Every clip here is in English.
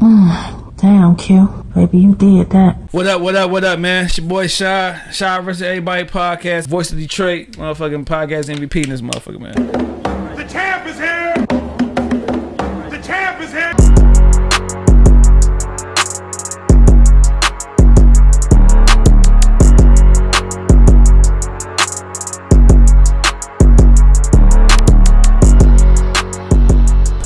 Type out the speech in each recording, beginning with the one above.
Damn, Q. Baby, you did that. What up, what up, what up, man? It's your boy Shy. Shy versus Everybody podcast. Voice of Detroit. Motherfucking podcast MVP in this motherfucker, man.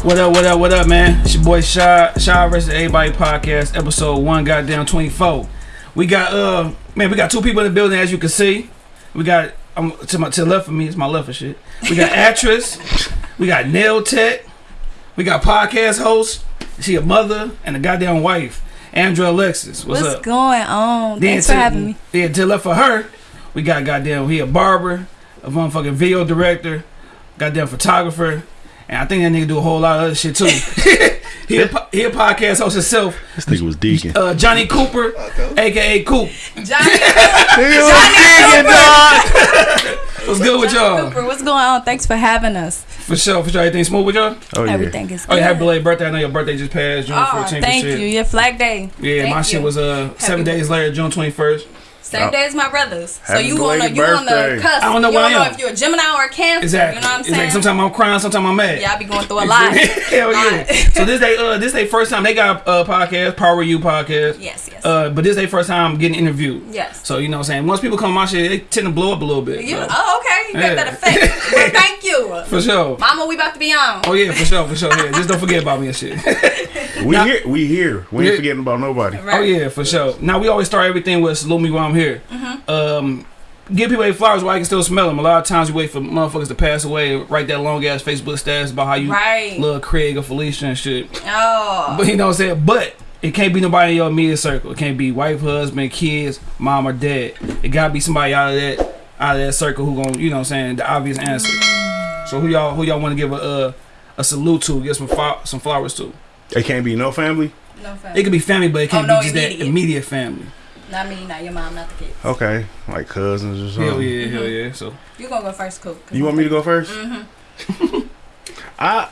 What up, what up, what up, man? It's your boy Shy. Shy versus Everybody podcast, episode one, goddamn 24. We got, uh, man, we got two people in the building, as you can see. We got, um, to, my, to the left of me, it's my left of shit. We got actress. we got nail tech. We got podcast host. She a mother and a goddamn wife. Andrea Alexis. What's, What's up? going on? Then Thanks for having me. Yeah, to the left of her, we got goddamn he a barber, a motherfucking video director, goddamn photographer, and I think that nigga do a whole lot of other shit too. he a, po- he a podcast host himself. This nigga was deacon. Uh, Johnny Cooper, aka Coop. Johnny, What's good with y'all? Cooper, what's going on? Thanks for having us. For sure, for sure. Everything smooth with y'all? Oh yeah. Everything is Oh, good. yeah, happy belated birthday. I know your birthday just passed, June Oh, 14th. thank you. Your flag day. Yeah, Thank my shit was uh seven Happy- days later, June 21st. Same day as my brothers. So Happy you on the belated you on the birthday. cusp. I don't know you where don't I know if you're a Gemini or a Cancer. Exactly. You know what I'm It's like saying? sometimes I'm crying, sometimes I'm mad. yeah, I be going through a lot. Hell yeah. So this day uh this day first time they got a uh, podcast, Power You podcast. yes, yes. Uh, but this day first time getting interviewed. yes. So you know what I'm saying? Once people come on my shit, they tend to blow up a little bit. You, so, oh, okay. You Yeah. got that effect. well, thank you. for sure. Mama, we about to be on. Oh yeah, for sure, for sure. Yeah, just don't forget about me and shit. We Now- here. We here. We ain't forgetting about nobody. Right. Oh yeah, for sure. Now we always start everything with salute me while I'm here. Mm-hmm. Um, give people their flowers while I can still smell them. A lot of times you wait for motherfuckers to pass away, and write that long ass Facebook status about how you Right. love Craig or Felicia and shit. Oh. But you know what I'm saying? But it can't be nobody in your immediate circle. It can't be wife, husband, kids, mom or dad. It gotta be somebody out of that out of that circle who gonna, you know what I'm saying, the obvious answer. So who y'all who y'all wanna give a uh, a salute to, give some some flowers to. It can't be no family. No family. It family. could be family, but it can't Oh, no, be just that immediate. immediate family. Not me, not your mom, not the kids. Okay, like cousins or something. Hell yeah, hell yeah. So You gonna go first, Coop. 'cause You want me to go 1st Mm-hmm. I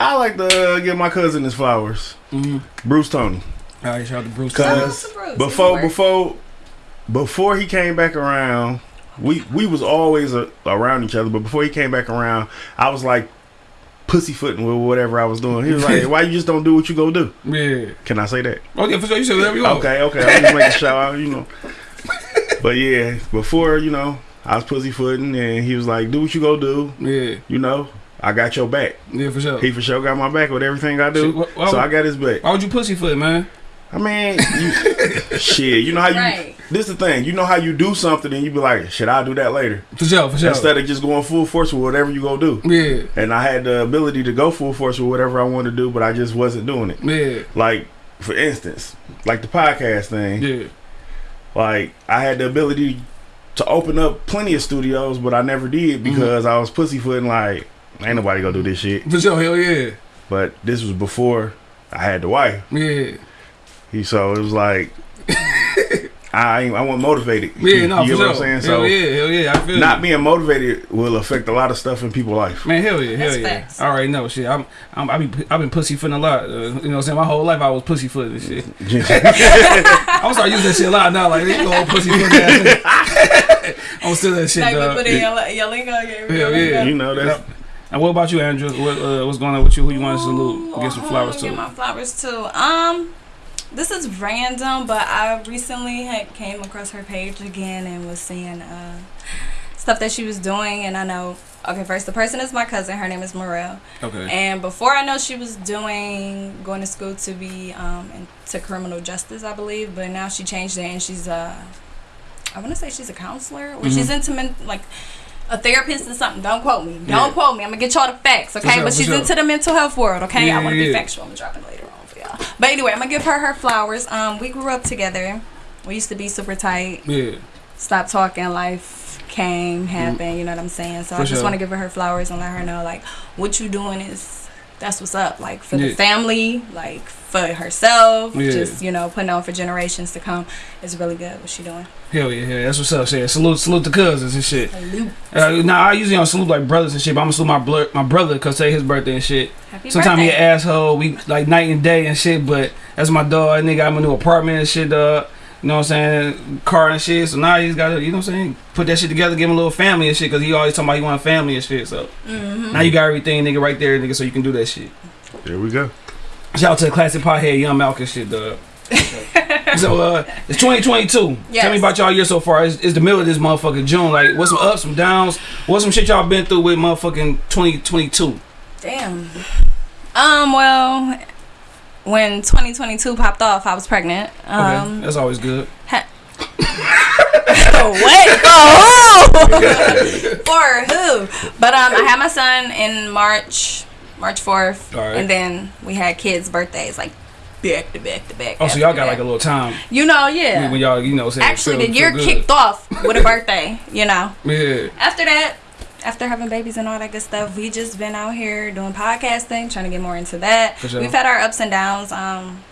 I like to give my cousin his flowers. mm Bruce Tony. all right, shout out to Bruce. Cause- Bruce. Before Bruce. before before he came back around, we we was always uh around each other. But before he came back around, I was like pussyfooting with whatever I was doing. He was like, "Why you just don't do what you go do?" Yeah. Can I say that? Okay, for sure. You said whatever you want. Okay, okay. I'm just making sure, I- you know. But yeah, before you know, I was pussyfooting, and he was like, "Do what you go do." Yeah. You know, I got your back. Yeah, for sure. He for sure got my back with everything I do. Shit, wh- why so would- I got his back. Why would you pussyfoot, man? I mean, you, shit. You know how you. Right. This the thing. You know how you do something, and you be like, "Should I do that later?" For sure, for sure. Instead of just going full force with whatever you go do. yeah, And I had the ability to go full force with whatever I wanted to do, but I just wasn't doing it. yeah, Like, for instance, like the podcast thing. yeah. Like I had the ability to open up plenty of studios, but I never did Mm-hmm. because I was pussyfooting. Like ain't nobody gonna do this shit. For sure, hell yeah. But this was before I had the wife. Yeah. He so it was like I ain't- I wasn't motivated. Yeah, no, you for get sure. what I'm saying? hell So yeah, hell yeah. I feel not you. being motivated will affect a lot of stuff in people's life. Man, hell yeah, hell That's yeah. facts. I already know shit. I'm, I'm, I be, I've been pussyfooting a lot. Uh, you know what I'm saying? My whole life I was pussyfooting and shit. I'm start using that shit a lot now. Like, you go pussyfoot ass. I'm still that shit, Like we dog. put in your, your lingo. Your, Hell your yeah. you know that's And what about you, Andrea? What, uh, what's going on with you? Who you want to salute? Give some flowers Give to? my flowers to. Um, this is random, but I recently had came across her page again and was seeing uh stuff that she was doing, and I know. Okay, first the person is my cousin. Her name is Morel. Okay. And before I know she was doing going to school to be um into criminal justice, I believe, but now she changed it and she's uh I want to say she's a counselor or she's Mm-hmm. into men, like a therapist or something. Don't quote me. Don't Yeah. quote me. I'm gonna get y'all the facts, okay? sure, but she's sure. into the mental health world, okay? Yeah, I want to yeah, be factual. I'm gonna drop it later But anyway, I'm gonna give her her flowers. Um, we grew up together. We used to be super tight. Yeah. Stopped talking. Life came, happened. You know what I'm saying? So For I just sure. want to give her her flowers and let her know like what you doing is that's what's up. Like for Yeah. the family, like for herself, Yeah. just you know, putting on for generations to come is really good. What she doing? Hell yeah, yeah. That's what's up. Shit. Salute, salute the cousins and shit. Salute. Uh, nah, I usually don't salute like brothers and shit, but I'm gonna salute my my brother because say his birthday and shit. Happy Sometimes he an asshole. We like night and day and shit, but that's my dog. Nigga, got him a new apartment and shit. Uh, you know what I'm saying? Car and shit. So now he's got to, you know what I'm saying? Put that shit together, give him a little family and shit, because he always talking about he want a family and shit. So Mm-hmm. now you got everything, nigga, right there, nigga, so you can do that shit. There we go. Shout out to the classic pothead, Young Malcolm shit, dog. so uh, it's 2022. Tell me about y'all year so far. It's, it's the middle of this motherfucking June. Like, what's some ups, some downs? What's some shit y'all been through with motherfucking 2022? Damn. Um. Well, when 2022 popped off, I was pregnant. Okay, Um. that's always good. Wait, for who? for who? But um, I had my son in March, March fourth, All right. and then we had kids' birthdays like back to back to back. Oh, so y'all got like a little time you know, yeah. when y'all, you know, say Actually, the year kicked off with a birthday. You know. Yeah, After that, after having babies and all that good stuff, we just been out here doing podcasting, trying to get more into that. Sure. We've had our ups and downs. Um,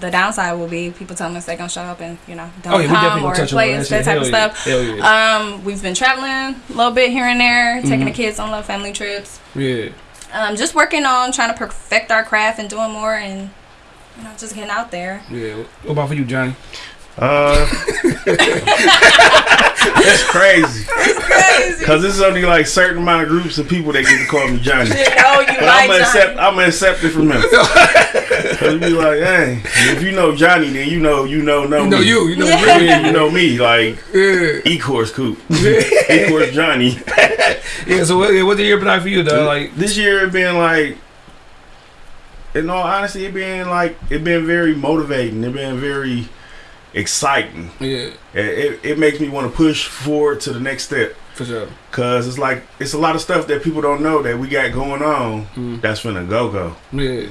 the downside will be people telling us they're gonna show up and you know don't oh yeah, come or on that, type Hell of yeah. stuff. Yeah, Um, we've been traveling a little bit here and there, taking Mhm. the kids on little family trips. yeah. Um, just working on trying to perfect our craft and doing more and you know just getting out there. Yeah. What about for you, Johnny? Uh, that's crazy. It's crazy. Cause this is only like certain amount of groups of people that get to call me Johnny. You know you But like I'm gonna accept. I'm gonna accept it from him. Cause be like, hey, if you know Johnny, then you know you know know You know me. you. You know Yeah. you. Yeah, you know me. Like Yeah. E course coop. E course Johnny. Yeah. So what, what the year been like for you, though? Like, this year it been like in all honesty it been like it been very motivating it been very exciting yeah, it, it, it makes me want to push forward to the next step for sure. because it's like it's a lot of stuff that people don't know that we got going on Mm. that's finna go go Yeah.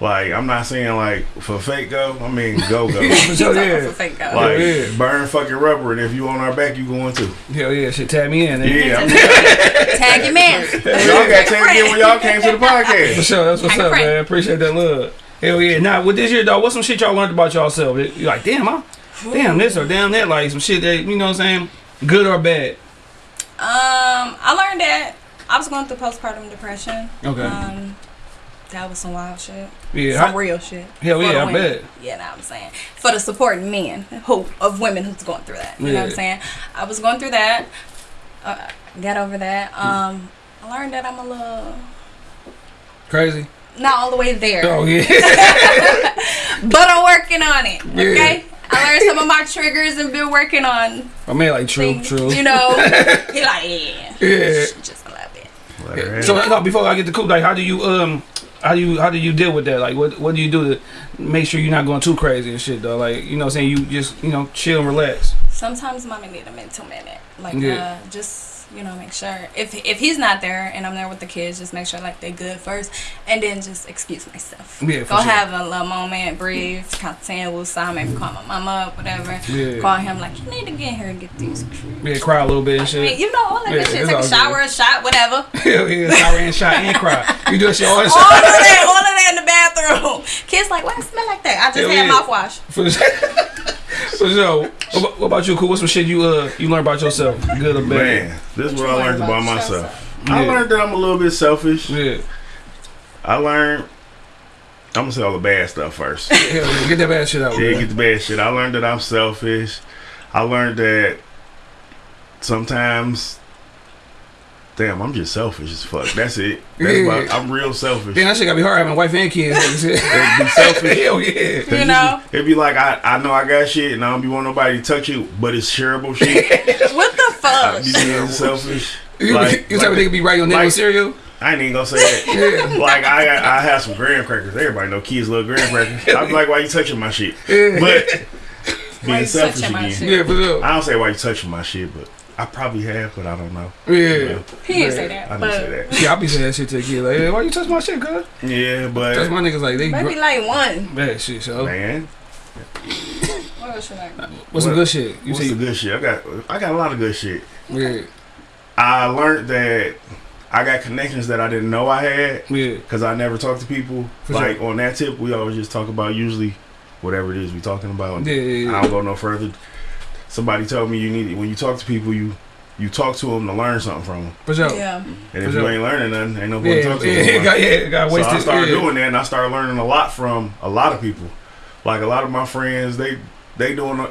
like i'm not saying like for fake go i mean go go For sure. Yeah. for fake girl. like Yeah. burn fucking rubber and if you on our back you going too Hell yeah. Shit, tag me in. yeah I'm, Tag your man. y'all got taken in when y'all came to the podcast. For podcast sure. That's what's Tag up, man. Appreciate that love. Hell yeah. Now, with this year, though, what's some shit y'all learned about yourself? You're like, damn, I, damn this or damn that. Like, some shit that, you know what I'm saying? Good or bad? Um, I learned that I was going through postpartum depression. Okay. Um, that was some wild shit. yeah. Some I- real shit. hell for yeah, I women. bet. Yeah, know what I'm saying. For the supporting men who of women who's going through that. You know what I'm saying? I was going through that. Uh, got over that. Um, I learned that I'm a little Crazy. Not all the way there, Oh, yeah. but I'm working on it. Yeah. Okay. I learned some of my triggers and been working on I mean, like, true, things. true. You know, he like yeah, Yeah. just a little bit. Yeah. So no, before I get to cool, like how do you um how do you how do you deal with that? Like what what do you do to make sure you're not going too crazy and shit though? Like you know what I'm saying you just you know chill and relax. sometimes mommy need a mental minute like Yeah. uh just you know make sure if if he's not there and i'm there with the kids just make sure like they good first and then just excuse myself Yeah, go sure. have a little moment breathe content will sign maybe call my mama up whatever Yeah. call him like you need to get here and get these Yeah, cry a little bit and I mean, shit. you know all that Yeah, shit take a shower a shot whatever Hell yeah, shower and shot and cry. You do that shit all the all of that all of that in the bathroom kids like why it smell like that i just Hell had yeah. mouthwash For sure. For sure. What, about- what about you, cool? What's some shit you uh you learned about yourself, good or bad? man this is what i learned learned about about myself Yeah. i learned that i'm a little bit selfish Yeah. I learned. I'm gonna say all the bad stuff first. Hell yeah, get that bad shit out. Yeah, man. get the bad shit. I learned that I'm selfish. I learned that sometimes, damn, I'm just selfish as fuck. That's it. That's Yeah. about, I'm real selfish. Damn, that shit gotta be hard having a wife and kids. and shit. Be selfish. Hell yeah. You know? it'd be like I, I know I got shit and I don't be want nobody to touch you, but it's shareable shit. what the I fuck be being selfish. You, Like- you type of like- nigga be right on like- cereal? I ain't even gonna say that. Yeah. like I I have some graham crackers. Everybody know kids love graham crackers. I'm like, why you touching my shit? Yeah. But being selfish again. Yeah, for sure. I don't say why you touching my shit, but I probably have, but I don't know. Yeah. he didn't say that I didn't but say that. Yeah, I be saying that shit to the kid. Like, hey, why you touch my shit, cuz? Yeah, That's but my niggas like, they maybe like one bad shit, so. man, what else you like What's some good shit? You what's see? the good shit? I got I got a lot of good shit. Yeah. I learned that I got connections that I didn't know I had Yeah. because I never talk to people. For like sure. on that tip, we always just talk about usually whatever it is we talking about. Yeah, yeah, yeah. I don't go no further. Somebody told me you need it. when you talk to people, you you talk to them to learn something from them. For sure. Yeah. And if sure. you ain't learning nothing, ain't nobody Yeah, to talk to. yeah, no yeah, more. got, yeah, got So I started yeah. doing that, and I started learning a lot from a lot of people. Like a lot of my friends, they they doing. A,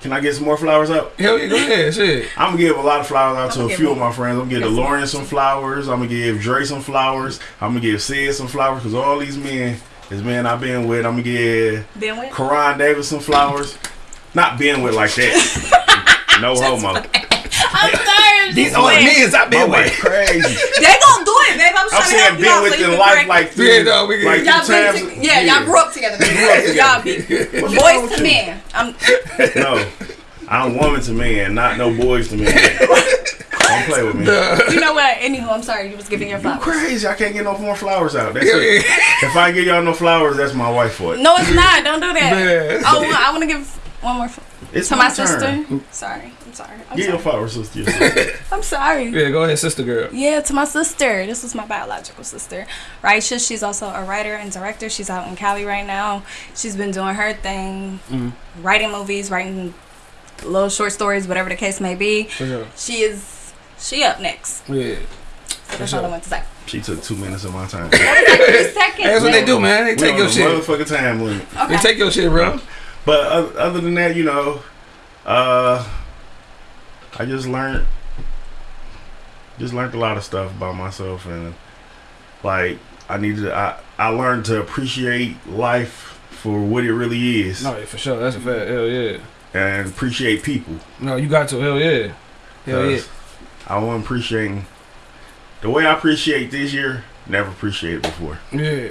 can I get some more flowers up? Hell yeah, go ahead, shit. I'm gonna give a lot of flowers out to I'ma a few him- of my friends. I'm gonna give Yes, DeLorean some flowers. I'm gonna give Dre some flowers. I'm gonna give Sid some flowers because all these men is men I've been with. I'm gonna give Been with? Karan Davis some flowers. Not being with like that. no homo. I'm sorry. I'm These just are the I've been with. crazy. They gonna do it, babe. I'm, I'm trying to saying help you been out so with in life correct like through, Yeah, no, we- like Y'all through times. to- yeah, y'all grew up together. baby. y'all be boys to men. I'm No, I'm woman to man, not no boys to man. Don't play with me. you know what? Anywho, I'm sorry. You was giving your You flowers. crazy? I can't get no more flowers out. That's it. If I give y'all no flowers, that's my wife for it. No, it's not. Don't do that. Man. Oh, I want to give one more It's to my, turn. sister. Sorry. I'm sorry. I'm Give your sorry. flowers, sister. your sister. I'm sorry. Yeah, go ahead, sister girl. Yeah, to my sister. This is my biological sister, Raisha. She's also a writer and director. She's out in Cali right now. She's been doing her thing, Mhm. writing movies, writing little short stories, whatever the case may be. Sure. She is. She up next. Yeah. So that's sure. all I want to say. She took two minutes of my time. That was like three seconds. That's what they do, man. They We take your a shit. motherfucking time limit. They take your shit, bro. But other, other than that, you know, uh, I just learned, just learned a lot of stuff about myself, and like I needed, to, I I learned to appreciate life for what it really is, No, for sure. That's a fact. Hell yeah. and appreciate people. No, you got to. Hell yeah. Hell yeah. 'Cause I wasn't appreciating the way I appreciate this year. Never appreciated before. Yeah.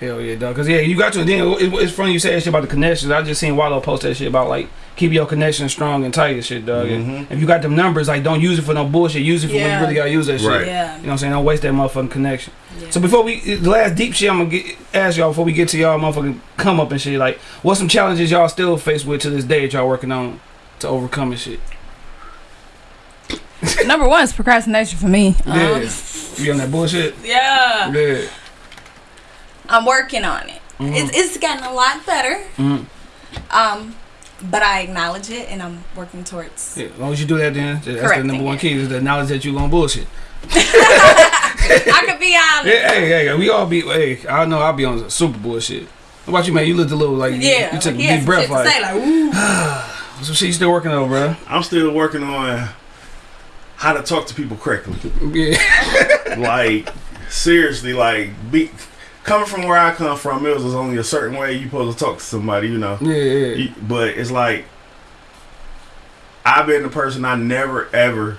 Hell yeah, dog. Cause yeah, you got to. Then it, it's funny you say that shit about the connections. I just seen Wallow post that shit about like keep your connections strong and tight and shit, dog. And Mhm. If you got them numbers, like don't use it for no bullshit. Use it for when you really gotta use that shit. Right. Yeah. You know what I'm saying? Don't waste that motherfucking connection. yeah. So before we the last deep shit, I'm gonna get, ask y'all before we get to y'all motherfucking come up and shit. Like, what's some challenges y'all still faced with to this day that y'all working on to overcome and shit? Number one is procrastination for me. Yeah, Um, you on that bullshit? yeah. Yeah. I'm working on it. Mhm. It's, it's gotten a lot better. Mhm. Um, but I acknowledge it and I'm working towards. Yeah, as long as you do that, then that's the number one key is the knowledge that you're gonna bullshit. I could be honest. Yeah, hey, hey, we all be. Hey, I know I'll be on super bullshit. What about you, man? You looked a little like you- Yeah, you, took a he deep breath, like say, like, ooh. some shit you still working on, bro. I'm still working on how to talk to people correctly. Yeah, like seriously, like be coming from where I come from, it was only a certain way you supposed to talk to somebody, you know. yeah, yeah. You- But it's like I've been the person I never ever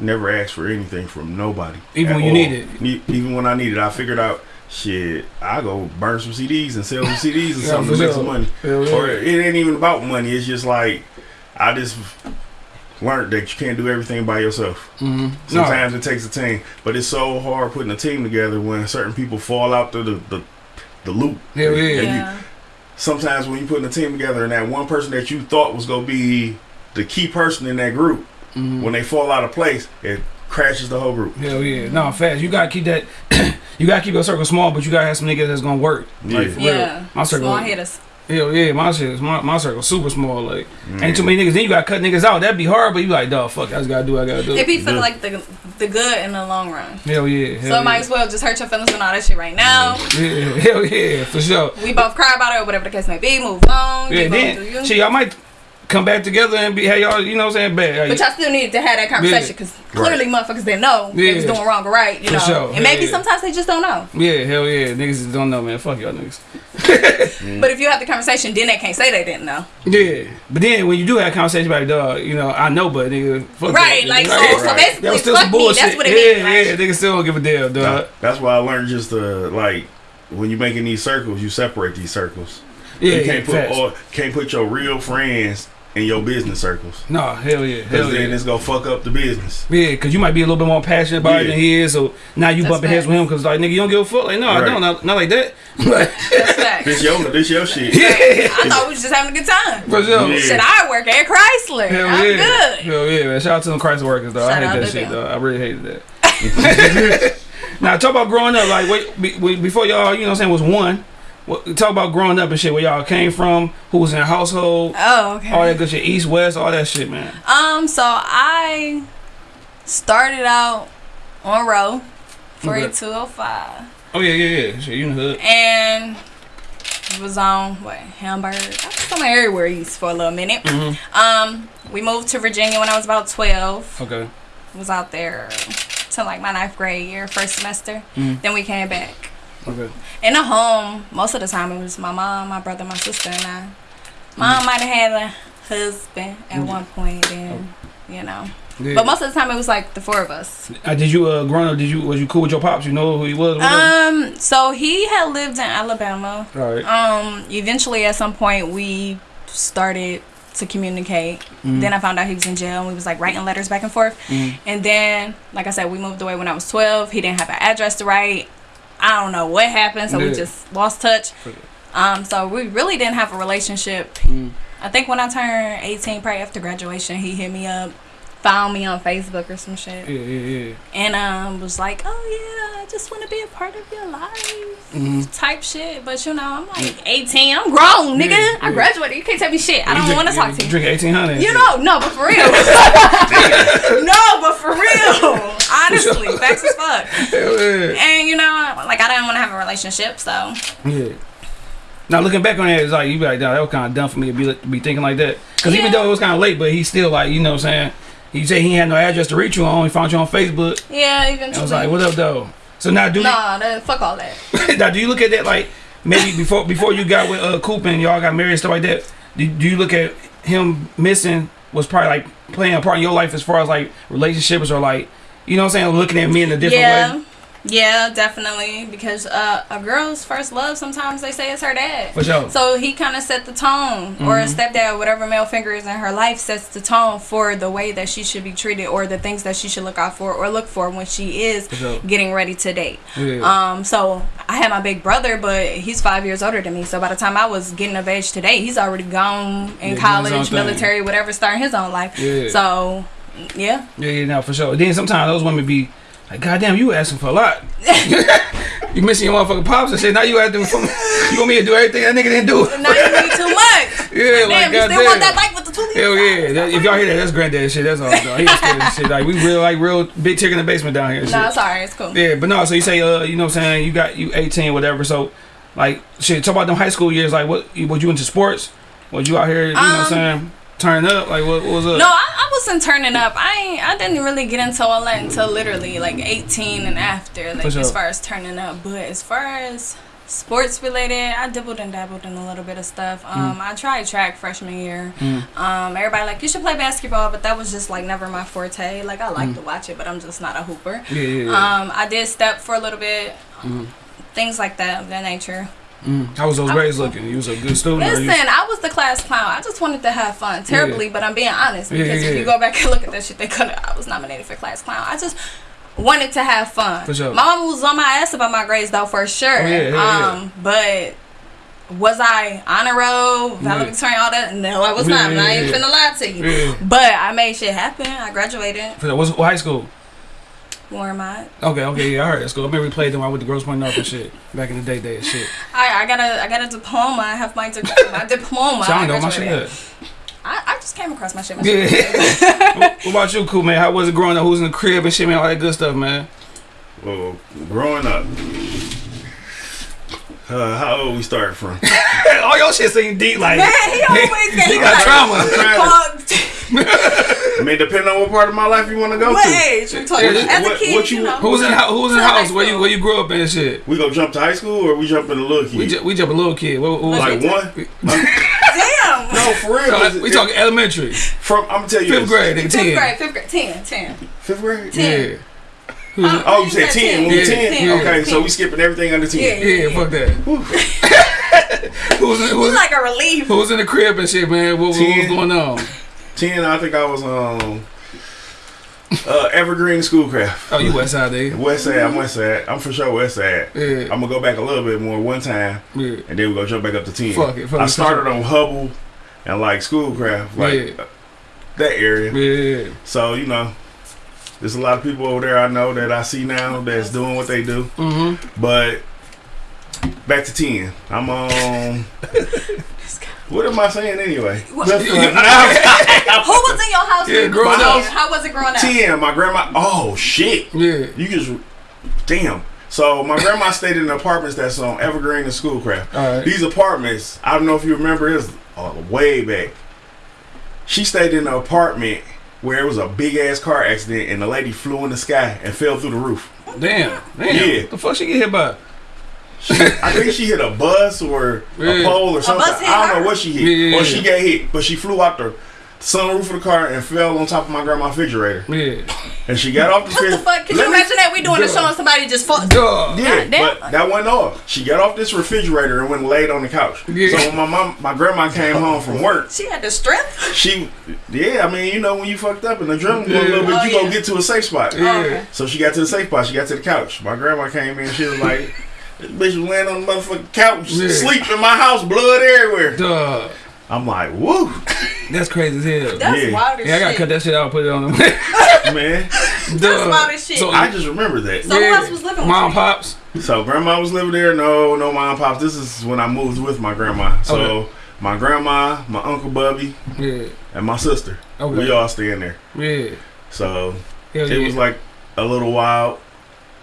never asked for anything from nobody. Even when you all. need it. Even when I need it, I figured out shit. I go burn some CDs and sell some CDs or Yeah, something to make some money. Hell yeah. Or it ain't even about money. It's just like I just learned that you can't do everything by yourself. Mhm. Sometimes it takes a team, but it's so hard putting a team together when certain people fall out the the, the, the loop. Hell yeah. And you- sometimes when you're putting a team together and that one person that you thought was gonna be the key person in that group, Mhm. when they fall out of place, it crashes the whole group. Hell yeah. No, fast. You gotta keep that. you gotta keep your circle small, but you gotta have some niggas that's gonna work. Like Yeah. for real. Yeah. My circle. Small hitters. Hell yeah, my shit. My my circle super small. Like Mm. ain't too many niggas. Then you gotta cut niggas out. That'd be hard, but you like, dog, fuck. I just gotta do. what I gotta do. It be for Yeah. like the the good in the long run. Hell yeah. Hell so it yeah. might as well just hurt your feelings and all that shit right now. Yeah, hell yeah, for sure. We both cry about it or whatever the case may be. Move on. Yeah, keep then you. shit, y'all might come back together and be, hey y'all, you know what I'm saying? Bad. But y'all still needed to have that conversation because clearly motherfuckers didn't know they was doing wrong or right, you For know. sure. And maybe Yeah. sometimes they just don't know. yeah, hell yeah, niggas just don't know, man. Fuck y'all niggas. But if you have the conversation, then they can't say they didn't know. Yeah, but then when you do have a conversation about it, dog, you know, I know, but nigga, fuck Right, that, like, so- Right. so That basically, was still fuck some me, bullshit. that's what it yeah, means, Yeah, niggas still don't give a damn, dog. That's why I learned just to like when you're making these circles, you separate these circles. Yeah, you can't put facts. all, can't put your real friends in your business circles. No, hell yeah, hell Because then yeah. it's gonna fuck up the business. Yeah, because you might be a little bit more passionate about it than he is. So now you That's bumping heads with him because like nigga, you don't give a fuck. Like no, I don't. Not, not like that. But That's facts. This your this your shit. Yeah. I thought we was just having a good time. for sure. Yeah. Shit, I work at Chrysler. Hell I'm yeah. good. Hell yeah, man. Shout out to them Chrysler workers, though. Shout I hate that shit, them. though. I really hated that. now, talk about growing up. Like, wait, be, wait, before y'all, you know what I'm saying, was one. What, talk about growing up and shit, where y'all came from, who was in the household, Oh, okay. all that good shit, east, west, all that shit, man. Um, so I started out on row for Okay. a 205 Oh, yeah, yeah, yeah. Shit, you in the hood. and was on what Hamburg. I was somewhere everywhere east for a little minute. Mhm. Um, we moved to Virginia when I was about 12. Okay. Was out there till like my ninth grade year, first semester. Mhm. Then we came back. Okay. In the home, most of the time it was my mom, my brother, my sister, and I. Mom might have had a husband at one point, and you know. Yeah. But most of the time it was like the four of us. Uh, did you, uh, growing up, did you, was you cool with your pops? You know who he was? Um, so he had lived in Alabama. all right. Um, eventually at some point we started to communicate. Mhm. Then I found out he was in jail and we was like writing letters back and forth. Mhm. And then, like I said, we moved away when I was 12. He didn't have an address to write. I don't know what happened, so we just lost touch. Um, so we really didn't have a relationship. Mm. I think when I turned 18, probably after graduation, he hit me up, found me on Facebook or some shit, Yeah, yeah, yeah. and um was like, "Oh yeah, I just want to be a part of your life." Mhm. Type shit, but you know, I'm like 18, I'm grown, nigga. Yeah, I graduated. You can't tell me shit. I don't want to talk to you you. Drink 1800. You know, no, but for real. no, but for real. Honestly, facts as fuck. Yeah. And you know, like I didn't want to have a relationship, so Yeah. Now looking back on it, it's like you be like, "Nah, that was kind of dumb for me to be to be thinking like that. Because even though it was kind of late, but he still like, you know, what I'm saying, he said he had no address to reach you on. He found you on Facebook. yeah, And eventually. I was like, "What up, though?" So now do Nah, that, fuck all that. you, now do you look at that like maybe before before you got with uh Coop and y'all got married and stuff like that? Do, do you look at him missing was probably like playing a part in your life as far as like relationships or like you know what I'm saying, looking at me in a different yeah. way? Yeah, definitely. Because uh, a girl's first love, sometimes they say it's her dad. For sure. So he kind of set the tone, or a Mhm. stepdad, whatever male figure is in her life, sets the tone for the way that she should be treated, or the things that she should look out for, or look for when she is sure. getting ready to date. Yeah. Um, so I had my big brother, but he's five years older than me. So by the time I was getting of age today, he's already gone in own college, thing. military, whatever, starting his own life. Yeah. So yeah, Yeah, yeah, no, for sure. Then sometimes those women be like, "God damn, you asking for a lot. you missing your motherfucking pops and shit. Now you asking for me. You want me to do everything that nigga didn't do? now you need too much. Yeah, like Damn, you still want that damn. bike with the two? Hell yeah! That, if y'all hear that, that's granddad shit. That's all. Though. He of shit. Like we real, like real big chick in the basement down here. No, shit. it's. It's cool. Yeah, but no. So you say, uh, you know, what I'm saying you got you 18, whatever. So, like, shit. Talk about them high school years. Like, what? Was you into sports? Was you out here? You know, what I'm Um, saying turning up? Like, what, what was up? No, I, I wasn't turning up. I I didn't really get into all that until literally like 18 and after, like as far as turning up. But as far as sports related, I dibbled and dabbled in a little bit of stuff. Um, I tried track freshman year. Mm. Um, everybody like you should play basketball, but that was just like never my forte. Like I like to watch it, but I'm just not a hooper. Yeah, yeah, yeah. Um, I did step for a little bit, Mm. things like that of that nature. Mm. How was those I- grades looking? You was a good student. Listen, you- I was the class clown. I just wanted to have fun terribly, but I'm being honest Yeah, because yeah, if you go back and look at that shit, they could I was nominated for class clown. I just wanted to have fun. For sure. My mom was on my ass about my grades though, for sure. Oh, yeah, yeah, yeah. um, but was I honor roll, Yeah. valedictorian, all that? No, I was Yeah, not. I'm yeah, not even yeah. finna lie to you. Yeah. But I made shit happen. I graduated. For- What's what high school? Warmont. Okay, okay, yeah, I heard that school. I remember we played them. I went to Grosse Pointe North and shit back in the day, day and shit. I, I got a I got a diploma. I have my, di- my diploma. So I I don't know my shit. graduated. I, I just came across my shit. My shit. Yeah. what what about you, cool man? How was it growing up? Who's in the crib and shit, man? All that good stuff, man. Well, growing up, uh, how old we start from? All your shit seem deep, like Man, he always get he got like, trauma. I'm trying Fuck. I mean, depending on what part of my life you want to go What to. age? You talking Yeah, as a kid? what you, you- know. Who's in Who's in the house? Where you where you grew up and shit? We gonna jump to high school or we jump in the little kid? We ju- we jump a little kid. What, what like one? Damn. No, for real. So, is we talking elementary, from. I'm gonna tell you. fifth this. grade, nigga, Fifth ten. grade, fifth grade, ten, ten. Fifth grade. Ten. Yeah. Oh, you said ten. When we Yeah, ten. yeah. Okay, so we skipping everything under ten. Yeah. Yeah, fuck that. Who was in, who was, like a relief. who was in the crib and shit, man? What, what was going on? Ten, I think I was um uh Evergreen Schoolcraft. Oh, you West Side, eh? West Side, I'm West Side. I'm for sure West Side. Yeah. I'm gonna go back a little bit more one time, Yeah. and then we're gonna jump back up to ten. Fuck it, fuck I it, started on Hubbell and like Schoolcraft, like Yeah. that area. Yeah. So you know, there's a lot of people over there I know that I see now that's doing what they do. Mm-hmm. But back to ten. I'm on. what am I saying anyway? Who was in your house? Yeah, you growing up. How was it growing up? Ten. My grandma. Oh shit. Yeah. You just damn. So my grandma stayed in the apartments that's on Evergreen and Schoolcraft. All right. These apartments, I don't know if you remember this uh, way back. She stayed in an apartment where it was a big ass car accident and the lady flew in the sky and fell through the roof. Damn. Damn. Yeah. The fuck she get hit by? I think she hit a bus or a pole or something. bus hit I don't her? know what she hit. Yeah, yeah, Or she got hit, but she flew out the sunroof of the car and fell on top of my grandma's refrigerator. Yeah. And she got off the What the fuck? Can you imagine that we doing a show and somebody just fall? Duh. Yeah, God damn. but that went off. She got off this refrigerator and went and laid on the couch. Yeah. So when my mom, my grandma came home from work, She had the strength. she, yeah, I mean, you know, when you fucked up and the adrenaline go a little bit, Oh, you yeah. go get to a safe spot. Oh, yeah. okay. So she got to the safe spot. She got to the couch. My grandma came in. She was like, "This bitch was laying on the motherfucking couch, Yeah. sleep in my house, blood everywhere." Duh. I'm like, "Woo, That's crazy as hell. That's Yeah. wild as yeah, I gotta shit. cut that shit out and put it on the man!" Duh. wild as shit. So, I just remember that. So who else was living with Mom, you? pops. So grandma was living there. No, no mom pops. This is when I moved with my grandma. So Okay. my grandma, my uncle Bubby, Yeah. and my sister. Okay. We all staying there. Yeah. So Hell it yeah. was like a little wild,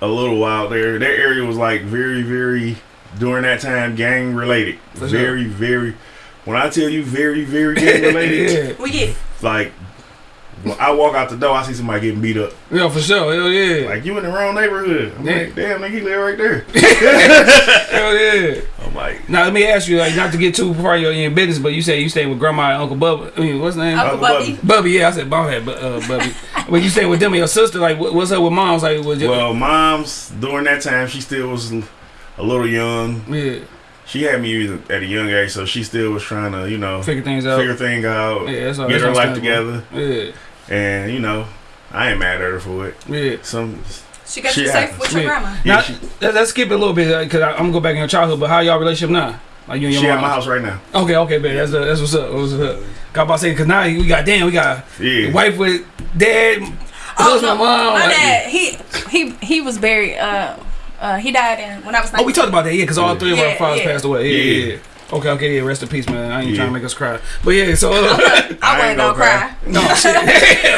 a little wild there. That area was like very, very during that time gang related. For sure. very, very. When I tell you very, very gang related, yeah. We get like when I walk out the door, I see somebody getting beat up. Yeah, for sure. Hell yeah. Like you in the wrong neighborhood. I'm Yeah. like, damn, nigga, he live right there. Hell yeah. I'm like, Now let me ask you, like, not to get too far in your, business, but you say you stay with grandma and Uncle Bubba. I mean, what's his name? Uncle Uncle Bubby. Bubby. Yeah, I said bald head, but uh, Bubby. when you stay with them and your sister, like, what's up with moms? Like, was your, well, mom's during that time, she still was a little young. yeah, She had me at a young age, so she still was trying to, you know, figure things out. figure thing out, yeah, all. get that's her life together. Yeah, And you know, I ain't mad at her for it. yeah. Some She got She you safe with your Yeah. grandma. yeah, Now, she, let, let's skip it a little bit because I'm gonna go back in your childhood. But how y'all relationship now? Like you and your she at my house right now. Okay, okay, man. That's that's what's up. What's up? Got about to say because now we got damn, we got Yeah, wife with dad, Oh, husband, no, mom. my like- dad, he he he was buried. Uh, uh, he died in when I was. 19. Oh, we talked about that, yeah, because all Yeah. three of our fathers yeah. passed away. Yeah, yeah. Yeah. yeah. Okay, okay, yeah. Rest in peace, man. I ain't Yeah. trying to make us cry, but yeah. So, uh, I, I ain't gonna gonna cry. no shit.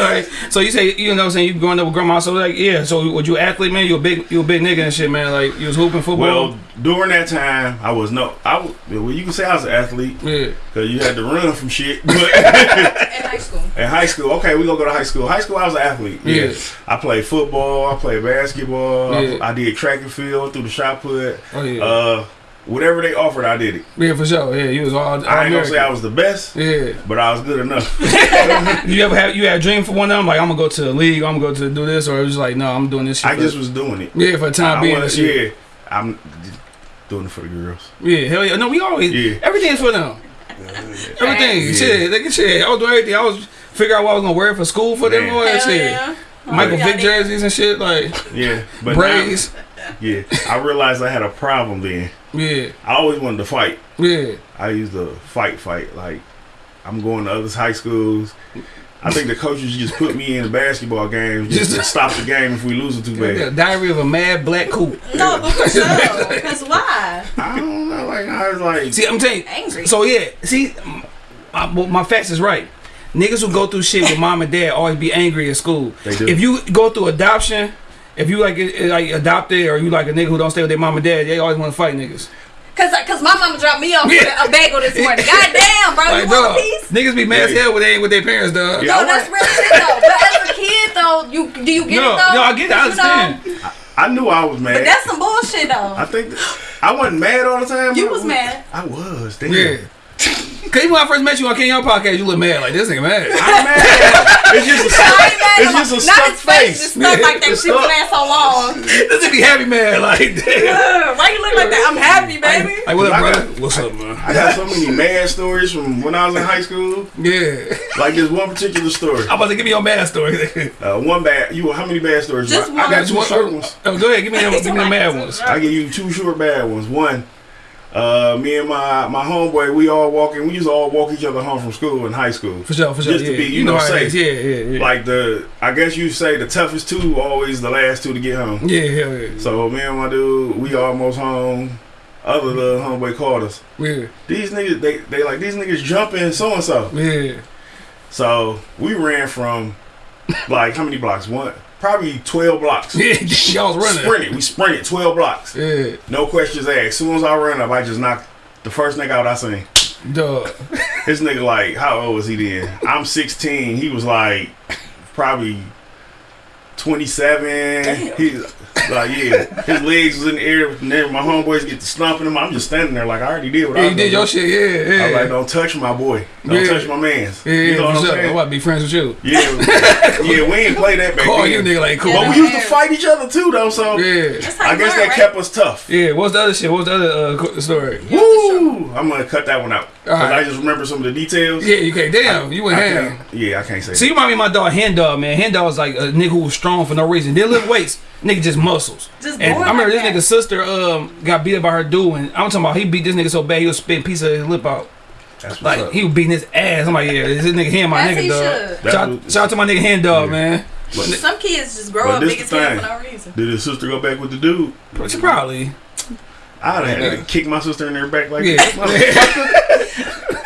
Alright. So you say you know what I'm saying you growing up with grandma. So like yeah. So was you athlete, man? You a big you a big nigga and shit, man. Like you was hooping football. Well, during that time, I was no. I was, well, you can say I was an athlete yeah, because you had to run from shit. But In high school. in high school, okay, we gonna go to high school. High school, I was an athlete. Yeah, Yeah. I played football. I played basketball. I- Yeah. I, did track and field through the shot put. oh yeah, Uh, whatever they offered, I did it. yeah for sure. Yeah, you was all. all I ain't gonna say I was the best, Yeah. but I was good enough. You ever have you had a dream for one of them? Like I'm gonna go to the league. I'm gonna go to do this, or it was like no, I'm doing this. Shit I for- just was doing it. yeah for the time I being. wanna- yeah, I'm doing it for the girls. Yeah, hell yeah. No, we always Yeah. everything is for them. Everything, Yeah. shit, they can shit. I was doing everything. I was figure out what I was gonna wear for school for them Man. or that Hell shit. yeah. Michael Vick jerseys and shit, like Yeah, but braids. now, yeah, I realized I had a problem then. Yeah, I always wanted to fight. yeah. I used to fight, fight. Like I'm going to other high schools. I think the coaches just put me in the basketball games just to stop the game if we losing too yeah. bad. Diary of a Mad Black Coop. No, but for sure. Cause why? I don't know. Like I was like, See, I'm telling you. Angry. So yeah, see, my, my facts is right. Niggas who go through shit with mom and dad always be angry at school. They do. If you go through adoption, if you like like adopted or you like a nigga who don't stay with their mom and dad, they always want to fight niggas. Cause, uh, cause my mama dropped me off with Yeah. a bagel this morning. God damn, bro, Like, you want dog, a piece? niggas be mad as hell when they ain't with their parents, dog. Yeah. I No, that's want- real shit though. But as a kid though, you do you get No, it though? no, I get it. I You know? understand. I knew I was mad. But mad. that's some bullshit though. I think that, I wasn't mad all the time. You but was mad. I was. Damn. Yeah. Cause even when I first met you on King Young podcast, you look mad like this nigga mad. I'm mad. It's just a, I ain't mad it's just a more. stuck Not his face, face. just stuck like that. It's Shit been stuck. so long. this nigga be happy mad like damn. Ugh, Why you look like that? I'm happy, baby. Like what up, bro? got- What's up, man? I got so many mad stories from when I was in high school. Yeah. Like this one particular story. I'm about to give me your mad story. Uh, one bad. You how many bad stories? Just I, one. I got two one- short ones. Oh, go ahead, give me them, give me the mad ones. I give you two short bad ones. One, uh, me and my my homeboy, we all walking. We used to all walk each other home from school in high school. For sure, for sure. Just to be, you know, how it safe. Yeah, yeah, yeah. Like the, I guess you say the toughest two always the last two to get home. yeah, hell yeah. So me and my dude, we almost home. Other little homeboy called us. Yeah, These niggas, they they like these niggas jumping so and so. yeah. So we ran from like how many blocks? One, probably twelve blocks. Yeah, y'all was running. Sprinted. We sprinted twelve blocks. Yeah, No questions asked. As soon as I run up, I just knocked the first nigga out I seen. dog. This nigga like, how old was he then? I'm 16. He was like probably 27. He's like, yeah. His legs was in the air. And then my homeboys get to stomping him. I'm just standing there like I already did what Yeah, I you was did your shit. Yeah, yeah. I was like, don't touch my boy. Don't Yeah. touch my man's. yeah, you know what I'm sure. I'm saying? about to be friends with you. Yeah, yeah, we ain't play that back Call then. you nigga like cool. Yeah, But we used to fight each other too, though. So Yeah, That's I guess that right? kept us tough. yeah. What's the other shit? What's the other uh, story? Woo! I'm gonna cut that one out because Alright. I just remember some of the details. Yeah, you can't. Damn, you went I ham. yeah, I can't say. See, you remind me of my dog Hen Dog, man. Hen Dog was like a nigga who was strong for no reason. Didn't lift weights. Nigga just muscles. Just And I remember like this that. nigga's sister um got beat up by her dude, and I'm talking about he beat this nigga so bad he was spitting piece of his lip out. That's Like up. he was beating his ass. I'm like, yeah, this nigga him, my As nigga he dog. Shout, shout out to my nigga Hen Dog, Yeah. man. Some kids just grow up this big as hell for no reason. Did his sister go back with the dude? She probably. I'd have had Yeah. to kick my sister in her back like Yeah. that.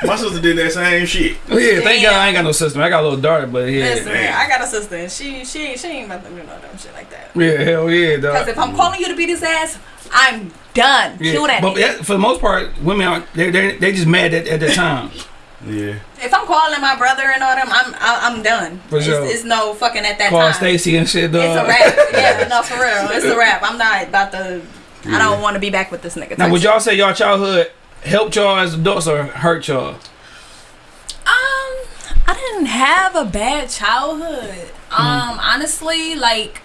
My sister did that same shit. Oh, yeah, thank God I ain't got no sister. I got a little daughter, but yeah. Listen, man. I got a sister, and she she she ain't about to do no dumb shit like that. Yeah, hell yeah, dog. Because if I'm calling you to beat his ass, I'm done. Yeah. Kill that. But nigga. yeah, for the most part, women are they they they just mad at, at the time. Yeah. If I'm calling my brother and all them, I'm I, I'm done. For it's, sure. it's no fucking at that Call time. Stacy and shit, dog. It's a wrap. yeah, no, for real. It's a wrap. I'm not about to. I don't want to be back with this nigga. Now, would y'all say y'all childhood helped y'all as adults or hurt y'all? Um, I didn't have a bad childhood. Hmm. Um, honestly, like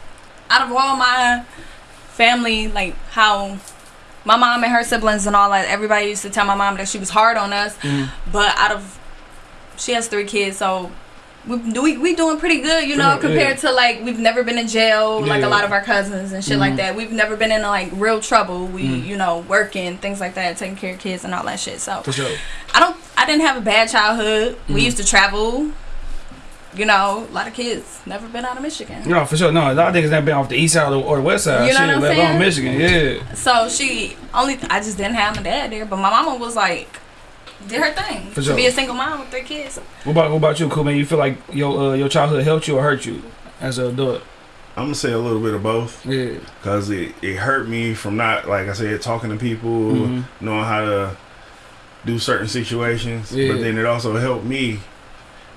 out of all my family, like how my mom and her siblings and all that, everybody used to tell my mom that she was hard on us. Mhm. But out of she has three kids, so we we, we doing pretty good, you know, Yeah, compared to like we've never been in jail like a lot of our cousins and shit like Mhm. that. We've never been in like real trouble. We Mhm. you know working things like that, taking care of kids and all that shit. So sure. I don't. I didn't have a bad childhood. We Mhm. used to travel. You know, a lot of kids never been out of Michigan. No, for sure. No, a lot of niggas never been off the east side or, the west side. You know shit, what I'm let saying? Michigan. Yeah. So she only. I just didn't have my dad there, but my mama was like, did her thing For to sure. be a single mom with three kids. What about what about you, cool man? You feel like your uh, your childhood helped you or hurt you as an adult? I'm gonna say a little bit of both Yeah. because it, it hurt me from not like I said talking to people, Mhm. knowing how to do certain situations. Yeah. But then it also helped me,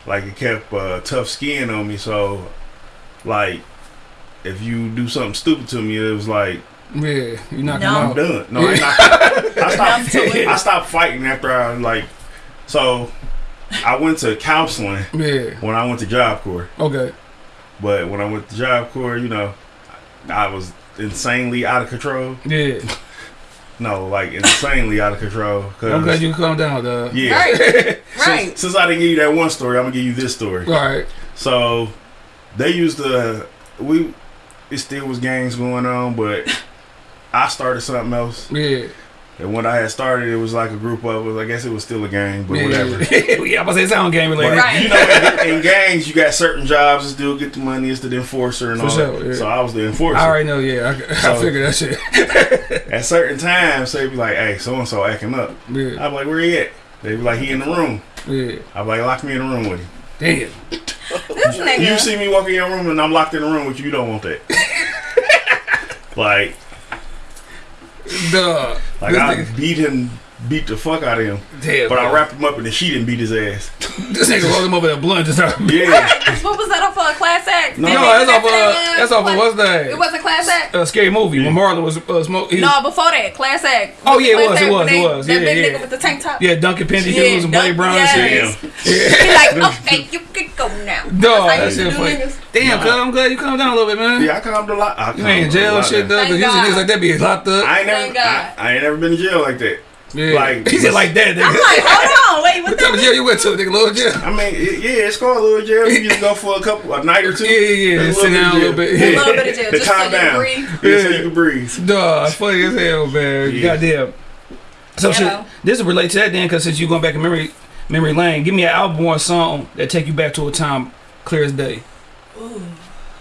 like it kept uh, tough skin on me. So, like, if you do something stupid to me, it was like Yeah. You knock No. them I'm done. No, I, not, I to stopped. I stopped fighting after I like. So, I went to counseling Yeah. when I went to Job Corps. Okay. But when I went to Job Corps, you know, I was insanely out of control. Yeah. No, like insanely out of control. Cause, I'm glad you calm down, dog. Yeah. Right. Since, right. since I didn't give you that one story, I'm gonna give you this story. All right. So they used to we it still was gangs going on, but I started something else. Yeah. And when I had started, it was like a group of us. I guess it was still a gang, but yeah. whatever. yeah, I'm about to say sound game But, related. Right. You know, in, in gangs, you got certain jobs to do, get the money, it's the enforcer and For all sure, that. yeah. So I was the enforcer. I already know. Yeah. I, I So- figured that shit. At certain times, they'd be like, hey, so and so acting up. Yeah. I'd be like, where he at? They'd be like, he in the room. Yeah. I'd be like, lock me in the room with him. Damn. This nigga. You see me walk in your room and I'm locked in the room with you, you don't want that. like, Dog. like I beat him, beat the fuck out of him. Damn. But I wrapped him up in the sheet and beat his ass. This nigga rolled him over that blunt just started. Yeah. What was that off of a class act? No. That No, nigga that's off of that- that's off of what's It was a class act. A scary movie when Marlon was uh, smoke. he was- No, before that, class act. Oh, yeah, it was, it was, when it they- was. That Yeah, big yeah. nigga with the tank top. Yeah, Duncan Penny Yeah, Hughes and Blade Dunk- Brown yes. and shit. He like, okay, you can go now. Dog, That's it. that you shit do funny. niggas. Damn, cuz I'm glad you calmed down a little bit, man. Yeah, I calmed a lot. I You ain't in jail and shit, down. though. Cause usually God. niggas like that be locked up. I ain't never, I, I ain't never been in jail like that. Yeah. like- he said like that, I'm like, hold on, wait, what What type the of jail you went to, nigga? Little jail. I mean, yeah, it's called a little jail. You just go for a couple, a night or two. Yeah, yeah, yeah. Sit down a little bit. A little bit of jail, To just so calm you down. can breathe. Yeah, so you can breathe. Dog, funny as hell, man. Yeah. Goddamn. So You shit, this will relate to that then, because since you going back in memory memory lane, give me an album or a song that take you back to a time clear as day. Ooh.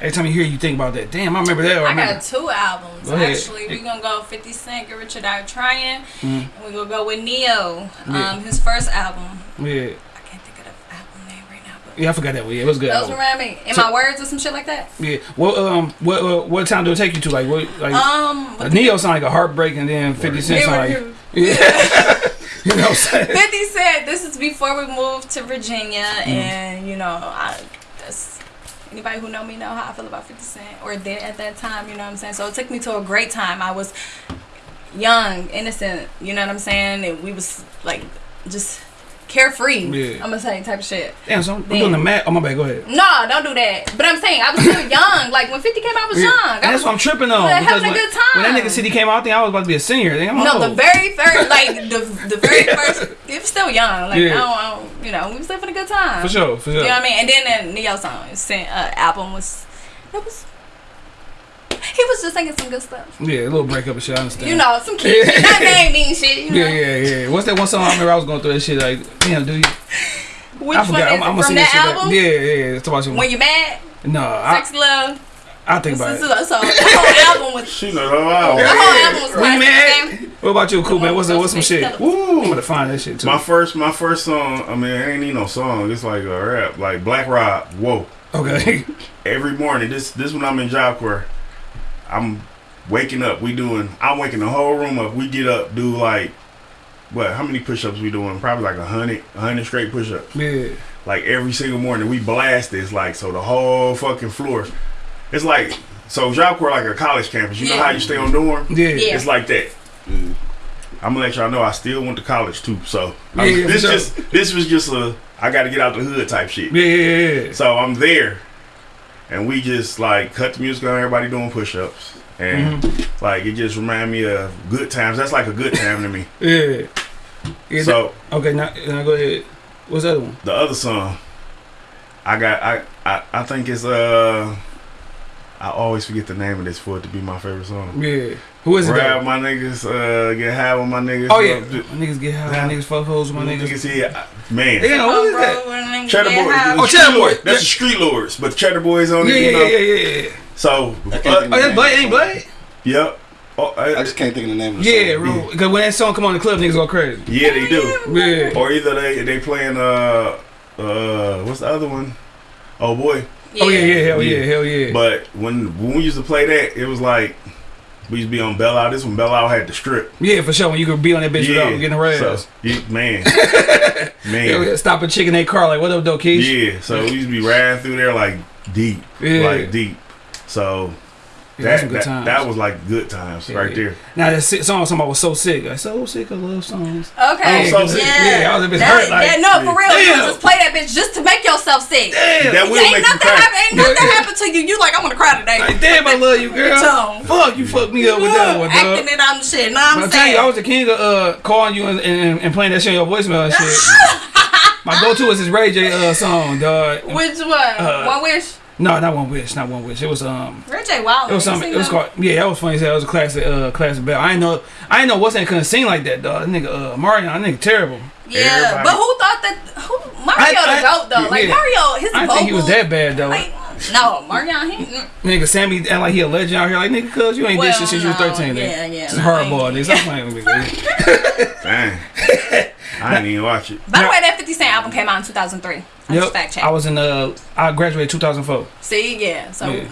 Every time you hear, it, you think about that. Damn, I remember that. I I remember. got two albums Go actually. We're gonna go 50 Cent, Get Rich or Die Trying, Mm. and we're gonna go with Ne-Yo. Um, Yeah. his first album. Yeah, I can't think of the album name right now, but yeah, I forgot that one. Yeah, it was good. those around me. In So- my words or some shit like that. Yeah. What um what uh, what time do it take you to like what like Um, uh, Ne-Yo sound like a heartbreak and then Fifty Cent sound like yeah. you know what I'm saying? Cent. This is before we moved to Virginia, Mm. and you know, I that's anybody who know me know how I feel about Fifty Cent, or did at that time. You know what I'm saying? So it took me to a great time. I was young, innocent. You know what I'm saying? And we was like just carefree. Yeah. I'm gonna say type of shit. Damn, so I'm doing the math. Oh my bad. Go ahead. No, don't do that. But I'm saying I was still young. Like when 50 came out, I was Yeah. young. I that's was, what I'm tripping on. Having a when, good time. when that nigga city came out, I think I was about to be a senior. Think no, old. the very first, like the the very first, it was still young. Like Yeah. I, don't, I don't, you know, we was having a good time. for sure, for sure. You know what I mean? And then the Ne-Yo song, sent, uh, album was, it was. He was just singing some good stuff. Yeah, a little breakup and shit. I understand. You know, some kids. shit. Not gang mean shit. You know? Yeah, yeah, yeah. What's that one song I remember I was going through that shit like, damn, dude. Which I one forgot. is I'm, it? I'm gonna from sing that that shit. album? Back. Yeah, yeah, yeah. It's about you. When you mad, No, I, sex love. I think about So, it. so the whole album was. She know, oh, wow. The whole album was When you mad? What about you, cool man? What's what's some shit? Woo! I'm gonna find that shit too. My first, my first song. I mean, it ain't even no song. It's like a rap, like Black Rob. Whoa! Okay. Every morning, this this when I'm in Job Corps, I'm waking up. We doing. I'm waking the whole room up. We get up, do like, what? How many push-ups we doing? Probably like a hundred, a hundred straight push-ups. yeah. Like every single morning, we blast this. Like so, the whole fucking floor. It's like so Job Corps like a college campus. You know how you stay on dorm? Yeah. Yeah. It's like that. Mm-hmm. I'm gonna let y'all know I still went to college too. So Yeah, I'm- yeah, for this sure. just this was just a I got to get out the hood type shit. Yeah, yeah, yeah. So I'm there, and we just like cut the music on. Everybody doing push-ups, and Mm-hmm. like it just remind me of good times. That's like a good time to me. Yeah. yeah So okay, now, now go ahead. What's the other one? the other song, I got I I, I think it's uh. I always forget the name of this for it to be my favorite song. Yeah. Who is it? Grab though? my niggas, uh, get high with my niggas. Oh yeah. uh, My niggas get high. My niggas fuck hoes. with My My niggas. niggas here, man. Yeah, what is that? Cheddar Boys. Oh, the Cheddar Street Boy. That's the Street Lords, but Cheddar Boys on it. yeah, you yeah, yeah, yeah. So, uh, Oh, of that's Blade. Ain't Blade? yep. Oh, I uh, just can't think of the name of the Yeah, song. bro. Because when that song come on the club, niggas go crazy. yeah, they do. Yeah. Or either they they playing uh uh what's the other one? Oh boy. Oh yeah, yeah, hell yeah, Yeah. hell yeah. But when when we used to play that, it was like we used to be on Belle Isle. This one Belle Isle had the strip. yeah, for sure. When you could be on that bitch without getting harassed. So, yeah, man, Yeah, man. stop a chick in their car like, what up, though, Keish? Yeah. So we used to be riding through there like deep, Yeah. like deep. So Yeah, that, some good that, times. that was like good times Yeah, right yeah. there. Now that si- song somebody was so sick. Like, so sick of love songs. Okay. Oh, so sick. yeah. Yeah, I was a bit That- hurt, like, yeah, no, for real. You just play that bitch just to make yourself sick. Damn. That will ain't make nothing happen. Ain't nothing Yeah. happened to you. You like, I'm gonna cry today. Like, damn, I love you, girl. So- Fuck, you fucked me up with that one, dog. Acting it on the shit. Know what But I'm I'm saying? you, I was the king of uh, calling you and, and, and playing that shit on your voicemail and shit. My go-to is this Ray J uh, song, dog. Which one? Uh, one wish. No, not one wish, not one wish. It was um, Ray J. Wild. it was something. It was called yeah. That was funny as hell. It was a classic uh, classic bell. I ain't know, I ain't know what's that couldn't sing like that, dog. That nigga uh, Mario, that nigga terrible. Yeah, Everybody- but who thought that? Who Mario I- the I- goat though? Like yeah. Mario, his I didn't vocals. think he was that bad though. Like, no, Mario. He, mm, nigga Sammy act like he a legend out here. Like nigga, cuz you ain't well, did shit since you were thirteen. nigga. Yeah, yeah. It's no, hardball, I nigga. ain't- Stop playing with me. Dang. I didn't even watch it. By the way, that 50 Cent album came out in 2003. I Yep. fact check. I was in uh, I graduated 2004. See, yeah. So Yeah.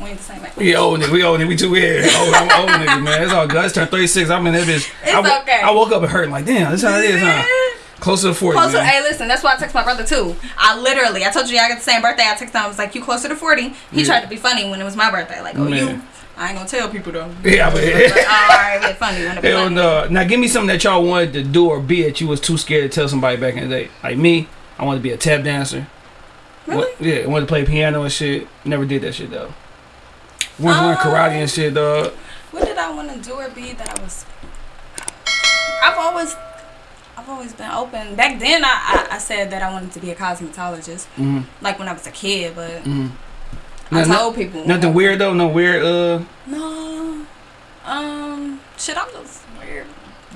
we ain't the same age. We old nigga, we old nigga, we too weird. Old, I'm old nigga, man. It's all good. I just turned 36. I'm in that bitch. It's I, okay. I woke up and hurting like, damn, this how it is, huh? Closer to 40. Closer. man. Hey, listen, that's why I text my brother too. I literally, I told you I got the same birthday. I texted him. I was like, "You closer to 40. He Yeah. tried to be funny when it was my birthday. Like, oh, you. I ain't gonna tell people though. Yeah, but Like, all right, be funny when it be Hell funny. no. Now give me something that y'all wanted to do or be that you was too scared to tell somebody back in the day. Like me, I wanted to be a tap dancer. Really? Wa- yeah, I wanted to play piano and shit. Never did that shit though. Learn Um, karate and shit, dog. What did I want to do or be that I was? I've always, I've always been open. Back then, I, I, I said that I wanted to be a cosmetologist, Mm-hmm. like when I was a kid. But Mm-hmm. I Nothing- told people Nothing weird though. No weird. Uh, No, um, shit, I'm just weird.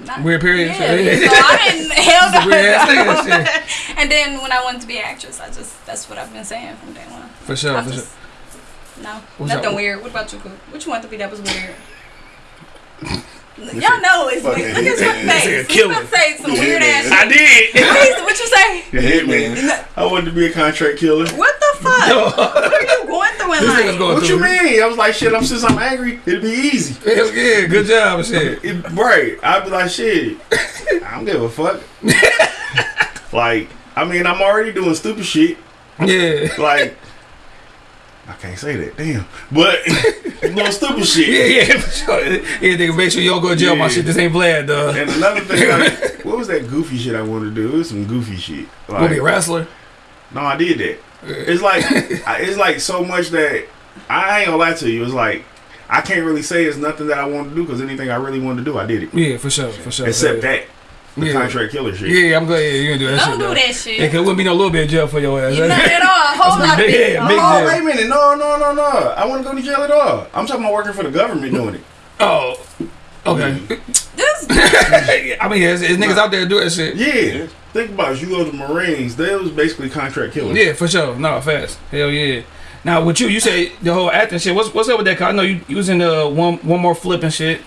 Not, Weird period? Yeah, so I didn't hell Just a weird ass no. And then when I wanted to be an actress, I just that's what I've been saying from day one. for sure. I For sure. No, What's nothing up? weird. What about you? What you want to be that was weird? Y'all know it's Fucking weird. Look at your face. Nigga You killing. about to say some Yeah, weird ass man. shit. I did. Please, what you say? The hitman. I wanted to be a contract killer. What the fuck? what are you going through in This life? going What through. you mean? I was like, shit. I'm since I'm angry, it'd be easy. Hell yeah, good job and shit. It, right. I'd be like, shit. I don't give a fuck. like, I mean, I'm already doing stupid shit. Yeah. Like, I can't say that. Damn. But little stupid shit. yeah, for sure. Yeah, nigga, make sure you don't go to jail. My shit, this ain't Vlad, dog. And another thing, like, what was that goofy shit I wanted to do? It was some goofy shit. Gonna be a wrestler. no, I did that. It's like it's like so much that I ain't gonna lie to you. It's like I can't really say it's nothing that I want to do because anything I really wanted to do, I did it. Yeah, for sure, for sure. Except yeah. that the Yeah. contract killer shit. Yeah, I'm glad. Yeah, you gonna do that Don't shit. do though. that Yeah, shit. cause it wouldn't be no little bit of jail for your ass. Not at all. A whole lot of big- it. yeah, big Oh, jail. wait a minute. No, no, no, no. I want to go to jail at all. I'm talking about working for the government doing it. Oh, okay. This I mean, there's, there's niggas out there doing that shit. Yeah. Think about it. You go to the Marines. They was basically contract killers. Yeah, for sure. No, fast. Hell yeah. Now with you, you say the whole acting shit. What's what's up with that? 'Cause I know you, you was in the one one more flipping shit.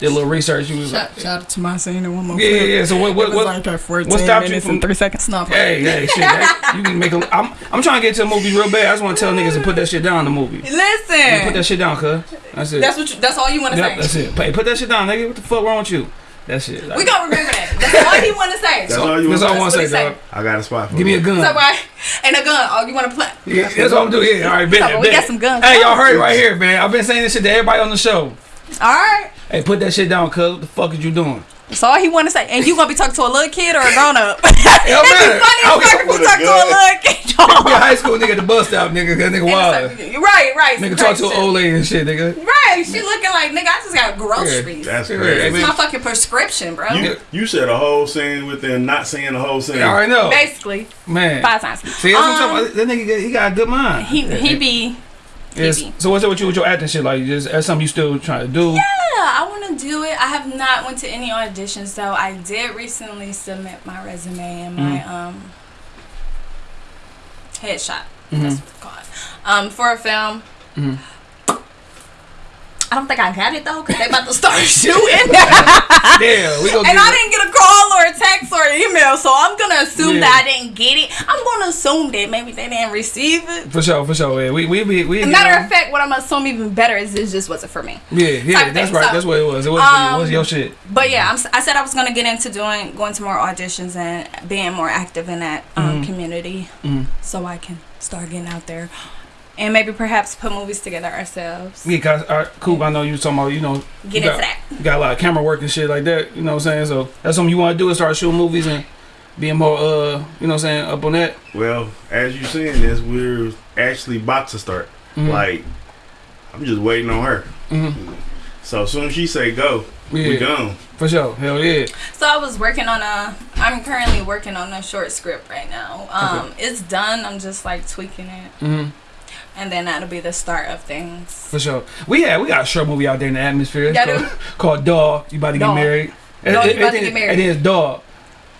Did a little research. You was like, Shout, shout out to my scene and one more yeah, yeah, clip. yeah. So what what what? like a 14 what stopped you from- three seconds. No, Hey, hey, shit. That, you can make a. I'm I'm trying to get to a movie real bad. I just want to tell niggas to put that shit down. The movie. Listen. Put that shit down, cuz. That's it. That's what. You, that's all you want to Yep, say. that's it. Hey, put that shit down, nigga. What the fuck wrong with you? That shit. We gonna remember that. That's all he want to say. That's all you That's want. all I want to say, dog. I got a spot for Give me a gun. So why? And a gun. Oh, you want to play? Yeah, that's what I'm doing. Yeah, all right, bet, So, we got some guns. Hey, y'all heard it right here, man. I've been saying this shit to everybody on the show. All right. Hey, put that shit down, cuz. What the fuck is you doing? That's all he want to say. And you gonna be talking to a little kid or a grown up? It don't It'd be funny I as fuck if you with a talk to a gun. little kid. Be a high school nigga at the bus stop, nigga. That nigga wild. You're right, right. Nigga talk to an old lady and shit, nigga. Right, she looking like nigga. I just got groceries. That's crazy. hey, It's man. my fucking prescription, bro. You, you said a whole scene within not saying the whole scene. I already know. Basically, Man. five times. See, that's what I'm Um, talking about. That nigga, he got a good mind. He he be. Yes. So what's up with you with your acting shit? Like, just that's something you still trying to do? Yeah, I want to do it. I have not went to any auditions so I did recently submit my resume and my Mm. um headshot. Mhm. That's what it's called. Um, for a film. Mhm. I don't think I got it though, cause they about to start shooting. Yeah, we gonna And I didn't get a call or a text or an email, so I'm gonna assume Yeah. that I didn't get it. I'm gonna assume that maybe they didn't receive it. For sure, for sure. Yeah, we we we. we matter of fact, what I'm gonna even better is it just wasn't for me. Yeah, yeah, that's right. So, that's what it was. It was, you. it was um, your shit. But yeah, I'm, I said I was gonna get into doing going to more auditions and being more active in that um, Mhm. community, Mhm. so I can start getting out there and maybe perhaps put movies together ourselves. Yeah, cause uh, Coop, I know you talking about, you know, Get you into got, that. you got a lot of camera work and shit like that. You know what I'm saying? So that's something you want to do is start shooting movies and being more, uh, you know what I'm saying, up on that. Well, as you saying this, we're actually about to start. Mhm. Like, I'm just waiting on her. Mhm. So as soon as she say go, we Yeah, gone. for sure. Hell yeah. So I was working on a. I'm currently working on a short script right now. Um, it's done. I'm just like tweaking it, hmm and then that'll be the start of things. For sure. We had we got a short movie out there in the atmosphere. It's Y'all called, called Dog. You about to get married? Dog, you about to get married. And then it's Dog.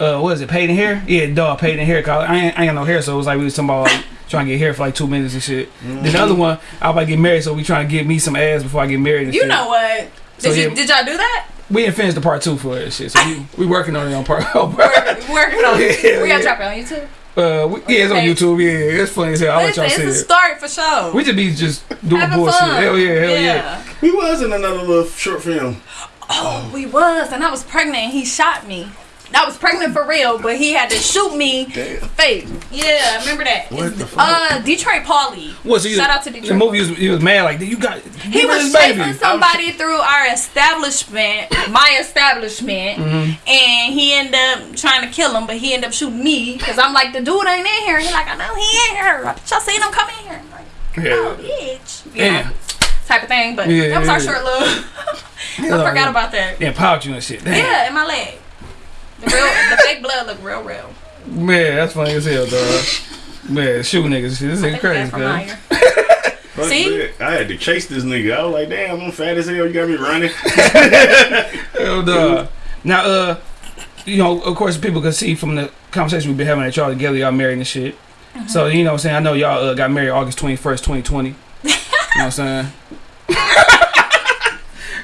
Uh, what is it? Paid in hair? Yeah, Dog. Paid in hair. Cause I ain't, I ain't got no hair, so it was like we was talking about like, trying to get hair for like two minutes and shit. Then the other one, I about to get married, so we trying to get me some ass before I get married. And You shit. know what? Did So, you yeah. did y'all do that? we didn't finish the part two for it shit. So we, we working on it on part. We're working on it. Yeah, we yeah. gotta drop it on YouTube. Uh, we, yeah, it's on YouTube. Yeah, it's funny as hell. I'll let Listen, y'all it's see a it. start for sure. We just be just doing Having bullshit. fun. Hell yeah, hell yeah. We was in another little short film. Oh, we was, and I was pregnant, and he shot me. I was pregnant for real, but he had to shoot me fake. Yeah, remember that. What the fuck? Uh, Detroit Paulie. What, so you, Shout out to Detroit. The movie was, he was mad like you got He give was this baby. chasing somebody through our establishment, my establishment, Mm-hmm. and he ended up trying to kill him, but he ended up shooting me because I'm like, the dude ain't in here. He like, I know he ain't here. Y'all seen him come in here? I'm like, oh, bitch. You Yeah. type of thing. But Yeah, that was our yeah. short little. I forgot about that. Yeah, pouch you and shit. Damn. Yeah, in my leg. The real, the fake blood look real, real. Man, that's funny as hell, dog. Man, shoot niggas. Shit, this I ain't think crazy, man. See? that. I had to chase this nigga. I was like, damn, I'm fat as hell. You got me running. Hell, dog. Now, uh, you know, of course, people can see from the conversation we've been having that y'all together, y'all married and shit. Mm-hmm. So, you know what I'm saying? I know y'all uh, got married August 21st, 2020. you know what I'm saying?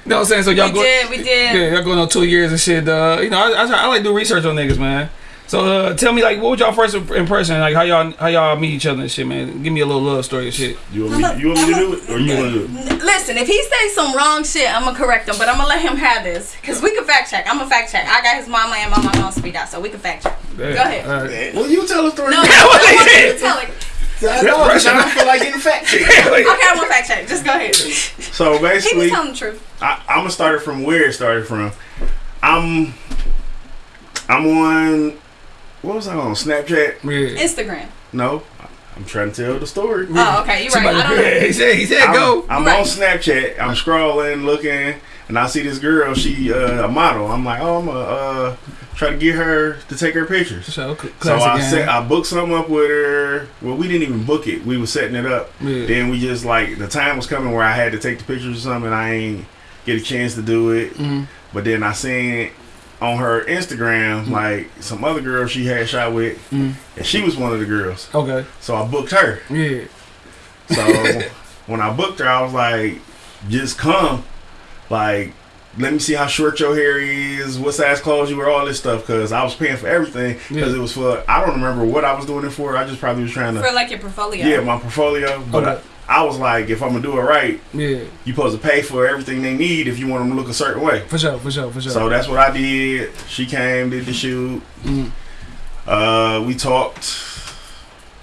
you know what I'm saying? So y'all We go. did, we did. Yeah, y'all going on two years and shit. Uh, you know, I, I, try- I like do research on niggas, man. So uh, tell me, like, what was y'all first impression? Like, how y'all how y'all meet each other and shit, man. Give me a little love story and shit. You want me? You want me to do it, or you want to do it? Listen, if he says some wrong shit, I'm gonna correct him, but I'm gonna let him have this because we can fact check. I'm gonna fact check. I got his mama and my mama on speed out, so we can fact check. Go ahead. All right. Well, you tell the story. No, I want you to tell it. I know, 'cause I don't feel like getting fact checked. Okay, I'm gonna fact check. Just go ahead. So was basically, telling the truth. I, I'm gonna start it from where it started from. I'm I'm on what was I on Snapchat? Yeah. Instagram. No, I'm trying to tell the story. Oh, okay, you're right. I don't know. yeah, he said, he said, I'm, go. I'm Right. on Snapchat. I'm scrolling, looking, and I see this girl. She uh, a model. I'm like, oh, I'm gonna uh, try to get her to take her pictures. So, So I set, I booked something up with her. Well, we didn't even book it. We were setting it up. Yeah. Then we just like the time was coming where I had to take the pictures or something. I ain't get a chance to do it. Mhm. But then I seen on her Instagram, like some other girl she had shot with, Mhm. and she was one of the girls. Okay. So I booked her. Yeah. So when I booked her, I was like, just come. Like, let me see how short your hair is, what size clothes you wear, all this stuff. Because I was paying for everything. Because Yeah. it was for, I don't remember what I was doing it for. I just probably was trying to, For like your portfolio. yeah, my portfolio. But Okay. I, I was like, if I'm going to do it right, Yeah. you supposed to pay for everything they need if you want them to look a certain way. For sure, for sure, for sure. So that's what I did. She came, did the shoot. Mhm. Uh, we talked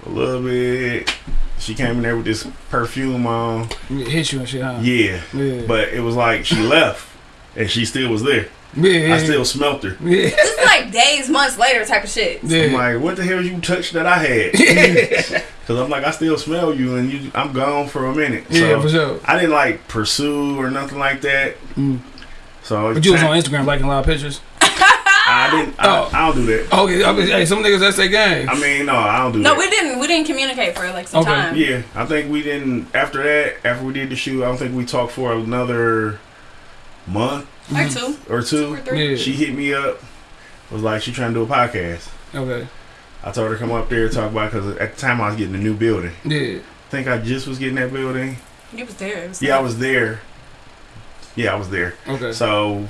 a little bit. She came in there with this perfume on. Yeah, hit you and shit, huh? Yeah, Yeah. but it was like she left and she still was there. yeah. I still smelt her. Yeah. This is like days, months later type of shit. I'm like, what the hell you touched that I had? Because I'm like, I still smell you and you. I'm gone for a minute. Yeah, for sure. I didn't like pursue or nothing like that. Mm. So But you was on Instagram liking a lot of pictures. I didn't. Oh. I, I don't do that. Okay, I mean, hey, some niggas that's their game. I mean, no, I don't do No, that. we didn't. We didn't communicate for like some Okay. time. Yeah, I think we didn't. After that, after we did the shoot, I don't think we talked for another month Or two. Mm-hmm. or Two two. or three. Yeah. She hit me up, was like, she trying to do a podcast. Okay. I told her to come up there and talk about because at the time I was getting a new building. Yeah. I think I just was getting that building. You was there. It was Yeah, I was there. Yeah, I was there. Okay. So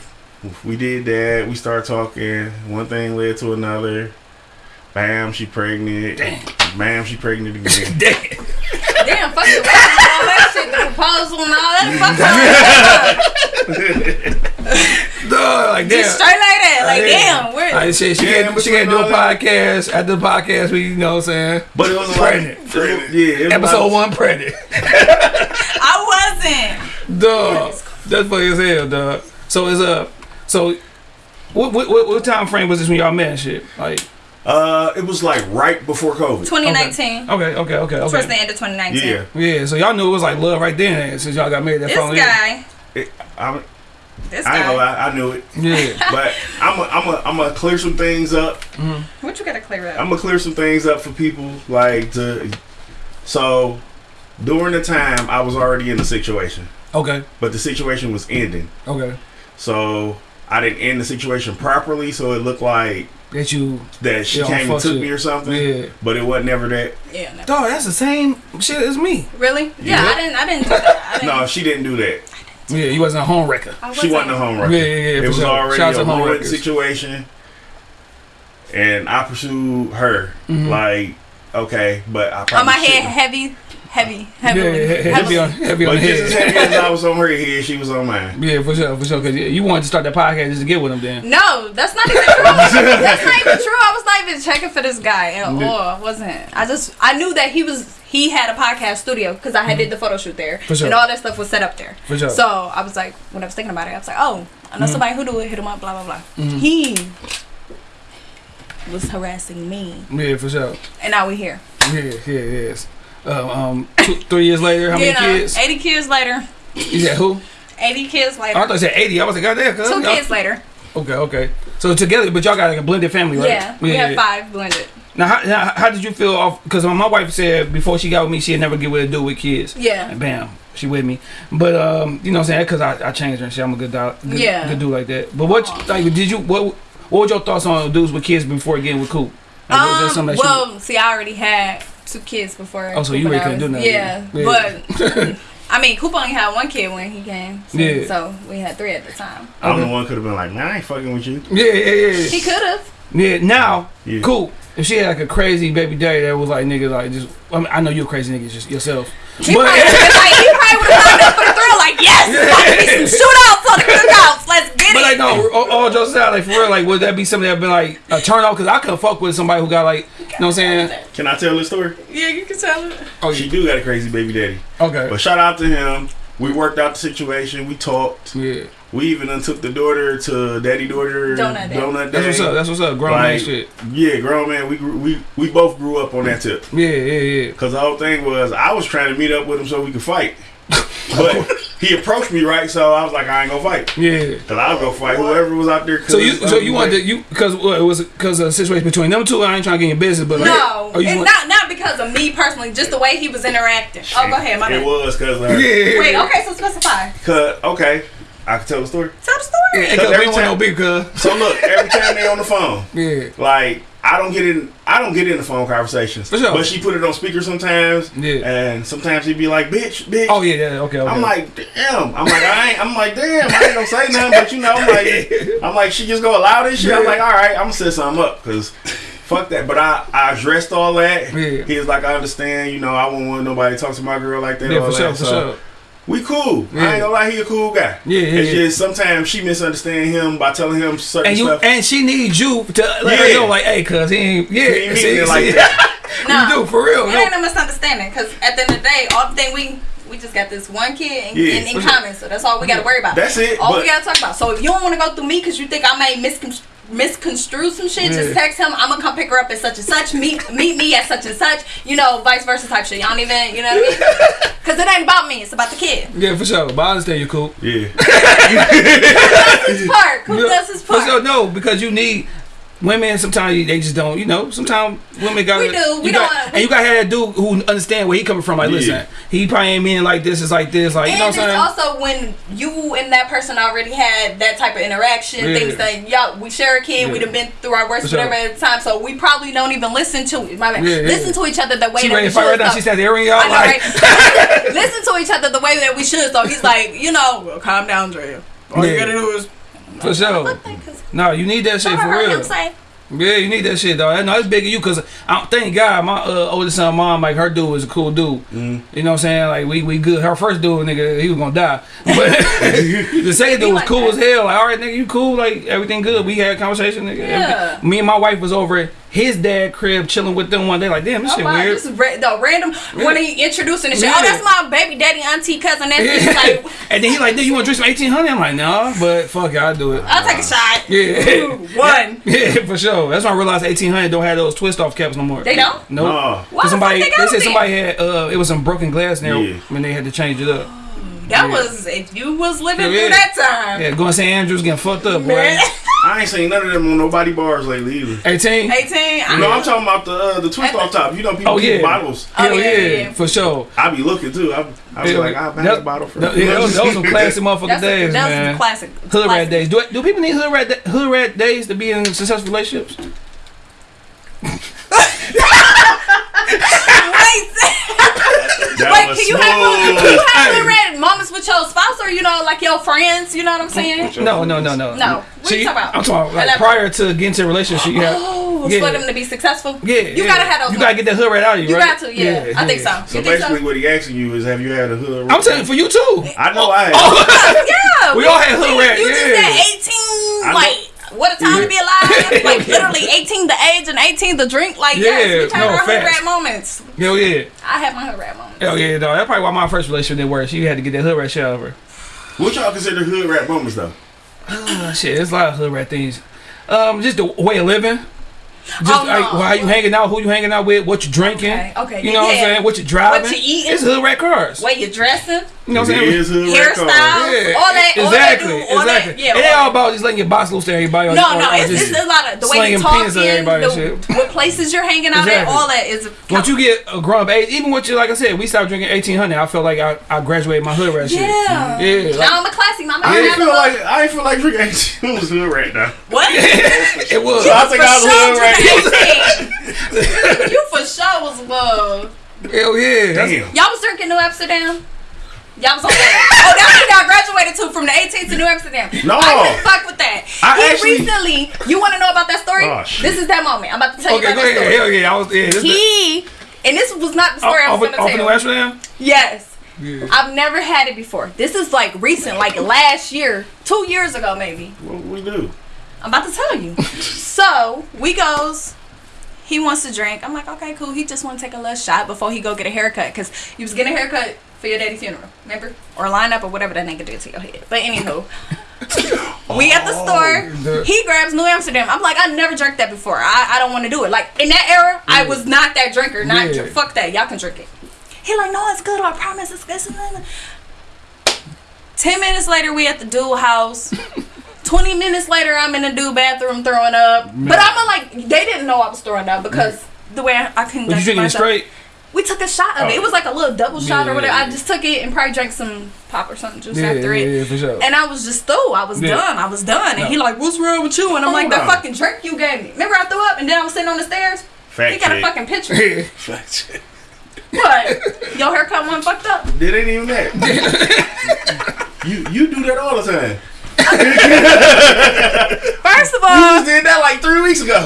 we did that. We started talking. One thing led to another. Bam, she pregnant. Bam, she pregnant again. Damn. Damn, fuck it. All that shit, the proposal and all that. Fuck all Dog, like damn. Just straight like that. Like, Yeah. damn, we're. I said she Yeah, can't she can't do a between all that- podcast. After the podcast, we you know what I'm saying. but it was Pregnant. like, pregnant. Yeah, it was Episode one pregnant. I wasn't. Dog. That's funny as hell, dog. So it's a so what, what what what time frame was this when y'all met and shit? Like Uh, it was like right before COVID. 2019. okay, okay, okay, Towards the end of 2019. Yeah, Yeah, so y'all knew it was like love right then since y'all got married that This phone. guy. It, I, This I ain't gonna lie, I knew it, Yeah. but I'm i I'm i I'm gonna clear some things up. Mm-hmm. What you gotta clear up? I'm gonna clear some things up for people, like to. So, during the time, I was already in the situation, Okay. but the situation was ending. Okay. So I didn't end the situation properly, so it looked like That you that she came and took shit. me or something. Yeah. But it wasn't never that. yeah. No. Dog, that's the same shit as me. Really? Yeah, Yeah. I didn't. I didn't do that. I didn't, No, she didn't do that. Yeah, he wasn't a home wrecker. I She wasn't a home wrecker. Yeah, yeah, yeah. it for was sure. already Shout out a home ruined wreckers. situation, and I pursued her. Mhm. Like, okay, but I probably On my head, shouldn't. Heavy, heavy, Yeah, heavy. heavy on heavy on But the just as heavy as I was on her head, she was on mine. Yeah, for sure, for sure. Cause you wanted to start that podcast just to get with him, then. No, that's not even true. that's not even true. I was not even checking for this guy at all. I wasn't. I just I knew that he was he had a podcast studio because I had did the photo shoot there For sure. and all that stuff was set up there. For sure. So I was like, when I was thinking about it, I was like, oh, I know Mm-hmm. somebody who do it. Hit him up. Blah blah blah. He was harassing me, Yeah, for sure. and now we here. Yeah, yeah, yes. Uh, um, two, three years later, how many you know, kids? eighty kids later. You said who? Eighty kids Oh, I thought you said eighty. I was like, goddamn. Two kids later. Okay, okay. So together, but y'all got like a blended family, right? Yeah, we have five blended. Now, how, how, how did you feel off? Because my wife said before she got with me, she'd never get with a dude with kids. Yeah. And bam, she with me. But um, you know what I'm saying? Because I, I changed her and shit. I'm a good, good, Yeah. good dude like that. But what like did you what what were your thoughts on dudes with kids before getting with Coop? Like, Um, something that you- well, see, I already had two kids before. Oh, so you Coop really and couldn't do nothing. Yeah, Yeah. but I mean, Coop only had one kid when he came. So, Yeah. so we had three at the time. I'm the Okay. one could have been like, man, I ain't fucking with you. yeah, yeah, yeah. He could have. Yeah, now, Yeah. cool. If she had like a crazy baby daddy that was like nigga, like just I, mean, I know you're a crazy nigga just yourself. He But probably would have been like, he probably would have signed up for the thrill. Like, yes, it's about be some shootouts on the cookouts. Let's get but like no, all, all jokes aside, like for real, like would that be something that'd be like a turn off? Because I couldn't fuck with somebody who got like, you know what I'm saying? Can I tell this story? Yeah, you can tell it. Oh, She yeah. do got a crazy baby daddy. Okay. But shout out to him. We worked out the situation. We talked. Yeah. We even done took the daughter to daddy daughter Donut day. donut That's what's up. That's what's up. Grown man shit. Yeah, grown man. We grew, we we both grew up on that tip. Yeah, yeah, yeah. Cause the whole thing was I was trying to meet up with him so we could fight, but he approached me right, so I was like I ain't gonna fight. Yeah. Cause I'll go fight whoever was out there. So you, so you wanted to, you because what it was because of the situation between them two. I ain't trying to get in business, but like, No, oh, you and not not because of me personally, just the way he was interacting. Oh, go ahead, my It bad. was cause uh, yeah, Wait, okay, so specify. Cause okay, I can tell the story. Tell the story. Yeah, because we every don't want no time- big cuz. So look, every time they on the phone, Yeah. like I don't get in I don't get in the phone conversations. For sure. But she put it on speaker sometimes. Yeah. And sometimes she'd be like, bitch, bitch. Oh yeah, yeah. Okay, okay. I'm like, damn. I'm like, I ain't I'm like, damn, I ain't gonna say nothing, but you know, I'm like I'm like, she just go allow this shit. I'm like, all right, I'm gonna set something up because fuck that. But I, I addressed all that. Yeah. He was like, I understand, you know, I won't want nobody to talk to my girl like that. yeah, for sure, that. for So, sure. We cool. Yeah. I ain't gonna lie, he a cool guy. Yeah, yeah, It's yeah. just sometimes she misunderstand him by telling him certain And you stuff. and she needs you to let her Yeah. know, like, hey, cuz he ain't, yeah, He ain't see, see, like that. No. you do for real. It No. ain't a misunderstanding because at the end of the day, all the thing we we just got this one kid in, Yeah. in, in common, so that's all we got to worry about. That's it, All we got to talk about. So if you don't want to go through me because you think I may miscon- misconstrue some shit, Yeah. just text him. I'm gonna come pick her up at such and such. Meet meet me at such and such. You know, vice versa type shit. Y'all don't even, you know what I mean? Because it ain't about me. It's about the kid. Yeah, for sure. But I understand you cool. yeah. Who does His part. Who Yeah, does his part? sure, no, because you need women. Sometimes they just don't. You know, sometimes women got. We do, we you don't- and you got to have that dude who understand where he coming from. Like, Yeah. listen, he probably ain't meaning like this. Is like this. Like, you know and what I'm it's saying? also when you and that person already had that type of interaction, Yeah. things that y'all we share a kid, Yeah. we'd have been through our worst For sure. whatever at the time, so we probably don't even listen to my bad, Yeah, yeah. listen to each other the way she that ready we to fight right should. now. so- She said, "Aaron, y'all I like." right? listen to each other the way that we should. So he's like, you know, well, calm down, Drea. All you gotta do is For sure. No, you need that shit for real. I'm saying. Yeah, you need that shit, dog. No, it's big of you because I thank God my uh, oldest son, mom, like her dude was a cool dude. Mm. You know what I'm saying? Like we we good. Her first dude, nigga, he was gonna die. But the second dude was like cool that. as hell. Like, all right, nigga, you cool? Like everything good. We had a conversation, nigga. Yeah. Everything- Me and my wife was over at his dad crib chilling with them one day. Like, damn, this Oh shit my, weird. this is ra- the random when he introducing and shit. Yeah. Oh, that's my baby daddy, auntie, cousin, nephew. He's like, and then he like, dude, you want to drink some 1800? I'm like, nah, but fuck it, I'll do it. I'll take a shot. Yeah. One. Yeah, for sure. That's when I realized 1800 don't have those twist off caps no more. They don't? Nope. Oh. Why 'Cause the somebody, they they said somebody had, uh, it was some broken glass there Yeah. when they had to change it up. That Yeah. was if you was living Yeah. through that time. Yeah, going to St. Andrews getting fucked up, boy. Man. I ain't seen none of them on nobody bars lately either. 18? 18. I No, I'm talking about the uh, the twist off top. You know, people Oh, keep yeah. bottles. Oh, Hell yeah, yeah, yeah, yeah. for sure. I be looking too. I, I was Yeah, like, I'll buy that- a bottle for that- yeah, those, those some classic motherfucking That's days, a, that's man. a classic. Hood rat days. Do, do people need hood rat, da- hood rat days to be in successful relationships? Wait, That wait, can you have can you have little red moments with your spouse or you know like your friends? You know what I'm saying? No, no, no, no. No. What See, you talking about? I'm talking about like prior to getting to a relationship, you have, Oh tools Yeah. for them to be successful. Yeah, you yeah. gotta have those. You gotta get that hood rat out of you, You right? got to, yeah. I think so. So you think basically, so? what he asking you is, have you had a hood? I'm telling you, for you too. I know oh, I have. Oh, yeah, We all had hood you- rat, You yeah. just said 18, I like. What a time to be alive! Like literally 18 the age and 18 the drink. Like yes, Yeah, we turn no, our hood rat moments. Hell yeah. I had my hood rat moments. Hell yeah, dog. That's probably why my first relationship didn't work. She had to get that hood rat shit out of her. What y'all consider hood rap moments though? Uh, shit, there's a lot of hood rat things. Um, just the way of living. Just Oh, no. like how you hanging out, who you hanging out with, what you drinking. Okay, okay, You know what I'm saying? What you driving. What you eating. It's hood rat cars. Way you dressing, You know what I'm saying? is hood rap hairstyle. Yeah, all that, all that exactly, do, all exactly. that. Yeah, it ain't all all about just letting your box loose to everybody. No, or- no, or it's, just- it's a lot of the way you slinging talking, pins at everybody and the, shit. what places you're hanging out Exactly. at, all that is. Once you get a grown up age, even with you, like I said, we stopped drinking 1800. I felt like I, I graduated my hood rat shit. yeah, mm-hmm. Yeah, like- Now I'm a classy mama. I I'm ain't feel a- like I ain't feel like drinking. It was hood rap now. what? It was. So I think I was hood rap. rap. you for sure was above. Hell yeah. Damn. Y'all was drinking New Amsterdam. Y'all was on that. oh, that's what y'all graduated to from the 18th to New Amsterdam. No. I fuck with that. I he actually- recently. You want to know about that story? Oh. This is that moment. I'm about to tell Okay, you go about ahead. that story. Hell yeah. I was. Yeah, this He and this was not the story I was off, gonna off tell. New Amsterdam? Yes. Yeah. I've never had it before. This is like recent, like last year, two years ago maybe. What we do? I'm about to tell you. so we goes. He wants to drink. I'm like, okay, cool. He just want to take a little shot before he go get a haircut because he was getting a haircut for your daddy's funeral, remember? Or line up or whatever that nigga did to your head. But anywho, we at the oh, store. the- He grabs New Amsterdam. I'm like, I never drank that before. I, I don't want to do it. Like in that era, I was not that drinker. Not Yeah. fuck that. Y'all can drink it. He like, no, it's good. I promise, it's good. Ten minutes later, we at the dual house. Twenty minutes later, I'm in the dude bathroom throwing up. But I'm like, they didn't know I was throwing up because the way I, I couldn't. Was you drinking it myself- straight? We took a shot of it. It oh. was like a little double shot Yeah, or whatever. yeah, I just took it and probably drank some pop or something just Yeah, after yeah, it. yeah, for sure. And I was just through. I was Yeah. done. I was done. And he like, what's wrong with you? And I'm oh like, Hold that on. fucking drink you gave me. Remember I threw up and then I was sitting on the stairs? Fact He got a fucking picture. Yeah. Fact check. what? Your haircut wasn't fucked up? Did ain't even that. you you do that all the time. First of all, You all, just did that like three weeks ago.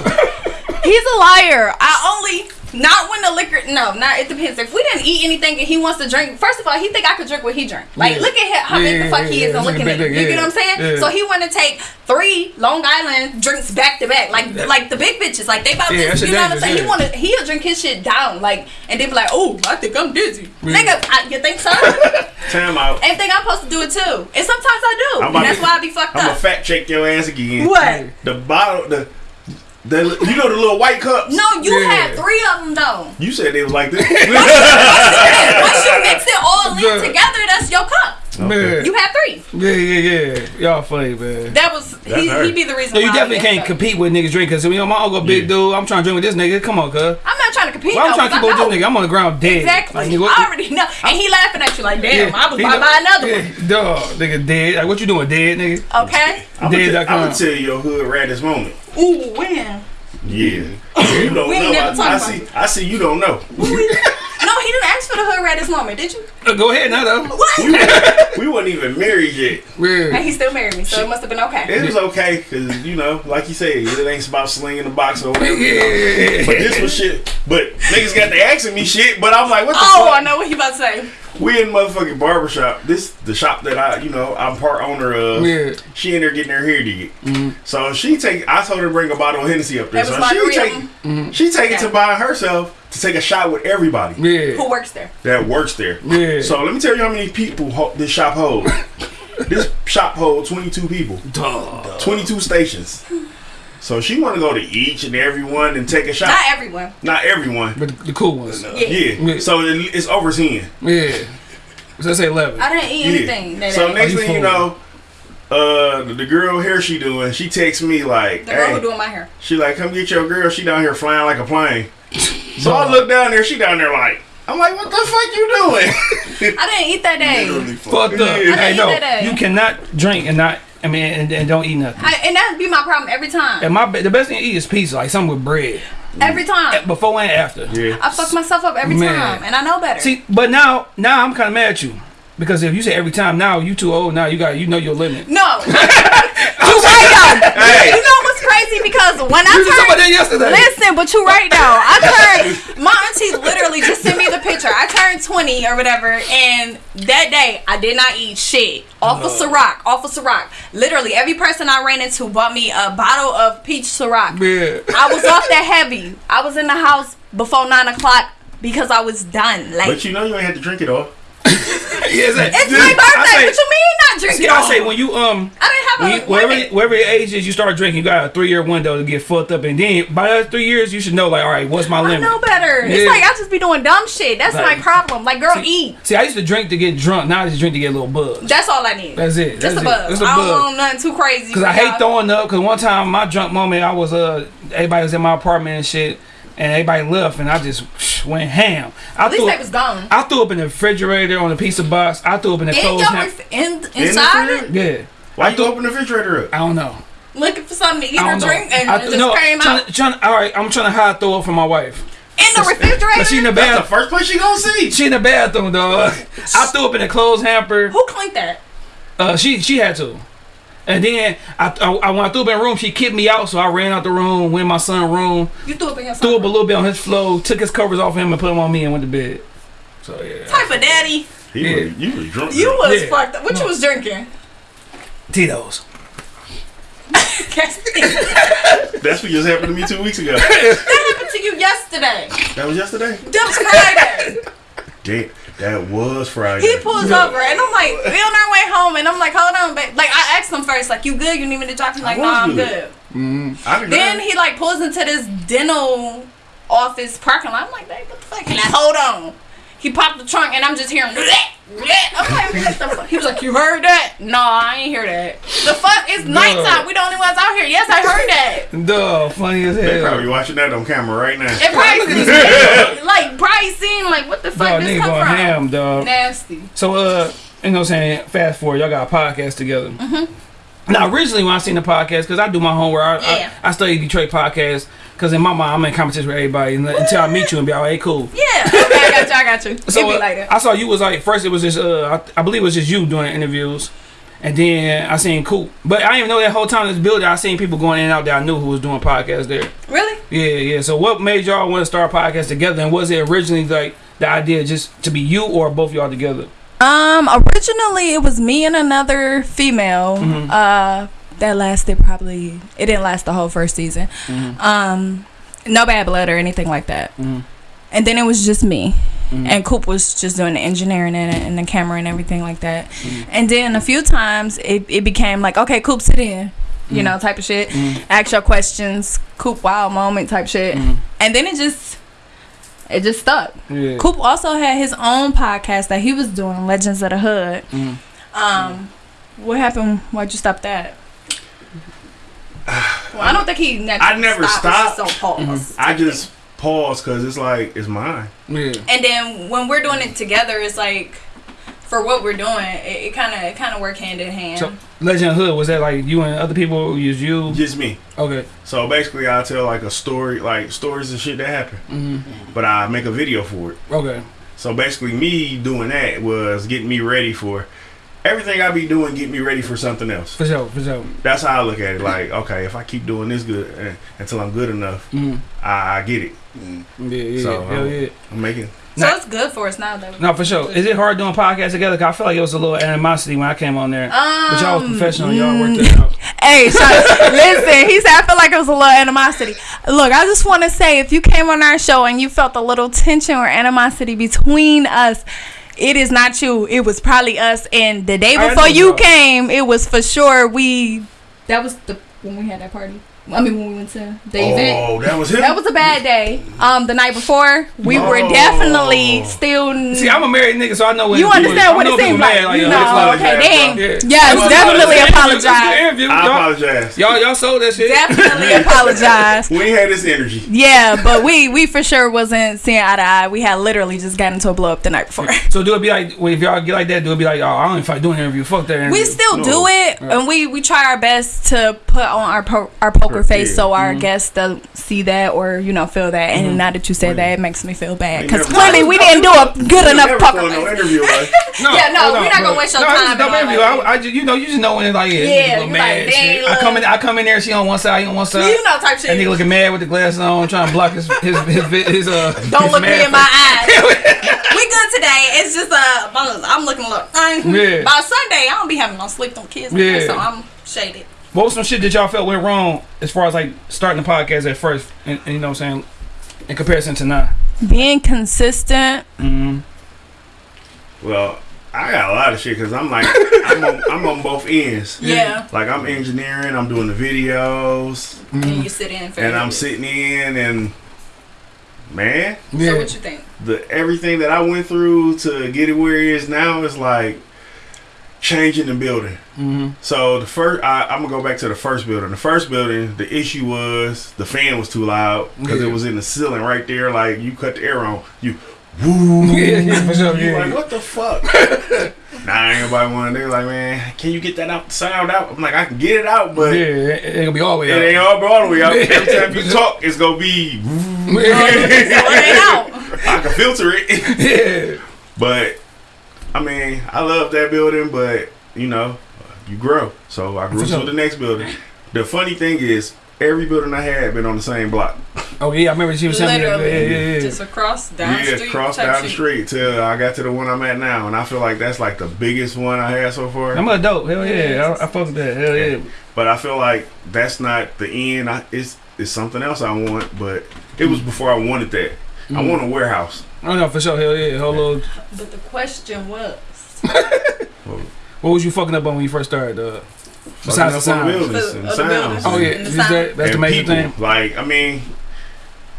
he's a liar. I only not when the liquor. No, not it depends. If we didn't eat anything and he wants to drink, first of all, he think I could drink what he drink. Like, Yeah. look at him, how Yeah, big the yeah, fuck he yeah, is and yeah. looking at it. big, You yeah. get what I'm saying? Yeah. So he want to take three Long Island drinks back to back, like like the big bitches, like they about Yeah, that this. You know what I'm dangerous, saying? He yeah. want to he'll drink his shit down, like, and they be like, oh, I think I'm dizzy, Yeah. nigga. I, you think so? Time out. and think I'm supposed to do it too, and sometimes I do, and that's to- why I be fucked I'm gonna up. fact check your ass again. What? The bottle, the, the you know the little white cups. No, you Yeah. had three of them though. You said they was like this. Once you mix it all in together, that's your cup. Man. You had three. Yeah, yeah, yeah. Y'all funny, man. That was he, her. he be the reason. No, you why definitely can't up. compete with niggas drinking. So, you know, my uncle, big Yeah. dude, I'm trying to drink with this nigga. Come on, cuz. I'm not trying to compete. Well, I'm though, trying to keep 'cause up I with this nigga. I'm on the ground dead. Exactly. Like, nigga, I already know. And he laughing at you like, damn, Yeah, I was he about to know- buy another yeah, Dog, nigga dead. Like, what you doing, dead, nigga? one. Okay. I'm Dead.com. gonna tell you your hood raddest moment. Ooh, when? Yeah. You don't We ain't know. never I, I see. I see. You don't know. No, he didn't ask for the hood rat this moment, did you? Uh, go ahead now, though. What? We, weren't- we wasn't even married yet. and he still married me, so it must have been okay. It was okay because you know, like you said, it ain't about slinging the box or whatever. you know. Yeah. But this was shit. But niggas got to asking me shit. But I'm like, what the Oh, fuck? I know what he about to say. We in motherfucking barbershop. This the shop that I, you know, I'm part owner of. Yeah. She in there getting her hair did. So she take. I told her to bring a bottle of Hennessy up there. That was So she margarita. take. She take it to buy herself to take a shot with everybody Yeah. Who works there? that works there. Yeah. So let me tell you how many people ho- this shop holds. this shop holds 22 people, Dog. 22 stations. So she want to go to each and every one and take a shot. Not everyone. Not everyone. But the, the cool ones. Yeah. Yeah. Yeah. So it, it's overseeing. Yeah. So let's say 11. I didn't eat Yeah. anything. That So day. next you thing you know, uh, the, the girl here she doing, she texts me like, the girl hey, who doing my hair. she like, come get your girl. She down here flying like a plane. So I look down there, she down there like, I'm like, what the fuck you doing? I didn't eat that day. Fucked up. Yeah. I didn't no. eat that day. You cannot drink and not, I mean, and, and don't eat nothing. I, and that'd be my problem every time. And my the best thing to eat is pizza, like something with bread. Every time. Eh, before and after. yeah. I fuck myself up every Man. time, and I know better. See, but now, now I'm kind of mad at you because if you say every time, now you too old. Now you got, you know your limit. no, you right though. Hey. You know what's crazy? because when I You just talking about that turned yesterday. Listen, but you right now. I turned my auntie literally just sent me the picture. I turned 20 or whatever, and that day I did not eat shit. Off of Ciroc, off of Ciroc. Literally, every person I ran into bought me a bottle of peach Ciroc. Yeah. I was off that heavy. I was in the house before nine o'clock because I was done. Like But you know you ain't had to drink it all. Yeah, it's like- it's Yeah, my I birthday. say- what you mean not drinking? See, I say when you um I didn't have when a you, whatever your age is, you start drinking. You got a three year window to get fucked up, and then by the three years, you should know like, all right, what's my I limit? know better. Yeah. It's like I just be doing dumb shit. That's Like- my problem. Like, girl, eat. See, I used to drink to get drunk. Now I just drink to get a little buzz. That's all I need. That's it. Just That's a buzz. Just a I don't buzz. want nothing too crazy. Cause I hate throwing up. Cause one time my drunk moment, I was uh everybody was in my apartment and shit, and everybody left, and I just went ham. I At least threw, they was gone. I threw up in the refrigerator on a piece of box. I threw up in the In clothes. your ham- ref- in, In the inside fridge? it, yeah, Why I you open the refrigerator up? I don't know. looking for something to eat or know. drink, and I, it just no, came trying, out trying, all right, I'm trying to hide throw up from my wife. in the refrigerator. Cause she in the That's the first place she gonna see. She in the bathroom, dog. I threw up in the clothes hamper. Who cleaned that? Uh, she she had to. And then I, I, I when I threw up in the room, she kicked me out, so I ran out the room, went in my son's room, You threw up in your threw up a little bit on his floor, took his covers off him, and put them on me, and went to bed. So yeah, Type of daddy. He Yeah. was, you was drunk. You was Yeah. fucked up. What you was drinking? Tito's. That's what just happened to me two weeks ago. That happened to you yesterday. That was yesterday. That was Friday. Damn, that was Friday. He pulls over and I'm like, we on our way home and I'm like, hold on, babe. Like I asked him first, like, you good? You need me to drop you? Like, no, was I'm good. good. Mm-hmm. I didn't Then he like pulls into this dental office parking lot. I'm like, babe, what the fuck? He like, hold on. He popped the trunk and I'm just hearing. I'm like, what the fuck? He was like, you heard that? No, I ain't hear that. The fuck? It's nighttime. We the only ones out here. Yes, I heard that. Duh, funny as hell. They probably watching that on camera right now. It probably like probably seemed like what the fuck Dog, this nigga come going from? ham, dog. Nasty. So, uh, you know what I'm saying? Fast forward, y'all got a podcast together. Mm-hmm. Now, originally when I seen the podcast, because I do my homework, I, Yeah. I, I study Detroit podcast, because in my mind, I'm in competition with everybody and, until I meet you and be like, hey, cool. Yeah. Okay, I got you. I got you. So It'd be uh, like that. I saw you was like first it was just uh I, I believe it was just you doing interviews, and then I seen Coop, but I didn't even know that whole time this building I seen people going in and out that I knew who was doing podcasts there. Really? Yeah, yeah. So what made y'all want to start a podcast together, and was it originally like the idea just to be you or both y'all together? Um, originally it was me and another female. Mm-hmm. Uh, that lasted probably. It didn't last the whole first season. Mm-hmm. Um, no bad blood or anything like that. And then it was just me. Mm-hmm. And Coop was just doing the engineering and, and the camera and everything like that. Mm-hmm. And then a few times it, it became like, okay, Coop, sit in. Mm-hmm. You know, type of shit. Ask your questions. Coop, wow moment type shit. Mm-hmm. And then it just, it just stuck. Yeah. Coop also had his own podcast that he was doing, Legends of the Hood. Um, what happened? Why'd you stop that? Well, I don't think he. Never I never stopped. stopped. So. I just pause because it's like it's mine. Yeah. And then when we're doing it together, it's like for what we're doing, it kind of it kind of work hand in hand. So Legend Hood was that like you and other people? Or was you? Just me. Okay. So basically, I tell like a story, like stories and shit that happen, Mm-hmm. but I make a video for it. Okay. So basically, me doing that was getting me ready for everything I be doing. Get me ready for something else. For sure. For sure. That's how I look at it. Like, okay, if I keep doing this good uh, until I'm good enough, Mm. I, I get it. Yeah. Yeah. So, hell um, yeah. I'm making. so Nah. it's good for us now though. No, for sure. Is it hard doing podcasts together? Cause I feel like it was a little animosity when I came on there. but y'all was Um, professional. Y'all worked it out. Hey, Sean, listen, he said I feel like it was a little animosity. Look, I just want to say if you came on our show and you felt a little tension or animosity between us, it is not you. It was probably us. And the day before you bro. came, it was for sure we. That was the when we had that party. I mean, when we went to the event. Oh, that was him. That was a bad day. Um, the night before, we were Oh. definitely still. See, I'm a married nigga, so I know when you understand I what know it people seems mad, like. you know, it's like- okay, dang. Yeah. Yes, Well, definitely it's a good apologize. interview. I apologize. y'all, y'all sold that shit. Definitely apologize. We had this energy. Yeah, but we we for sure wasn't seeing eye to eye. We had literally just gotten into a blow up the night before. So do it be like, well, if y'all get like that, do it be like, oh, I don't even fight doing an interview. Fuck that interview. We still No. do it, Right. and we we try our best to put on our po- our poker poker face, Yeah. so our guests don't see that or you know feel that. And now that you said that, it makes me feel bad because clearly we didn't do a good enough Never poker doing no interview. Like, No, Yeah, no, hold we're not gonna bro. waste your no, it's time a dope interview. that. I, I just, you know, you just know when it's like, yeah, Yeah, yeah you you mad. like, shit. I come in. I come in there, she on one side, he on one side. You know, type That nigga shit. looking mad with the glasses on, trying to block his his his, his, his uh. Don't his look me mad in my eyes. we good today. It's just uh, I'm looking look. Yeah. By Sunday, I don't be having no sleep on kids. Yeah. so I'm shaded. What was some shit that y'all felt went wrong as far as like starting the podcast at first, and, and you know what I'm saying, in comparison to now? Being consistent. Mm-hmm. well, I got a lot of shit because I'm like, I'm on, I'm on both ends. Yeah. Like I'm engineering, I'm doing the videos, Mm-hmm. And you sit in for and I'm it. sitting in, and man, So what you think? the everything that I went through to get it where it is now is like changing the building. Mm-hmm. So the first, I, I'm gonna go back to the first building. The first building, the issue was the fan was too loud because Yeah. it was in the ceiling right there. Like you cut the air on, you woo. Yeah, yeah, for sure. You Yeah. like what the fuck? nah, ain't nobody want. They were like, man, can you get that out, sound out? I'm like, I can get it out, but yeah, it, it gonna be all the way it out. ain't all all the way out. Yeah. Every time you talk, it's gonna be. woo. So it ain't out. I can filter it. yeah. But I mean, I love that building, but you know, you grow. So I grew to the next building. The funny thing is, every building I had been on the same block. Oh yeah, I remember she was telling me that. Yeah, yeah, yeah. just across down the yeah, street. cross type down the street till I got to the one I'm at now, and I feel like that's like the biggest one I had so far. I'm a dope. Hell yeah, I, I fuck with that. Hell yeah. But I feel like that's not the end. I, it's it's something else I want, but it was before I wanted that. I Mm. want a warehouse. Oh no, for sure. Hell yeah. Whole little. But the question was, What was you fucking up on when you first started? Uh, besides the Fucking up sound. buildings The- the sounds Oh yeah, And the sound. that, that's the and major people. thing. Like I mean,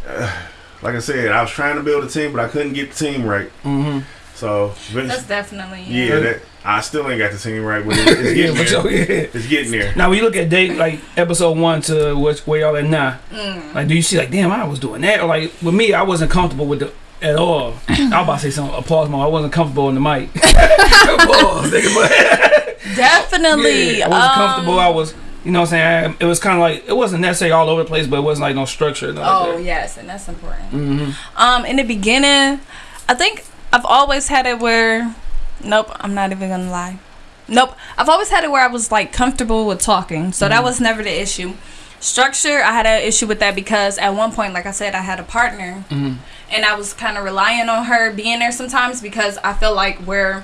uh, like I said, I was trying to build a team, but I couldn't get the team right. Mm-hmm. So that's definitely yeah, that I still ain't got the team right, but it, it's getting for there. sure. Yeah. It's getting there. Now when you look at date like episode one to which where y'all at now, Mm. like do you see like damn I was doing that or like with me I wasn't comfortable with the at all. I was about to say some applause mode. I wasn't comfortable in the mic. Nigga, Definitely. Yeah, I wasn't um, comfortable. I was, you know, what I'm saying it was kind of like it wasn't necessarily all over the place, but it wasn't like no structure. Oh yes, and that's important. hmm Um, in the beginning, I think I've always had it where, nope, I'm not even gonna lie. Nope, I've always had it where I was like comfortable with talking, so that was never the issue. Structure, I had an issue with that because at one point, like I said, I had a partner, Mhm. and I was kind of relying on her being there sometimes because I feel like where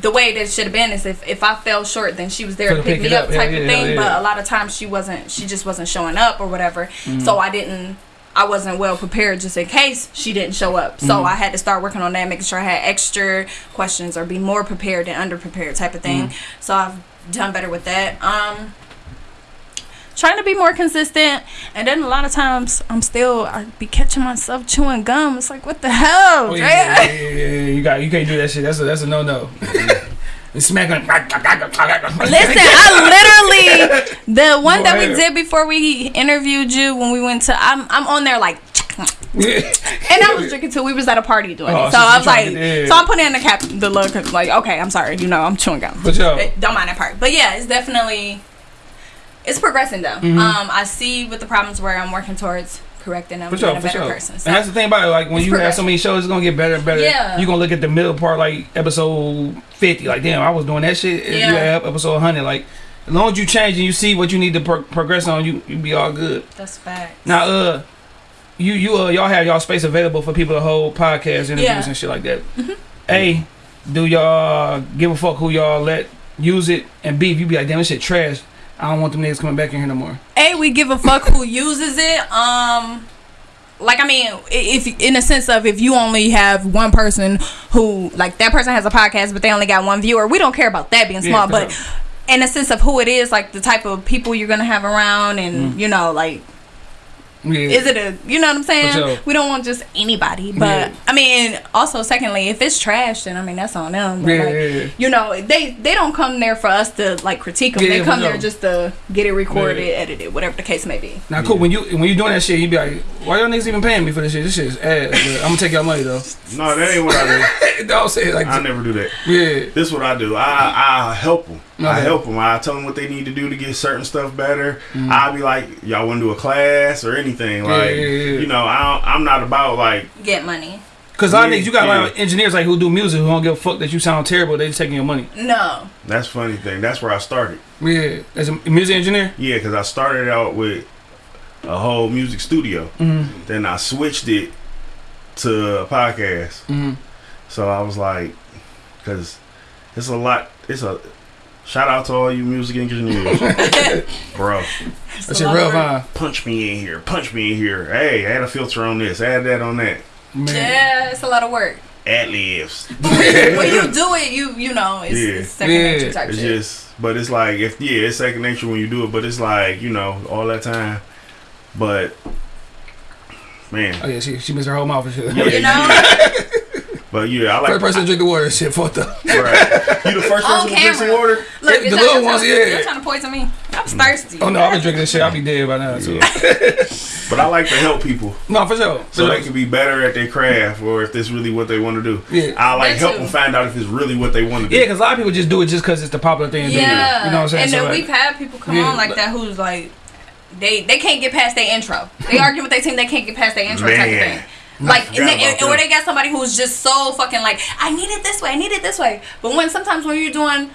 the way that it should have been is if, if I fell short, then she was there to To pick pick me up up, type yeah, of thing. yeah. But a lot of times she wasn't, she just wasn't showing up or whatever. Mm-hmm. So I didn't, I wasn't well prepared just in case she didn't show up. So Mm-hmm. I had to start working on that, making sure I had extra questions or be more prepared than underprepared type of thing. Mm-hmm. So I've done better with that. Um, trying to be more consistent and then a lot of times i'm still i be catching myself chewing gum it's like what the hell Oh, yeah, yeah, yeah, yeah. You got you can't do that shit. That's a that's a no no. Listen, I literally the one that we did before we interviewed you when we went to I'm I'm on there like and I was drinking too. We was at a party doing Oh, it, so I was like, so I'm putting in the cap the look like okay, I'm sorry, you know I'm chewing gum. But yo, don't mind that part. But yeah, it's definitely it's progressing though. Mm-hmm. Um, I see with the problems where I'm working towards correcting them, for sure, being a for better sure. person. And that's the thing about it. Like when It's you have so many shows, it's gonna get better and better. Yeah. You're gonna look at the middle part, like episode fifty. Like damn, I was doing that shit. Yeah. You have episode hundred. Like as long as you change and you see what you need to pro- progress on, you you be all good. That's facts. Now, uh, you you uh y'all have y'all space available for people to hold podcast interviews Yeah. and shit like that. A, do y'all give a fuck who y'all let use it? And B, if you be like, damn, this shit trash. I don't want them niggas coming back in here no more. Hey, we give a fuck who uses it. Um, like I mean, if in a sense of if you only have one person who like that person has a podcast, but they only got one viewer, we don't care about that being small. for but in a sense of who it is, like the type of people you're gonna have around, and Mm. you know, like Yeah. Is it a you know what I'm saying? Sure. We don't want just anybody. But Yeah. I mean, also secondly, if it's trash, then I mean that's on them. Yeah, like, yeah, yeah. You know, they they don't come there for us to like critique them. Yeah, they for come sure. there just to get it recorded, Yeah. edited, whatever the case may be. Now, cool. When you when you doing that shit, you be like, "Why y'all niggas even paying me for this shit? This shit is ass. I'm gonna take y'all money though." No, that ain't what I do. Don't say it like I never do that. yeah. This is what I do. I I help them. I help them. I tell them what they need to do to get certain stuff better. I'll be like, y'all want to do a class or anything? Mm-hmm. Yeah, Like, yeah, yeah. you know, I don't, I'm not about like Get money. Cause a lot of you got a lot of engineers like who do music who don't give a fuck that you sound terrible. They just taking your money. No. that's funny thing. That's where I started. Yeah, as a music engineer. Yeah, because I started out with a whole music studio. Mm-hmm. Then I switched it to a podcast. Mm-hmm. So I was like, because it's a lot. It's a shout out to all you music engineers, bro. That shit real fine. Punch me in here. Punch me in here. Hey, add a filter on this. Add that on that. Man. Yeah, it's a lot of work. Ad libs. when you do it, you you know it's, Yeah. it's second Yeah. nature type It's shit. just, but it's like if yeah, it's second nature when you do it. But it's like you know all that time. But man, Oh yeah, she she missed her whole mouth and shit. Yeah. you know, but yeah, I like First person to drink the water, shit fucked up. Right. You the first On person to drink some water? look, The little ones, you're yeah. You're trying to poison me. I was thirsty. Oh no, I've been drinking this shit. I'll be dead by now too. But I like to help people No, for sure. For so they can be better at their craft or if this really what they want to do. Yeah. I like That help too. them find out if it's really what they want to do. Yeah, because a lot of people just do it just because it's the popular thing to do. Yeah, You know what I'm saying? and So, then like, we've had people come Yeah, on like but- that who's like, they they can't get past their intro. They argue with their team, they can't get past their intro type of Man. thing. Like, forgot and they, about or that. they got somebody who's just so fucking like, I need it this way, I need it this way. But when sometimes when you're doing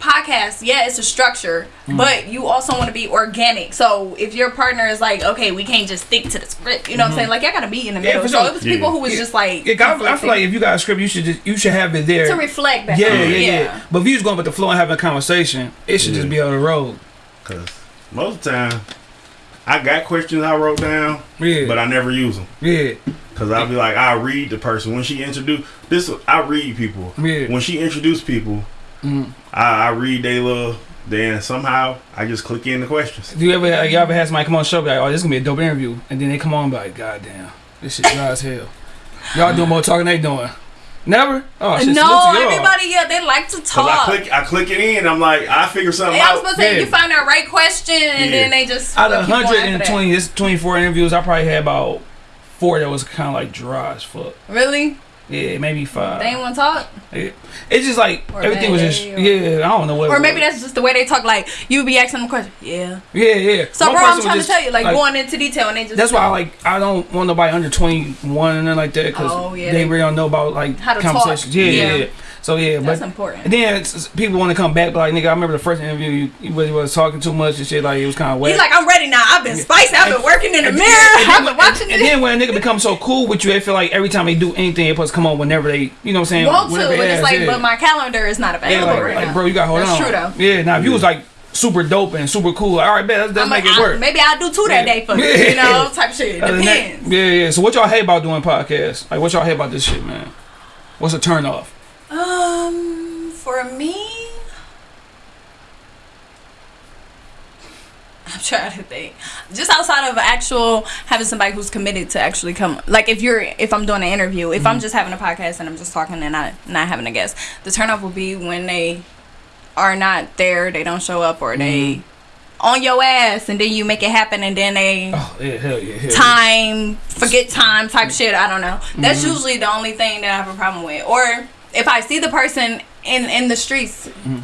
podcasts, yeah, it's a structure, Mm. but you also want to be organic. So if your partner is like, okay, we can't just stick to the script, you know what I'm saying? Like, I gotta be in the Mm-hmm. Yeah, middle. so sure. it was people Yeah. who was Yeah. just like, Yeah, 'cause I, I feel like if you got a script, you should just you should have it there. to reflect back. yeah, on yeah, yeah, But if you just going with the flow and having a conversation, it should just be on the road. Because most of the time, I got questions I wrote down, Yeah, but I never use them. yeah, Because I'll be like, I read the person. When she introduce this, I read people. yeah. When she introduce people, Mhm. I, I read they little, then somehow I just click in the questions. Do you ever like, you ever had somebody come on the show be like, oh, this is gonna be a dope interview, and then they come on and be like, God damn, this shit dry as hell. Y'all doing more talking than they doing. Never? Oh shit. no, salute everybody, yeah, they like to talk. I click, I click it in. I'm like, I figure something And I was supposed to say Yeah. you find that right question and Yeah. then they just Out of keep going after that. 120, it's 24 interviews, I probably had about four that was kind of like dry as fuck. Really? Yeah, maybe five. They ain't want to talk? Yeah. It's just like Or everything was just or- yeah. I don't know what. Or maybe was. that's just the way they talk. Like you be asking them questions. Yeah. yeah, yeah. So One bro, I'm trying just, to tell you, like, going into detail, and they just That's why I like I don't want nobody under 21 and nothing like that because Oh, yeah, they, they- really don't know about like How to talk. conversations. Yeah, yeah, Yeah. yeah. So yeah, That's but important. then it's, it's- people want to come back, but like nigga, I remember the first interview you, you was, was talking too much and shit. Like it was kind of wet. He's like, I'm ready now. I've been spicy. I've been working in the And mirror. then- I've been watching and it. then when a nigga becomes so cool with you, they feel like every time they do anything, it supposed to come on whenever they, you know what I'm saying? Want to, but it's like, yeah. but my calendar is not Yeah, available like, right like, now. bro, you got to hold That's on. true, though. Yeah, now if you was like super dope and super cool, all right, man, let's, let's I'm make like, it work. I, maybe I'll do two that Yeah. day for you. You know, type shit. Other than that- yeah, yeah. So what y'all hate about doing podcasts? Like what y'all hate about this shit, man? What's a turn off? Um, for me, I'm trying to think. Just outside of actual having somebody who's committed to actually come, like if you're, if I'm doing an interview, if Mm-hmm. I'm just having a podcast and I'm just talking and not not having a guest, the turn off will be when they are not there, they don't show up, or they on your ass, and then you make it happen, and then they Mm-hmm. Oh yeah, hell yeah, hell yeah. time, forget time type shit. I don't know. That's Mm-hmm. usually the only thing that I have a problem with. Or if I see the person in in the streets. Mm-hmm.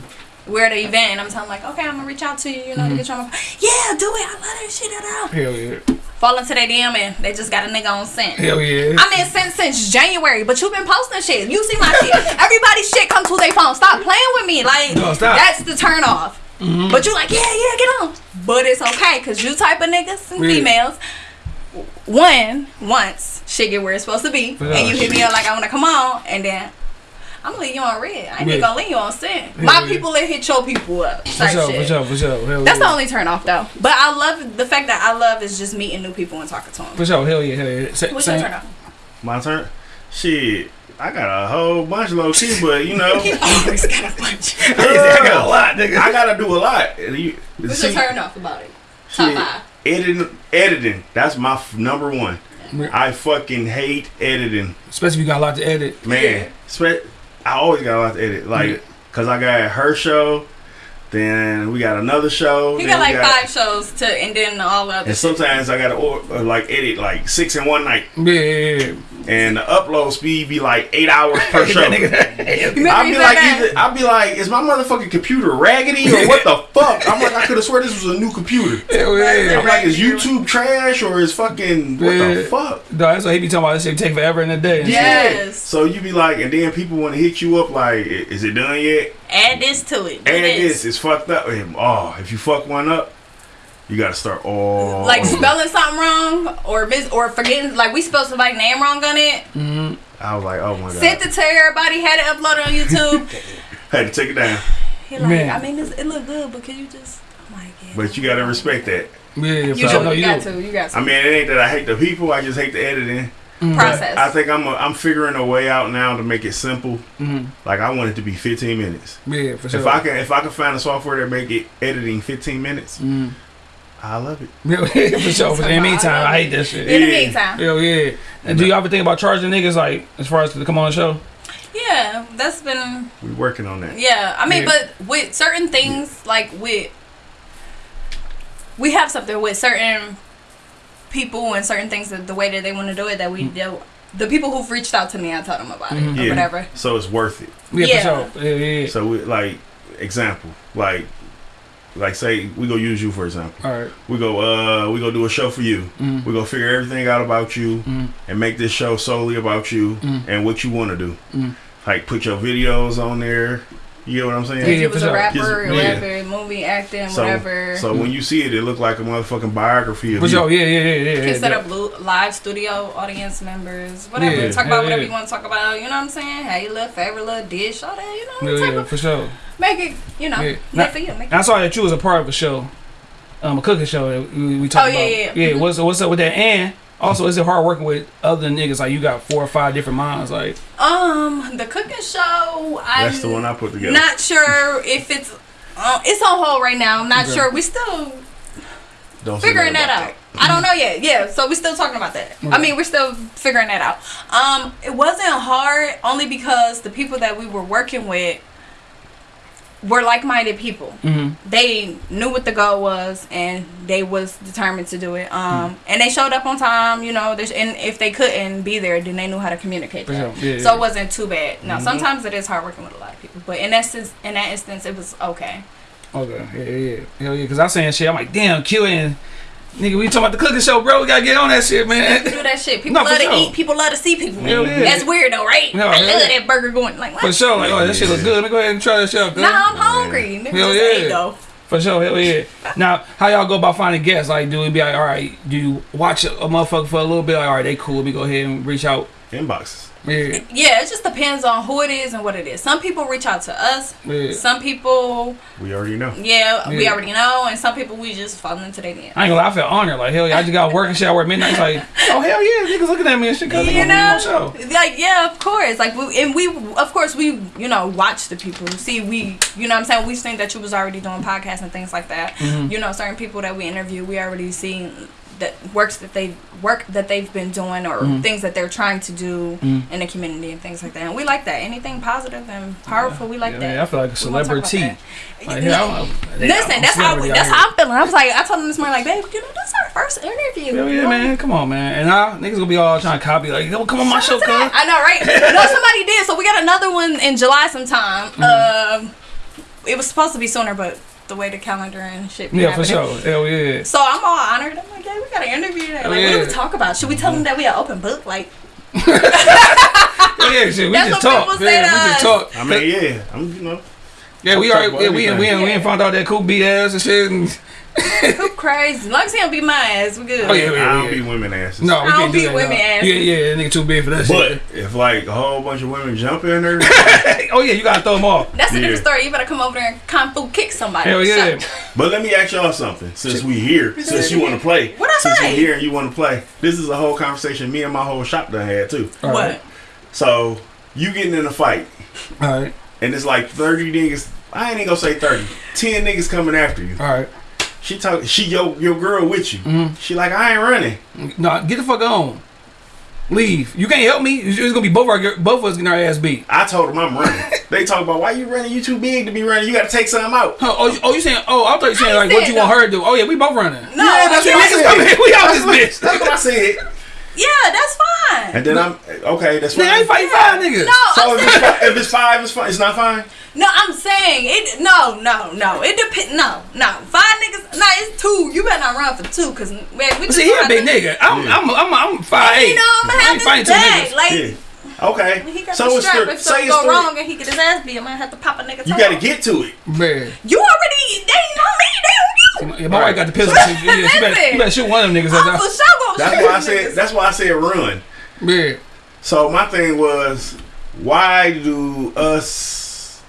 We're at an event and I'm telling like, okay, I'm gonna reach out to you, you know, to mm-hmm. get you on my Yeah, do it. I love that shit. I know. Hell yeah, Fall into their DM and they just got a nigga on scent. hell yeah. I'm in scent since January, but you've been posting shit. You see my shit. Everybody's shit comes to their phone. Stop playing with me. Like No, stop. that's the turn off. Mm-hmm. But you like, yeah, yeah, get on. But it's okay, cause you type of niggas and Yeah. females. One, once shit get where it's supposed to be, For and you sure. hit me up like I wanna come on, and then I'm gonna leave you on red. I ain't Yeah. even gonna leave you on scent. Yeah, My yeah. people that hit your people up. For Type sure, shit. for sure, for sure. Hell That's yeah. the only turn off though. But I love the fact that I love is just meeting new people and talking to them. For sure, hell yeah, hell yeah. Sa- What's your turn off? My turn. Shit, I got a whole bunch low key, but you know, He always got a bunch. I got a uh, lot, nigga. I gotta do a lot. You- What's see, your turn off about it? Top shit, five. Editing, editing. That's my f- number one. I fucking hate editing, Especially if you got a lot to edit. man. Spe- I always got a lot to edit, like, Yeah. cause I got her show, then we got another show. He then got we like five shows to, and then all the other. And shit. sometimes I gotta or, uh, like edit like six in one night, Yeah, yeah, yeah. and the upload speed be like eight hours per show. I'd be like, either, I'd be like, is my motherfucking computer raggedy or what the fuck? I'm like, I could have swear this was a new computer. Yeah. I'm like, is YouTube trash or is fucking what Yeah. the fuck? No, that's what he be talking about. This shit take forever in a day. Yes. So you be like, and then people want to hit you up like, is it done yet? Add this to it. Do And this. this is fucked up. And, oh, if you fuck one up, you gotta start all Like spelling something wrong or mis- or forgetting like we spelled somebody's name wrong on it. Mm-hmm. I was like, oh my god, Sent it to everybody, had it uploaded on YouTube. had to take it down. He like, Man. I mean, it's, it look good, but can you just? I'm like, yeah. But you gotta respect that. Yeah, You, for do. No, you you got do. to. You got to. I mean, it ain't that I hate the people. I just hate the editing. Process. I think I'm a, I'm figuring a way out now to make it simple. Mhm. Like I want it to be 15 minutes. Yeah, for sure. If I can if I can find a software that make it editing 15 minutes, Mhm. I love it. Yeah, for sure. But in the meantime, I hate that shit. In the Yeah. meantime, Hell yeah. And do you ever think about charging niggas like as far as to come on the show? yeah, that's been We're working on that. yeah. I mean, Yeah. but with certain things, like with we have something with certain people and certain things that the way that they want to do it that we do. The people who've reached out to me, I told them about it or Yeah. whatever. So it's worth it. Yeah, Yeah. for sure. Yeah, yeah. yeah. So we like example like like say we go use you for example. All right. We go uh we go do a show for you. Mhm. We go figure everything out about you Mhm. and make this show solely about you Mhm. and what you want to do. Like put your videos on there. You know what I'm saying? If Yeah, you for was sure. a rapper, yeah. rapper, movie acting, So, whatever. so when you see it, it look like a motherfucking biography of For you. sure. Yeah, yeah, yeah, yeah. can yeah, set yeah. up live studio audience members, whatever. Yeah, talk hell about whatever yeah. you want to talk about. You know what I'm saying? How you look, favorite little dish, all that. You know, Yeah, type yeah, of, for sure. make it. You know, Yeah. make Now- for you. Make I saw that you was a part of a show, um, a cooking show that we, we talked Oh, yeah, about. yeah, yeah. yeah. What's what's up with that? And also, is it hard working with other niggas? Like you got four or five different minds. Like Um, the cooking show. I'm That's the one I put together. Not sure if it's. Uh, it's on hold right now. I'm not Okay. sure. We still Don't figuring nothing that about out. I don't know yet. Yeah, so we're still talking about that. I mean, we're still figuring that out. Um, it wasn't hard only because the people that we were working with were like-minded people. Mhm. They knew what the goal was and they was determined to do it. Mm-hmm. Um, and they showed up on time. You know, there's- and if they couldn't be there, then they knew how to communicate. Sure. Yeah, so yeah. it wasn't too bad. Now, Mhm. sometimes it is hard working with a lot of people, but in that in that instance, it was okay. okay, yeah, yeah, yeah, hell yeah. Cause I saying shit. I'm like, damn, Q and nigga, we talking about the cooking show, bro. We gotta get on that shit, man. do that shit. People No, for love to sure. eat. People love to see people. Hell yeah. That's weird though, right? No, I hell love yeah. that burger going. Like what? For sure. Like, oh, that shit look good. Let me go ahead and try that shit out. cuz. Nah, I'm hungry. Nigga Hell just yeah. ate though. For sure, hell yeah. Now, how y'all go about finding guests? Like, do we be like, all right, do you watch a, a motherfucker for a little bit? Like, all right, they cool. Let me go ahead and reach out. Inboxes. Yeah, Yeah, it just depends on who it is and what it is. Some people reach out to us. yeah. Some people, We already know. yeah, we already know, and some people we just fall into their DM. I ain't gonna lie, I feel honored. Like, hell yeah, I just got work and shit. I work midnight. It's like, oh, hell yeah, niggas looking at me and shit. Cause You gonna be on the know, show. like yeah, of course. Like we and we, of course, we you know watch the people. See, we you know what I'm saying we seen that you was already doing podcasts and things like that. Mhm. You know, certain people that we interview, we already seen that works that they work that they've been doing or Mhm. things that they're trying to do Mhm. in the community and things like that. And we like that. Anything positive and powerful, we like yeah, that. yeah, I feel like a We wanna talk about celebrity. that. Like, hell, I'm- I'm Listen, a that's how out that's here. how I'm feeling. I was like, I told him this morning, like, babe, you know, that's our first interview. Hell yeah, man. Come on, man. And now niggas gonna be all trying to copy. Like, yo, come on my show, cuz. I know, right? no, somebody did. So we got another one in July sometime. Mm-hmm. Um, it was supposed to be sooner, but the way the calendar and shit. be Yeah, for sure. Hell yeah. So I'm all honored. I'm like, yeah, we got an interview. today. Like, Oh, what do we talk about? Should we tell them that we are open book? Like, yeah, shit. We That's just what talk. say Yeah, to we just talk. I mean, yeah. I'm you know. Yeah, we Talk already yeah, we we everything. we, we ain't found out that cool beat ass and shit. And, who crazy? As long as he don't be my ass, we good. oh yeah, I yeah, don't yeah. be women asses. No, we I can't don't do beat that. women no. ass. Yeah, yeah, that nigga too big for that shit. But shit. if like a whole bunch of women jump in there, oh yeah, you gotta throw them off. That's a Yeah. different story. You better come over there and kung fu kick somebody. Hell yeah. Shut- but let me ask y'all something. Since we here, since you want to play, What I since say? you here and you want to play, this is a whole conversation me and my whole shop done had too. All What? right. So you getting in a fight, All right. and it's like thirty niggas. I ain't even gonna say thirty. Ten niggas coming after you. All right. She talk. She your your girl with you. Mm-hmm. She like I ain't running. No, get the fuck on. Leave. You can't help me. It's it's gonna be both our both of us getting our ass beat. I told them I'm running. they talk about why you running. You too big to be running. You got to take something out. Huh, oh, you, oh, you saying? Oh, I thought you saying I like what said you want her to do. Oh yeah, we both running. No, Yeah, that's yeah, what I Niggas said. come here, we out this bitch. That's what I said. Yeah, that's fine. And then I'm okay. That's Nigga, I ain't fine. fighting five niggas. No, So I'm if it's, saying, fi- if it's five, it's fine. It's not fine. no, I'm saying it. No, no, no. It depends. No, no. Five niggas. No, it's two. You better not run for two, cause man, we just See, he a big to- nigga. I'm, Yeah. I'm, I'm, I'm five eight. You know, I'm gonna I have this fighting two bag. niggas. Like Yeah. Okay. he got so the it's strap. three. If Say something it's go wrong and he get his ass beat, I'm gonna have to pop a nigga. You got to get to it. Man. You already. They ain't on me. They on you. Yeah, my wife got the pistol. Yeah, you, better, you better shoot one of them niggas. I'm That's for sure gonna That's shoot why I said. That's why I said run. yeah. So my thing was, why do us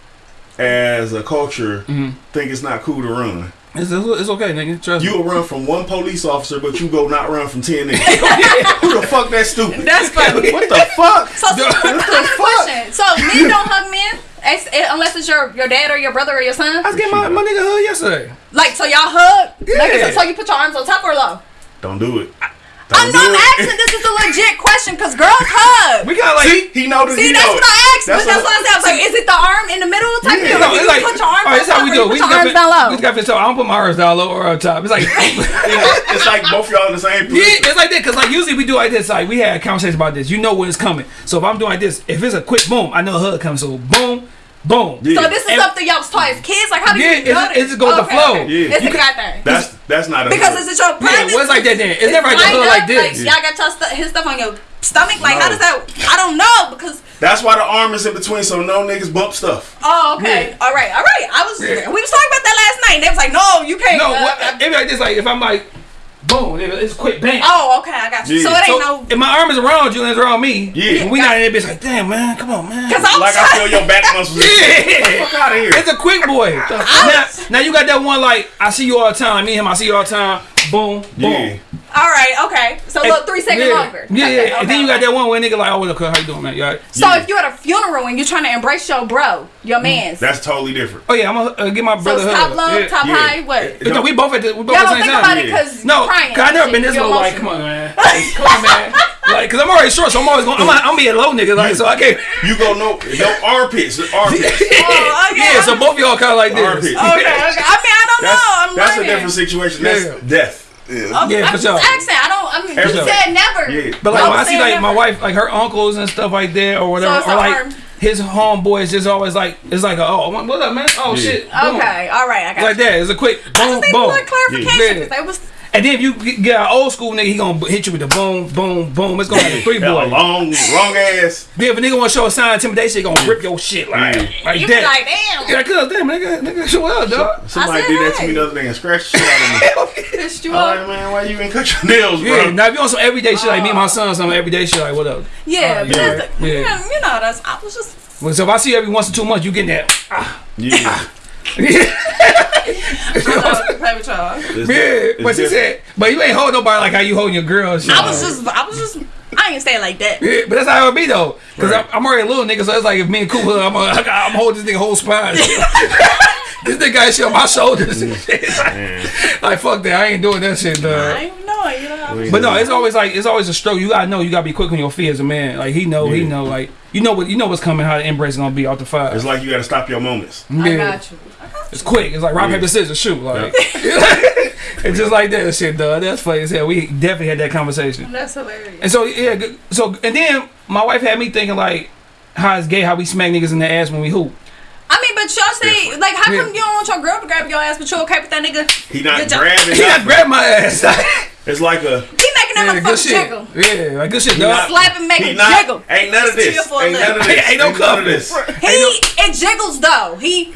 as a culture Mhm. think it's not cool to run? It's, it's okay, nigga. Trust You me. will run from one police officer, but you go not run from ten niggas. Who the fuck that stupid? That's funny. what the fuck? So, so quick, quick question. So men don't hug men ex- unless it's your your dad or your brother or your son. I was getting my, my nigga hug yesterday. Like so, y'all hug. Yeah. Like, so, so you put your arms on top or low. Don't do it. I Don't know do I'm it. asking. This is a legit question because girls hug. We got like. See, he know that See, he that's know what it. I asked. but that's what I said. I was like, is it the arm in the middle type Yeah. deal? No, Or it's you like, put your arms all right, on this how we do. it. We put just your got arms down We low. just got to tell. I don't put my arms down low or up top. It's like. Yeah, it's like both y'all in the same position. Yeah, it's like that because like usually we do like this. Like we had conversations about this. You know when it's coming. So if I'm doing like this, if it's a quick boom, I know a hug comes. So boom, boom. Yeah. So this is And- something y'all was taught as kids. Like how do Yeah, you it's- know it this? just goes with the flow. Yeah. It's You a can- guy thing. That's that's not a Because hood. is it your Yeah, private? well, it's like that then. It's never like the lined hood up? like this. y'all got your stu- his stuff on your stomach. Like No. how does that? I don't know because. That's why the arm is in between, so no niggas bump stuff. Oh, okay. All right. All right. I was. Yeah. We was talking about that last night. and They was like, no, you can't. No, uh, what, uh, it be like this. Like if I'm like, boom, it- it's quick bang. oh, okay. I got you. Yeah. So it So ain't no. if my arm is around you and it's around me, Yeah. we not in that bitch like, damn man, come on man. Because I'm Like I feel your back muscles. Yeah. Fuck out of here. It's a quick boy. now, now you got that one like I see you all the time. Me and him, I see you all the time. Boom, boom. Yeah. All right. Okay. So look, three seconds yeah. longer. Yeah, Okay, yeah. And then you got that one where nigga like, oh, what up, cuz? How you doing, man? You all right? So Yeah. if you're at a funeral and you're trying to embrace your bro, your Mm. man's. That's totally different. Oh yeah, I'm gonna uh, get my brother. it's hug. top low, yeah. top yeah. high, what? It No, we both at the we both Y'all don't think time. about it because No, you're crying. cause I never been this low. Like, come on, man. Like, come on, man. Like, cause I'm already short, so I'm always going. I'm, I'm be a low nigga, like, so I can't. You go no no armpits, armpits. Oh, okay. Yeah, so both of y'all kind of like this. Armpit. Okay, okay. I mean, I don't That's, know. I'm that's a different situation. That's Yeah. death. Okay, Yeah, I'm for just sure. asking. I don't. I mean, For you sure. said never. Yeah. But like I'm when I see saying like my wife, like her uncles and stuff like that, or whatever, So or like arm. his homeboys, just always like it's like a, oh what up man oh Yeah. shit boom. Okay, all right. I got like you. that. It's a quick I just need boom. more clarification Yeah. because they was. And then if you get get an old school nigga, he gonna hit you with the boom boom boom. It's gonna be a three Yeah, a boy. long, long ass. Then if a nigga wanna show a sign of intimidation, he gonna rip your shit like Yeah. like You be like, damn. yeah, cause damn nigga, nigga, show up, dog. Somebody said did that to me the other day and scratched the shit out of me. Pissed you I'm off. like, man, why you even cut your nails, bro? Yeah, now if you on some everyday shit like me and my oh. son, some everyday shit like what up? Yeah, Oh, but yeah. that's- Yeah. you know, that's. I was just. Well, so if I see you every once in two months, you getting that. Ah, yeah. play with y'all. Yeah, but she said, but you ain't hold nobody like how you holding your girl. I was just. I was just. I ain't say it like that. Yeah, but that's how it be though. Cause Right. I'm, I'm already a little nigga, so it's like if me and Cool, I'm, uh, I'm holding this nigga whole spine. this nigga got shit on my shoulders. and shit. like fuck that, I ain't doing that shit. I Dog. ain't know, you know. But no, it's always like it's always a stroke. You gotta know, you gotta be quick on your feet as a man. Like he know, he know. Like you know what, you know what's coming. How the embrace is gonna be off the fire. It's like you gotta stop your moments. I Yeah. got you. It's quick. It's like rock Yeah. paper scissors shoot. Like it's just like that shit, dog. That's funny as hell. We definitely had that conversation. That's hilarious. And so yeah, so and then my wife had me thinking like, how it's gay how we smack niggas in the ass when we hoop. I mean, but y'all say like, how Yeah. come you don't want your girl to grab your ass, but you okay with that nigga? He not grabbing. He got nothing. grabbed my ass. It's like a. He making that yeah, good motherfucker shit. jiggle. Yeah, like good shit, He dog. not- Slap and make he it jiggle. Ain't none of this. chill for a Ain't none of this. Ain't no Ain't none of couple. this. He it jiggles though. He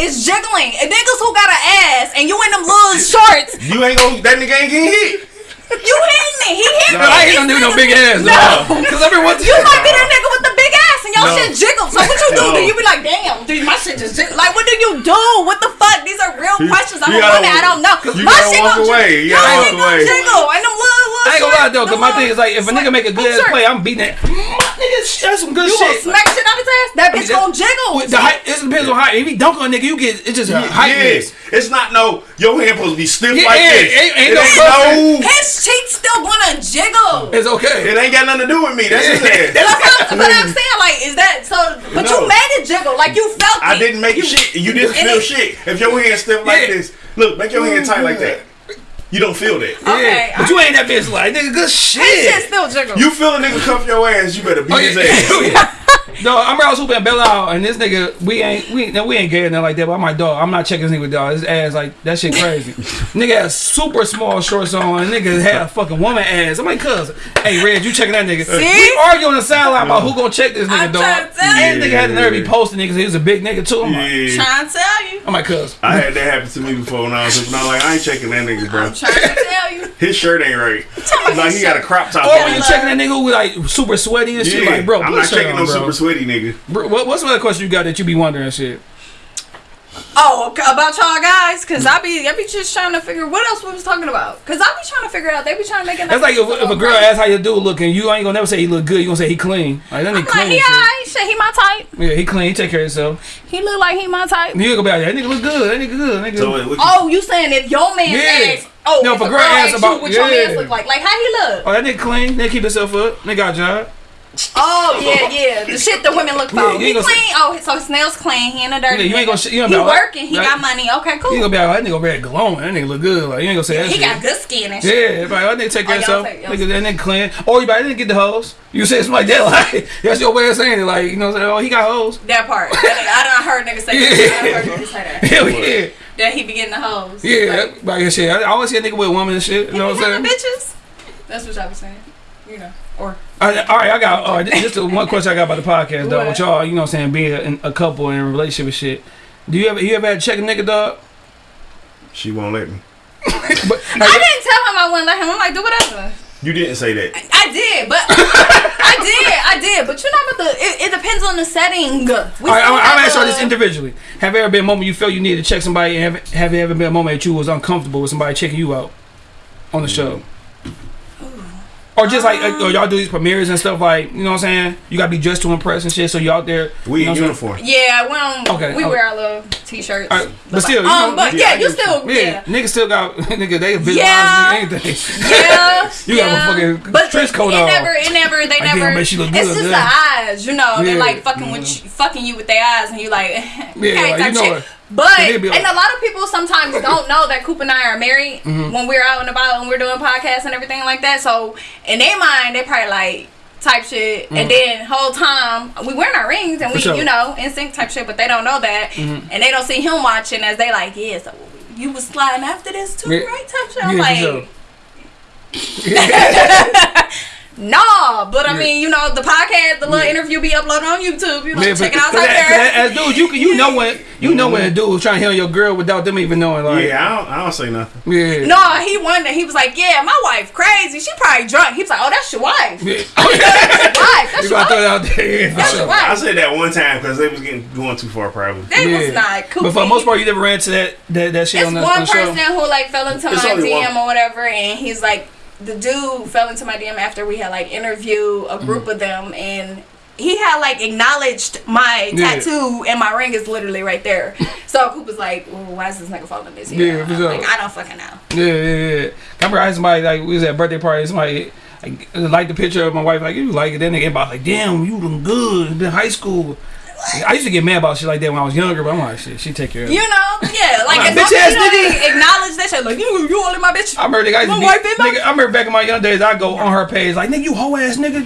is jiggling. And niggas who got an ass and you in them little shorts, You ain't gonna. That nigga ain't getting hit. you hitting it. He hitting But it. I ain't no nigga with no big ass, No. dog. Cause everyone You might be the nigga with the big ass and your No. shit jiggles. So what you do? No. Do you be like, damn, dude, my shit just jiggle? Like, what do you do? What the fuck? These are real You- questions. I'm you a gotta- woman. I don't know. you my gotta shit walk gonna away. jiggle. You Your gotta shit walk gonna away. jiggle. And them little, little I ain't gonna lie short- though, cause them my little- thing is like if a nigga make a good Sure. play, I'm beating that. My niggas that's, that's some good You gonna shit. smack shit out his ass? That bitch that- gonna jiggle. With the height, it depends on height. If he dunk on a nigga, you get it's just a height It's not no. Your hand supposed to be stiff Yeah, like yeah, this. ain't- ain't it no ain't no. His cheeks still gonna jiggle. It's okay. It ain't got nothing to do with me. That's his ass. That's what, I'm saying, like, is that so? But No. you made it jiggle, like you felt it. I didn't make you, shit. You didn't feel it- shit. If your hand stiff like Yeah. this, look, make your hand tight like that. You don't feel that. Okay, yeah. But you ain't that bitch like nigga. Good shit. His shit still jiggle. You feel a nigga cuff your ass, you better beat Oh, his yeah. ass. No, I'm I was hooping at Belle Isle, and this nigga, we ain't, we, no, we ain't gay or nothing like that. But I'm like, dog, I'm not checking this nigga, dog. His ass, like, that shit crazy. nigga had super small shorts on, and nigga had a fucking woman ass. I'm like, cuz, hey, Red, you checking that nigga? See? We arguing on the sideline about who gonna check this nigga, I'm dog. trying to tell And you. nigga had the nerve, he posted niggas, he was a big nigga too. I'm like, Yeah. trying to tell you. I'm like, cuz. I had that happen to me before when I was hooping. I'm like, I ain't checking that nigga, bro. I'm trying to tell you. His shirt ain't right. Like he got a crop top Or when on. you checking that nigga with like super sweaty and shit, Yeah, like, bro, I'm not checking on, no bro. super sweaty nigga. Bro, what, what's another question you got that you be wondering shit? Oh, about y'all guys, cause I be I be just trying to figure what else we was talking about. Cause I be trying to figure out. They be trying to make it. That's like if, if a girl asks how your dude looking, you ain't gonna never say he look good. You gonna say he clean. Like that I'm nigga like, clean. he and shit. alright, shit. He my type. Yeah, he clean. He take care of himself. He look like he my type. You ain't gonna be that nigga look good. That nigga good. That nigga. So wait, you, Oh, you saying if your man Yeah. asks, oh, No, if if a girl asks about- you what your man look like, like how he look? oh, that nigga clean. Nigga keep himself up. Nigga got a job. Oh yeah, yeah, the shit the women look for. Yeah, he ain't clean. Oh, so his nails clean. He in the dirty. Yeah, you ain't nigga. gonna you ain't he working. He got money. Okay, cool. You ain't gonna be like, oh, that nigga red glowing. That nigga look good. Like you ain't gonna say that he shit. got good skin and shit. Yeah, like, that nigga take care Oh, of himself. Nigga, that nigga clean. Or you better didn't get the hoes. You say something like that. Like that's your way of saying it. Like you know, what I'm saying, oh, he got hoes. That part. That nigga, I done heard niggas say that. I done heard niggas say that. Hell yeah, That he be getting the hoes. yeah. Like, Like, shit. I I always see a nigga with a woman and shit. You know what I'm saying? bitches. That's what y'all be saying. You know. Or right, all right, I got all right, this just the one question I got about the podcast, dog. What? With y'all, you know what I'm saying, being a, a couple in a relationship and shit. Do you ever you ever had to check a nigga, dog? she won't let me. But I didn't tell him I wouldn't let him. I'm like, do whatever. You didn't say that. I did, but I did, I did. But you know what? The it, it depends on the setting. We all right, I'm, I'm have asking y'all a- this individually. Have there ever been a moment you felt you needed to check somebody, and have, have there ever been a moment that you was uncomfortable with somebody checking you out on the show? Or just like, like, or y'all do these premieres and stuff like, you know what I'm saying? You gotta be dressed to impress and shit, so you out there. We you know in what I'm saying? uniform. Yeah, we don't. Okay, we okay. wear our little t-shirts. All right, but still, you um, know, but yeah, yeah, you still, Yeah, yeah, niggas still got nigga. They visualize Yeah. anything. yeah. You got a fucking but trench coat it on. never, it never, they Like, damn, never. bet she look it's just yeah. the eyes, you know. They Yeah. like fucking with, you, fucking you with their eyes, and you like, Yeah, okay, like, type you know shit. But They like- and a lot of people sometimes don't know that Coop and I are married Mm-hmm. when we're out and about and we're doing podcasts and everything like that. So in their mind, they probably like type shit, and then whole time we wearing our rings and we, Mm-hmm. Sure. Mm-hmm. you know, in sync type shit, but they don't know that, and they don't see him watching as they like, yeah, so you was sliding after this too, Yeah. right? Type shit. I'm Yeah, like. sure. Nah, but I Yeah. mean, you know, the podcast, the little Yeah. interview be uploaded on YouTube. You know, Man, check it out as- there. cause As dudes, you can- you know when you know when a mm-hmm. dude was trying to hit on your girl without them even knowing. Like, Yeah, I don't, I don't say nothing. yeah, No, he wondered. He was like, "Yeah, my wife crazy. She probably drunk." He was like, "Oh, that's your wife. yeah. That's your wife. That's you your gotta throw it wife. out there. That's sure. your I said that one time because they was getting going too far, probably. They Yeah. was not cool. But for the most part, you never ran to that that, that shit it's on the, one on the show. person who like fell into It's my DM one. or whatever, and he's like, the dude fell into my DM after we had like interviewed a Mm-hmm. group of them, and he had like acknowledged my Yeah. tattoo, and my ring is literally right there. so Coop was like, well, "Why is this nigga following this Yeah, for I'm sure. Like, I don't fucking know. Yeah, yeah, yeah. I remember I had somebody like we was at a birthday party. Somebody like liked the picture of my wife. Like you like it. Then they get about like, damn, you look good. In high school. I used to get mad about shit like that when I was younger, but I'm like, shit, she take care of it. You know, yeah, like Like, as long bitch as ass you don't nigga. acknowledge that shit, like you, you only my bitch. I remember, nigga, I, My be, wife ain't my- nigga, I remember back in my young days, I go on her page like, nigga, you hoe ass nigga.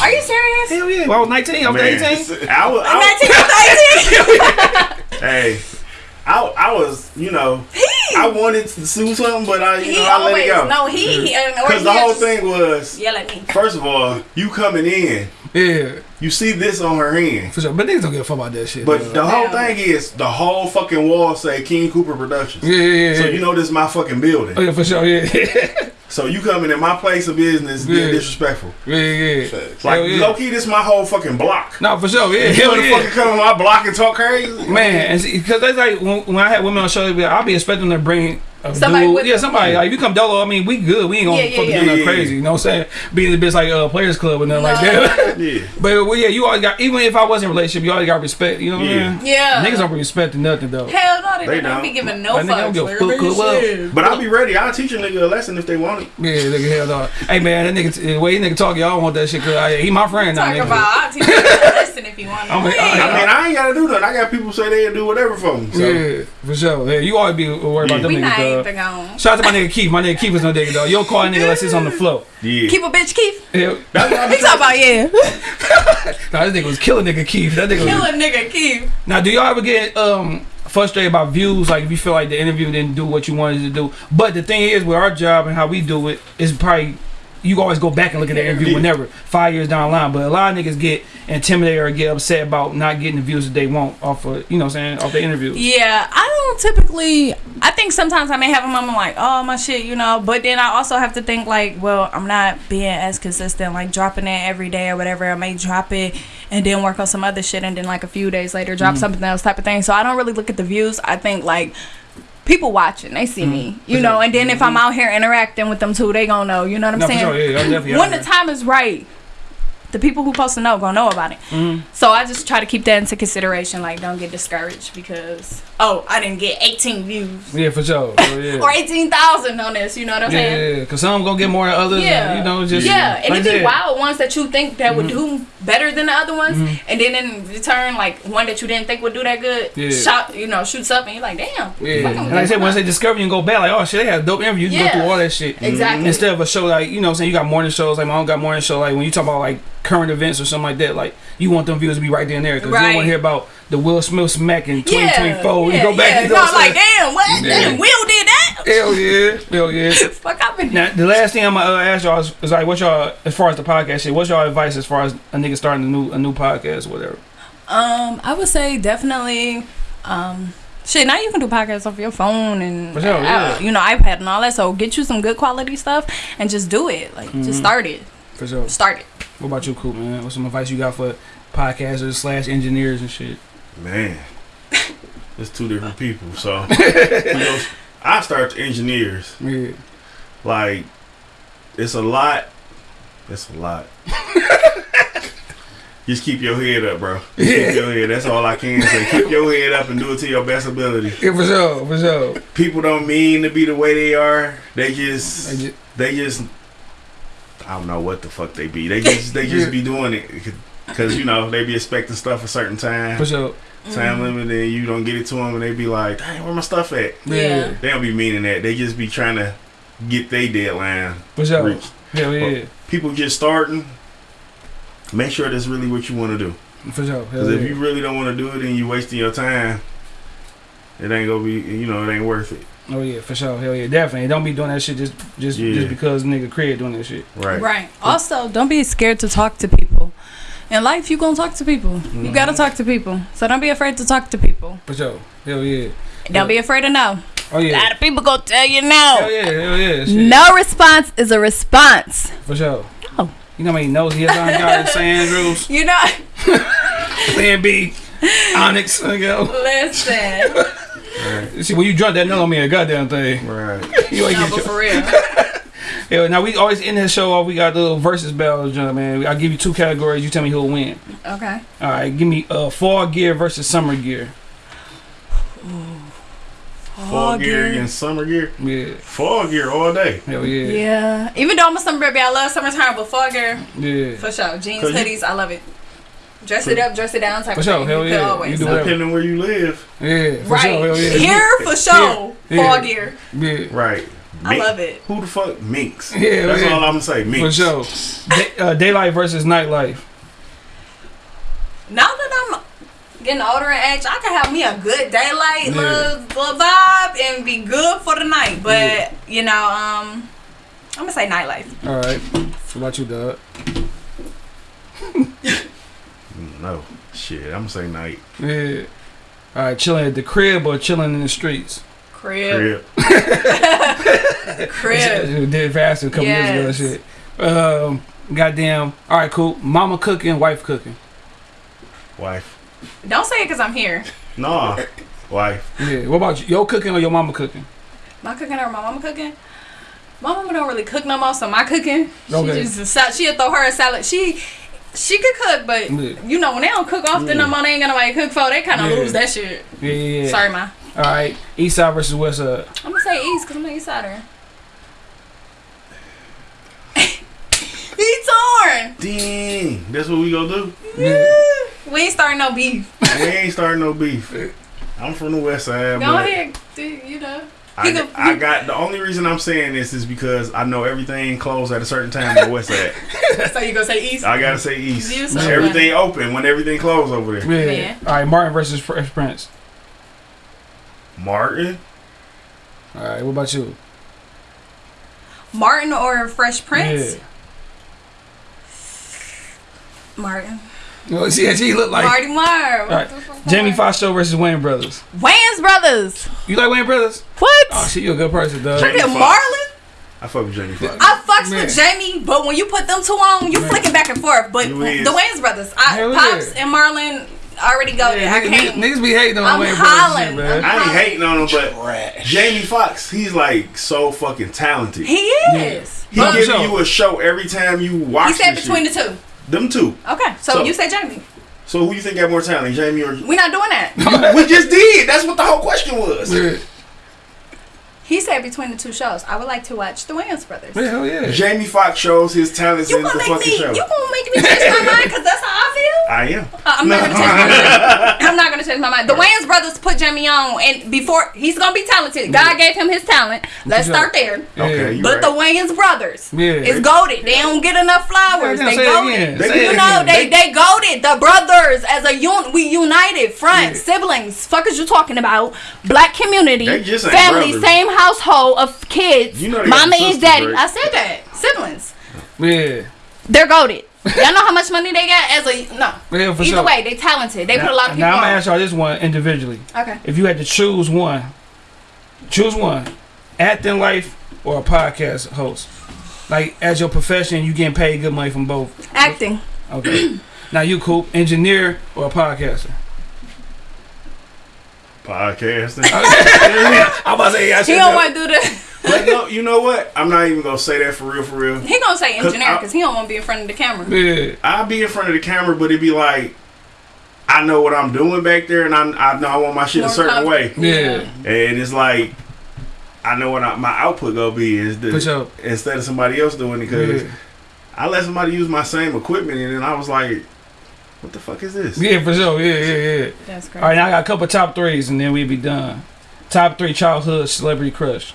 Are you serious? Hell yeah. When I was 19, I was Man, 18. I was, I was, 19 hey, I, I was, you know, I wanted to sue something, but I, you know, I let it go. no he he and- or Because the whole just thing was, yell at me. first of all, you coming in, Yeah, you see this on her hand. for sure. But niggas don't give a fuck about that shit. But dog. the whole Yeah. thing is, the whole fucking wall say King Cooper Productions. yeah, yeah, yeah. So you know this is my fucking building. Oh, yeah, for sure, yeah. So you coming in my place of business being Yeah. disrespectful. yeah, yeah. Like Hell yeah. low key, this my whole fucking block. No, for sure, yeah. You Hell wanna yeah. fucking come on my block and talk crazy? Man, because that's like when, when I had women on show, they be like, I'll be expecting them to bring a Somebody dude- yeah, somebody. Like, if you come dolo, I mean, we good. We ain't gonna Yeah, yeah, fucking yeah. do nothing Yeah. crazy. You know what I'm saying? Being a bitch like uh, Players Club or nothing like No. that. Yeah. but well, yeah, you always got. Even if I wasn't in a relationship, you always got respect. You know what Yeah. I'm saying? Yeah. Niggas don't be respecting nothing though. Hell no, they, They don't, don't. be giving no Like, nigga, I don't fucks. give a Like, fuck, everybody. But I'll be ready. I'll teach a nigga a lesson if they want it. Yeah, nigga, hell no. Hey man, that nigga, the way that nigga talk, y'all want that shit. Cause I, he my friend now. Talk nigga. about, I'll teach you a lesson if you want to. I'm a- I- I mean, I ain't gotta do nothing. I got people say they'll do whatever for me. So. Yeah, for sure. Yeah, you always be worried about Yeah. them we not niggas. Even Dog. Shout out to my nigga Keith. My nigga Keith is no nigga dog. You don't call a nigga unless it's on the floor. Yeah. Keep a bitch, Keith. Yeah. That's what I be He talking about yeah. Nah, this nigga was killing nigga Keith. That nigga. Kill Was, nigga, Keith. now, do y'all ever get um frustrated about views? Like if you feel like the interview didn't do what you wanted to do. But the thing is, with our job and how we do it, is probably you always go back and look at the interview Yeah. whenever five years down the line. But a lot of niggas get intimidated or get upset about not getting the views that they want off of you know what I'm saying off the interview. Yeah, I don't typically. I think sometimes I may have a moment like, oh my shit, you know. But then I also have to think like, well, I'm not being as consistent, like dropping it every day or whatever. I may drop it and then work on some other shit, and then like a few days later drop mm. something else type of thing. So I don't really look at the views. I think like. People watching, they see me, you For know, sure. and then if I'm out here interacting with them too, they gonna know, you know what I'm No, saying? sure. Yeah, when the there. time is right, the people who supposed to know gonna know about it. Mhm. So I just try to keep that into consideration. Like, don't get discouraged because oh, I didn't get 18 views Yeah, for sure. Oh, yeah. or 18,000 on this. You know what I'm Yeah, saying? yeah, yeah, cause some gonna get more than others. Yeah, and, you know, just yeah, and like it'd I be wild ones that you think that would Mm-hmm. do better than the other ones, and then in return, like one that you didn't think would do that good, Yeah. shot, you know, shoots up, and you're like, damn. Yeah, and like I said, once they discover you and go back, like, oh shit, they had a dope interview. You can Yeah. go through all that shit. Exactly. Instead of a show like, you know what I'm saying, you got morning shows, like my own got morning show, like when you talk about like current events or something like that, like you want them viewers to be right there and there because you don't want to hear about the Will Smith smack in 2024. yeah, you go back yeah. and no, go I'm like, damn, what? Yeah. Damn, Will did that? hell yeah, hell yeah. Fuck, I've been. Now, the last thing I'm gonna uh, ask y'all is, is like, what's y'all as far as the podcast shit? What's y'all advice as far as a nigga starting a new a new podcast, or whatever? Um, I would say definitely. Um, shit, now you can do podcasts off your phone and For sure, uh, yeah. you know iPad and all that. So get you some good quality stuff and just do it. Like Mm-hmm. just start it. For sure. Start it. What about you, Cool man? What's some advice you got for podcasters slash engineers and shit? Man, it's two different people. So, you know, I start the engineers. Yeah. Like, it's a lot. It's a lot. Just keep your head up, bro. Just Keep your head. That's all I can say. Keep your head up and do it to your best ability. Yeah, for sure, for sure. People don't mean to be the way they are. They just, I ju- they just, I don't know what the fuck they be. They just, they just be doing it because you know they be expecting stuff a certain time, For sure. time mm-hmm. limit, and you don't get it to them, and they be like, "Dang, where my stuff at?" Yeah. They don't be meaning that. They just be trying to get their deadline For sure. reached. Hell yeah. People just starting. Make sure that's really what you want to do. For sure. Hell Because yeah. if you really don't want to do it and you wasting your time, it ain't gonna be. You know, it ain't worth it. oh yeah, for sure. Hell yeah, definitely. Don't be doing that shit just just Yeah. just because nigga create doing that shit. Right. Right. Also, don't be scared to talk to people. In life, you gonna talk to people. Mm-hmm. You gotta talk to people. So don't be afraid to talk to people. For sure. Hell yeah. Don't be afraid to know. Oh yeah. A lot of people gonna tell you Hell no. yeah. Hell yeah. Shit. No response is a response. For sure. No. You know how many knows he has on got in San Andrews, You know. Plan B, Onyx. Nigga. Listen. See when you drunk that note on me a goddamn thing. Right. You ain't No, get but your, for real. Yeah, now we always end this show off. We got the little versus battle, John, man. I'll give you two categories. You tell me who'll win. Okay. All right, give me uh fall gear versus summer gear. Fall gear against summer gear. Yeah, Fall gear all day. hell yeah, Yeah. Even though I'm a summer baby, I love summertime, but fall gear, yeah. for sure. Jeans, 'Cause you- hoodies, I love it. Dress it up, dress it down type For of sure, thing. hell you yeah. Always. You do whatever. Depending where you live. Yeah, for right. sure, hell yeah. Here, for sure. Yeah. Fall gear. Yeah, Right. I love it. Who the fuck minks? Yeah, That's yeah. all I'm gonna say. Minks. for sure. Day, uh, daylight versus nightlife. Now that I'm getting older in age, I can have me a good daylight Yeah. little, little vibe and be good for the night. But Yeah. you know, um, I'm gonna say nightlife. All right. What about you, Doug? No. Shit. I'm gonna say night. Yeah. All right, chilling at the crib or chilling in the streets. Crib, Crib. crib. It did faster a couple years ago. and Shit. Um, goddamn. All right, cool. Mama cooking, wife cooking. Wife. Don't say it because I'm here. Nah. Wife. Yeah. What about you? Your cooking or your mama cooking? My cooking or my mama cooking? My mama don't really cook no more, so my cooking. She Okay. just a she'll throw her a salad. She she could cook, but Yeah. you know when they don't cook often no more, they ain't got nobody to cook for. They kind of Yeah. lose that shit. Yeah, yeah, yeah. Sorry, ma. All right. East side versus west side. I'm gonna say East because I'm an East Sider. he torn. Dang, that's what we gonna do. Yeah. We ain't starting no beef. we ain't starting no beef. I'm from the west side, Go ahead, dude, you know. I, You go- I got the only reason I'm saying this is because I know everything closed at a certain time on the west side. So you gonna say East? I gotta say east. So everything open when everything closed over there. Yeah. Yeah. All right. Martin versus Fresh Prince. Martin, All right. What about you? Martin or Fresh Prince? Yeah. Martin. Oh, see, she look like Marty Marr. All right. Jamie Foxx show versus Wayne Brothers. Wayans Brothers. You like Wayne Brothers? What? Oh, shit, you a good person, dog. Jamie Look at Marlon. I fuck with Jamie Foxx. I fucks Man. with Jamie, but when you put them two on, you Man. flicking back and forth. But You the is. Wayans brothers, I, Hell Pops yeah. and Marlon already go there. I niggas, niggas be hating on I'm Wayne hollering. Brothers, shit, man. I ain't hating on him, but Jamie Foxx, he's like so fucking talented. he is. He But- giving So- you a show every time you watch. He said between shit. the two. them two. Okay, so, So- you say Jamie. So who you think got more talent, Jamie or? We're not doing that. we just did. That's what the whole question was. Yeah. He said between the two shows. I would like to watch the Wayans brothers. Yeah, hell yeah. Jamie Foxx shows his talents You in the gonna make fucking me? show. You gonna make me change my mind? Cause that's how I feel. I am. Uh, I'm not gonna change my mind. I'm not gonna change my mind. The Wayans brothers put Jamie on, and before he's gonna be talented. God gave him his talent. Let's start there. Okay, you But right. the Wayans brothers Yeah. is goaded. They don't get enough flowers. Yeah, they say it goaded. They it You know, again. they they goaded. The brothers as a un, we united, front Yeah. siblings. Fuck is you talking about? Black community, They just ain't family, brothers. same household of kids. You know they got Mama and daddy. right? I said that siblings. Yeah. They're goaded. Y'all know how much money they got as a no. Yeah, for Either sure. way, they talented. They put a lot of people Now I'm gonna ask y'all this one individually. Okay. If you had to choose one, choose one, acting life or a podcast host. Like as your profession, you getting paid good money from both. Acting. Okay. now you cool, engineer or a podcaster. Podcasting. I'm about to say I He don't want to do the. but no, you know what? I'm not even gonna say that for real, for real. He gonna say engineer because he don't want to be in front of the camera. Yeah. I'll be in front of the camera, but it'd be like, I know what I'm doing back there, and I, I know I want my shit More a certain confident. way, Yeah. and it's like, I know what I, my output gonna be is the, instead of somebody else doing it because Yeah. I let somebody use my same equipment, and then I was like, what the fuck is this? Yeah, for sure. Yeah, yeah, yeah. That's All right, now I got a couple top threes, and then we'll be done. Top three childhood celebrity crush.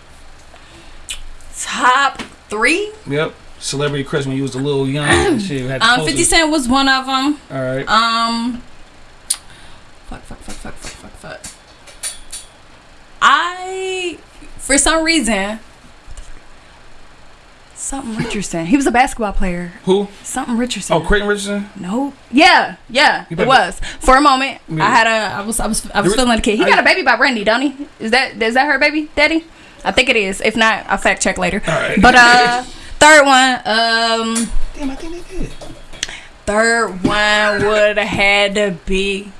Top three. Yep. Celebrity crush when you was a little young and shit. Had Um, 50 it. Cent was one of them. All right. Um, fuck, fuck, fuck, fuck, fuck, fuck, fuck. I, for some reason, something Richardson. He was a basketball player. Who? Something Richardson. Oh, Creighton Richardson. No. Yeah, yeah, You it better- was. For a moment, Yeah. I had a, I was, I was, I was You- feeling like a kid. He got a baby by Brandy, don't he? Is that, is that her baby, daddy? I think it is. If not, I'll fact check later. All right. But uh, third one, um, Damn, I think they did. third one would have had to be.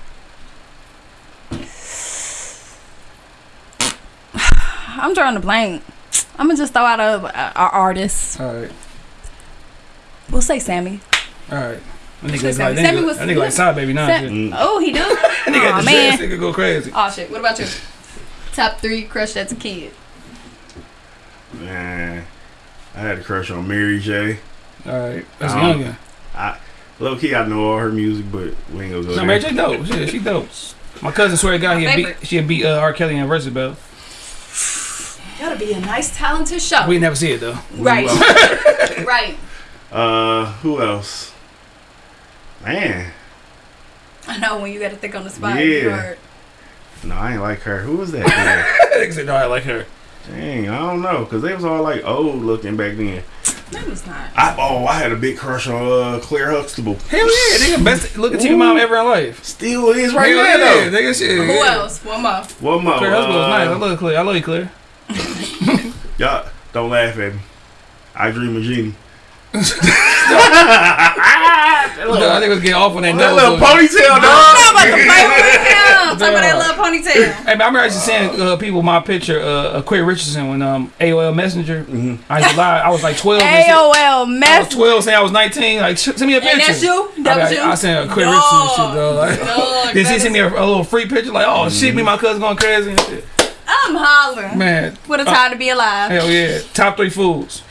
I'm drawing a blank. I'm gonna just throw out a, a, a artist. All right. We'll say Sammy. All right. That nigga Sammy- like, Sammy was- that nigga like side baby now. Sam- shit. Mm. oh, he do. That nigga got Aw the man. dreads, nigga go crazy. Oh shit. What about you? Top three crush as a kid. Man, I had a crush on Mary J. All right. That's Um, younger. Low key, I know all her music, but we ain't gonna go No, there. Mary J dope. Shit, she dope. My cousin swear to God, he My had favorite. beat, she had beat uh, R. Kelly and Versus Bell. Gotta be a nice, talented show. We never see it though. right. right. Uh, who else? Man, I know when you gotta think on the spot. Yeah. you hard. no, I ain't like her. Who was that? Nigga said, no, I like her. Dang, I don't know, cause they was all like old looking back then. That was not. I oh, I had a big crush on uh, Claire Huxtable. Hell yeah, nigga, best looking TV mom ever in life. Still is right Hell now yeah, though. nigga, shit. Who yeah. else? One more. One more. Claire Husband was nice. I uh, love Claire. I love you, Claire. Y'all don't laugh at me. I dream of Jeannie. I think it was getting off on that That little though. ponytail, I'm dog. about to play with him. I'm talking about that little ponytail. Hey, man, I remember actually seeing uh, people my picture, uh, uh, Quay Richardson, when um AOL Messenger. I used to lie. I was like 12. and shit. AOL I was 12 saying I was 19. Like, send me a picture. And that's you? That I, was I, you? I sent a Quay Dog. Richardson shit, though. Like, Dog, then she that sent me a, a little free picture, like, oh, shit, me and my cousin going crazy and shit. I'm hollering. Man, What a time to be alive. hell yeah. Top three foods.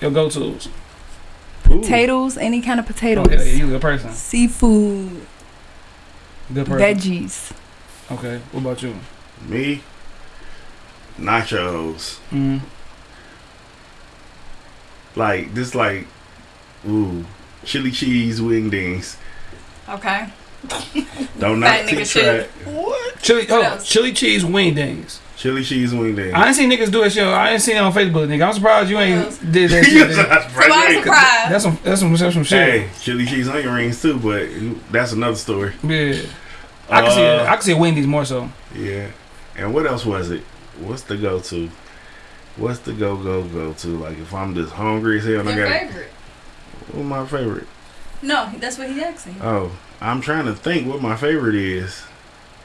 Your go tos. Potatoes, any kind of potatoes. Oh, hell yeah, you a good person. Seafood, Good person. veggies. Okay, what about you? Me, nachos. Mm. Like this, like ooh, chili cheese wingdings. Okay. Don't Fat not nigga keep shit. track. What? Chili, What oh, else? chili cheese wingdings. Chili cheese wingdings. I ain't seen niggas do that shit. I ain't seen it on Facebook, nigga. I'm surprised you What ain't else? did that shit. You're nigga. not So I'm surprised. surprised. That's some that's some that's some shit. Hey, chili cheese onion rings too, but that's another story. Yeah. I can see it. Uh, I can see Wendy's more so. Yeah. And what else was it? What's the go to? What's the go go go to? Like if I'm just hungry as hell and I Your got favorite? what's my favorite? No, that's what he's asking. Oh, I'm trying to think what my favorite is.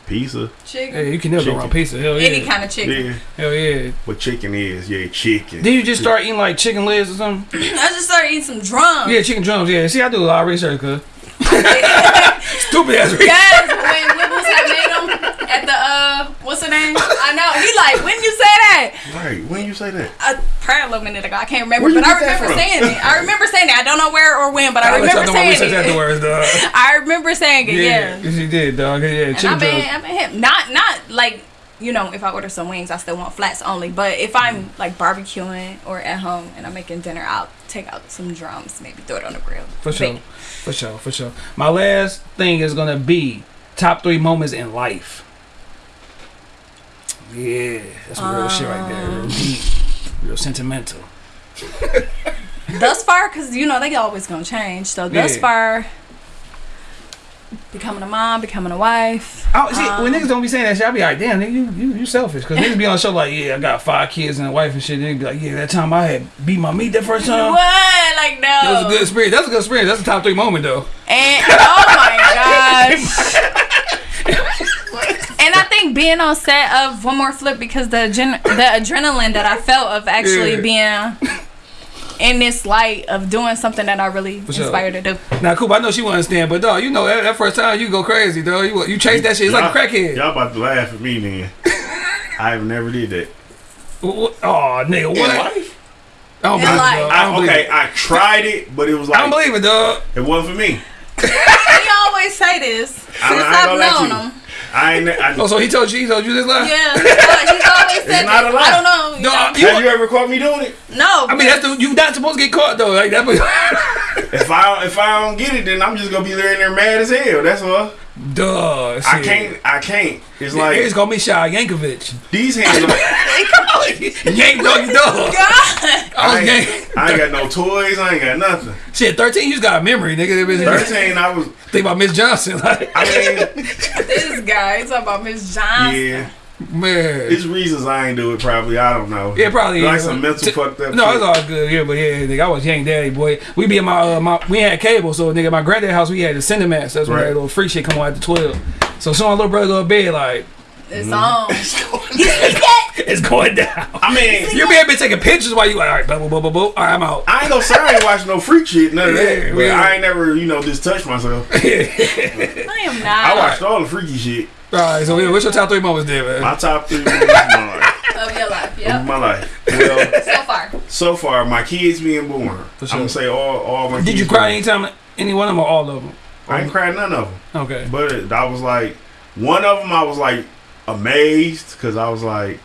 Pizza. Chicken. Hey, you can never go Chicken. wrong pizza. Hell yeah. Any kind of chicken. Yeah. Hell yeah. What chicken is? Yeah, chicken. Did you just start eating like chicken legs or something? I just started eating some drums. Yeah, chicken drums. Yeah. See, I do a lot of research, cuz. Stupid ass research. Yes, when Wibbles had made them at the uh, what's her name? I know. He like, when you say that? Right. When you say that? A probably a little minute ago. I can't remember, but I remember saying it. I remember saying it. I don't know where or when, but I I'll let y'all remember know my saying research it. afterwards, dog. I remember saying it. Yeah. Yeah, she did, dog. Yeah, And I've been. I've been hip. Not, not like you know, if I order some wings, I still want flats only. But if I'm mm. like barbecuing or at home and I'm making dinner, I'll take out some drums, maybe throw it on the grill. For sure. Bake. For sure. For sure. My last thing is gonna be top three moments in life. Yeah, that's some real shit right there. Real deep, real sentimental. thus far, because you know they always gonna change. So thus Yeah. far, becoming a mom, becoming a wife. Oh, see, when Um, niggas don't be saying that shit, I be like, damn, nigga, you, you, you selfish. Cause niggas be on the show like, yeah, I got five kids and a wife and shit. And They be like, yeah, that time I had beat my meat that first time. What? Like no. That was a good experience. That's a good experience. That's a top three moment though. And oh my gosh. And I think being on set of One More Flip because the gen- the adrenaline that I felt of actually Yeah. being in this light of doing something that I really sure. inspired to do. Now, Coop, I know she won't understand, but dog, you know that, that first time you go crazy, dog. You you chase that shit. It's like a crackhead. Y'all about to laugh at me then. I have never did that. Oh, nigga, what? I don't believe it, I I, don't believe okay, it. I tried it, but it was like I like don't believe it, dog. it wasn't for me. He always say this since I, I I've known you. him. I ain't. I, Oh, so he told you, he told you this lie? Yeah, he's always, he's always said not a lie. I don't know. You No, know. you- have you ever caught me doing it? no. I mean, that's the, you not supposed to get caught though. Like that. If I if I don't get it, then I'm just gonna be there and there mad as hell. That's all. Duh. I can't. I can't. It's Like, like it's gonna be Shy Yankovic. these hands. Are, Yank doggy dog. God. I I ain't. I ain't got no toys. I ain't got nothing. Shit, thirteen. You just got a memory, nigga. That bitch- Thirteen. I was. Think about Miss Johnson, like I mean, This guy. He's talking about Miss Johnson. yeah. Man. It's reasons I ain't do it. Probably. I don't know. Yeah, probably. Like is. some mental T- fucked up. No, shit. it's all good. Yeah, but yeah, nigga, I was Yank Daddy, boy. We be in my uh, my we had cable, so nigga, my granddad house we had the Cinemax. That's where Right. that little free shit come on after twelve. So soon my little brother go to bed, like It's on. it's going down. I mean, You be able to taking pictures while you like, all right, blah blah blah blah blah. All right, I'm out. I ain't gonna say I ain't watching no freak shit, none of Yeah, that. But yeah. I ain't never, you know, just touched myself. I am not. I watched all the freaky shit. All right, so yeah, what's your top three moments there, man? My top three movies of my life. of your life. Of my life. Well, So far. so far, my kids being born. For I'm gonna say all, all my. Did kids you cry born. anytime? Any one of them or all of them? I ain't cried none of them. Okay. But it, I was like, one of them, I was like amazed because I was like,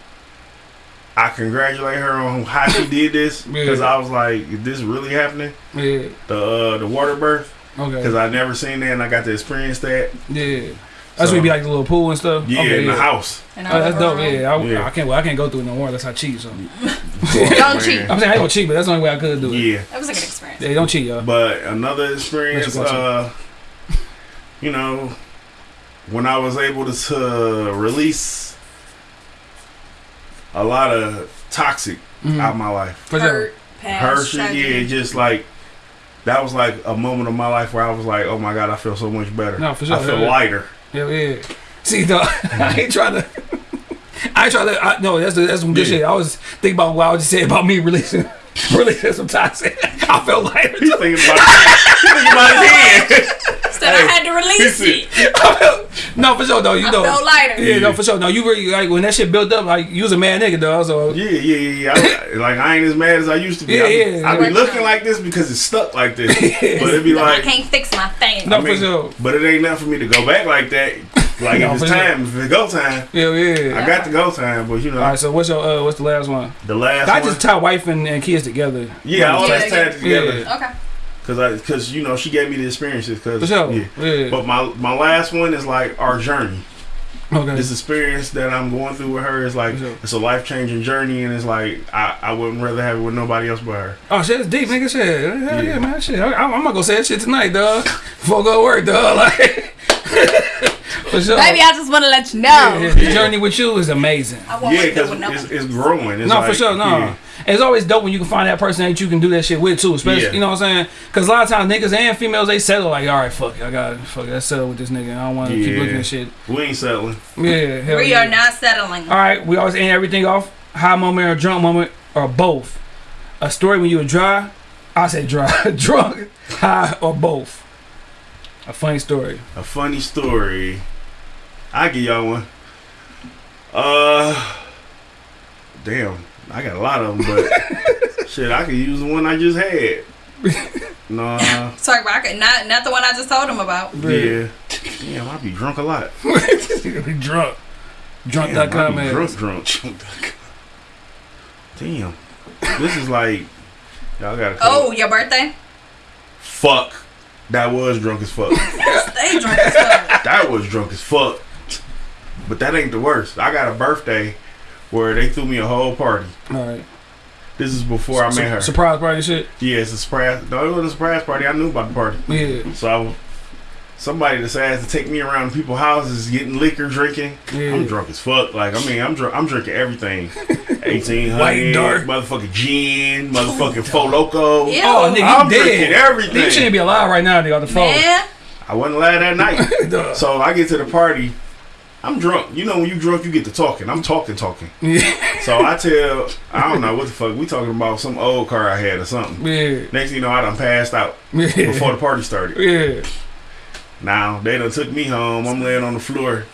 I congratulate her on how she did this because Yeah. I was like, is this really happening? Yeah. The uh, the water birth Okay. because Okay. I never seen that and I got to experience that. Yeah. That's So- where you be like the little pool and stuff. Yeah, Okay, in the house. And Oh, that's dope. Yeah, I, Yeah. I can't. Well, I can't go through it no more unless I cheat. So I'm Don't cheat. I'm saying I ain't gonna cheat, but that's the only way I could do it. Yeah. That was a good experience. Yeah, don't cheat, y'all. But another experience, you uh, you know, when I was able to, to release a lot of toxic Mhm. out of my life. For sure. Hurt, past, Her shit, tragedy. yeah, just like that was like a moment of my life where I was like, oh my god, I feel so much better. No, for sure, I feel yeah. lighter. Yeah, yeah. See, no, I ain't trying to. I ain't trying to. I, no, that's that's some good Yeah. shit. I was thinking about what I was just saying about me releasing, releasing some toxic. I felt like He's thinking about, he's thinking about his hand. Said I had to release it. Felt, no, for sure, though. You I know, felt lighter. yeah, no, for sure. No, you really like when that shit built up. Like you was a mad nigga, dog. So Yeah, yeah, yeah, yeah. I, like I ain't as mad as I used to be. Yeah, I be, yeah. I be looking like this because it's stuck like this. But it be like I can't fix my thing. No, I mean, for sure. but it ain't nothing for me to go back like that. Like No, if for it's sure. time, if it's go time, yeah, yeah. I got the go time. But you know, All right, so what's your uh, what's the last one? the last I one, just tie wife and, and kids together. yeah, all Yeah, that's yeah. tied together. Yeah. Okay. Cause I, cause you know, she gave me the experiences. Cause For sure. yeah. Yeah. But my my last one is like our journey. okay. This experience that I'm going through with her is like sure. it's a life changing journey, and it's like I, I wouldn't rather have it with nobody else but her. Oh shit, it's deep, nigga. Shit, hell yeah, Yeah. man. Shit, I, I'm, I'm gonna go say that shit tonight, dog. Before I go to work, dog. Like, sure. Baby, I just want to let you know. yeah, yeah, the journey with you is amazing. I won't Yeah, because it's, it's growing. It's no, like, for sure, no. yeah. It's always dope when you can find that person that you can do that shit with too. Especially, Yeah. you know what I'm saying? Because a lot of times niggas and females they settle like, all right, fuck it, I got fuck it, let's settle with this nigga. I don't want to keep looking at shit. We ain't settling. Yeah, hell We yeah. are not settling. All right, we always end everything off high moment or drunk moment or both. A story when you were dry, I say dry, drunk, high or both. A funny story. A funny story. I give y'all one. Uh, damn, I got a lot of them, but shit, I could use the one I just had. Nah, Sorry, but I could, not not the one I just told him about. yeah. Damn, I be drunk a lot. drunk. Damn, Drunk.com be man. drunk, drunk. Damn, this is like y'all gotta. Oh, your birthday? fuck. That was drunk as fuck. Stay drunk as fuck. that was drunk as fuck. But that ain't the worst. I got a birthday where they threw me a whole party. All right. This is before I met her. Surprise party shit. Yeah, it's a surprise. No, it wasn't a surprise party. I knew about the party. Yeah. So I was, somebody decides to take me around people's houses, getting liquor, drinking. Yeah. I'm drunk as fuck. Like I mean, I'm drunk. I'm drinking everything. Eighteen White and dark. motherfucking gin, motherfucking fo Loko. Ew. Oh, nigga, you I'm dead. drinking everything. You shouldn't be alive right now, nigga, on the phone. Man, I wasn't alive that night. So I get to the party. I'm drunk. You know when you drunk, you get to talking. I'm talking, talking. Yeah. So I tell, I don't know what the fuck we talking about. Some old car I had or something. Yeah. Next thing you know, I done passed out Yeah. before the party started. Yeah. Now they done took me home. I'm laying on the floor,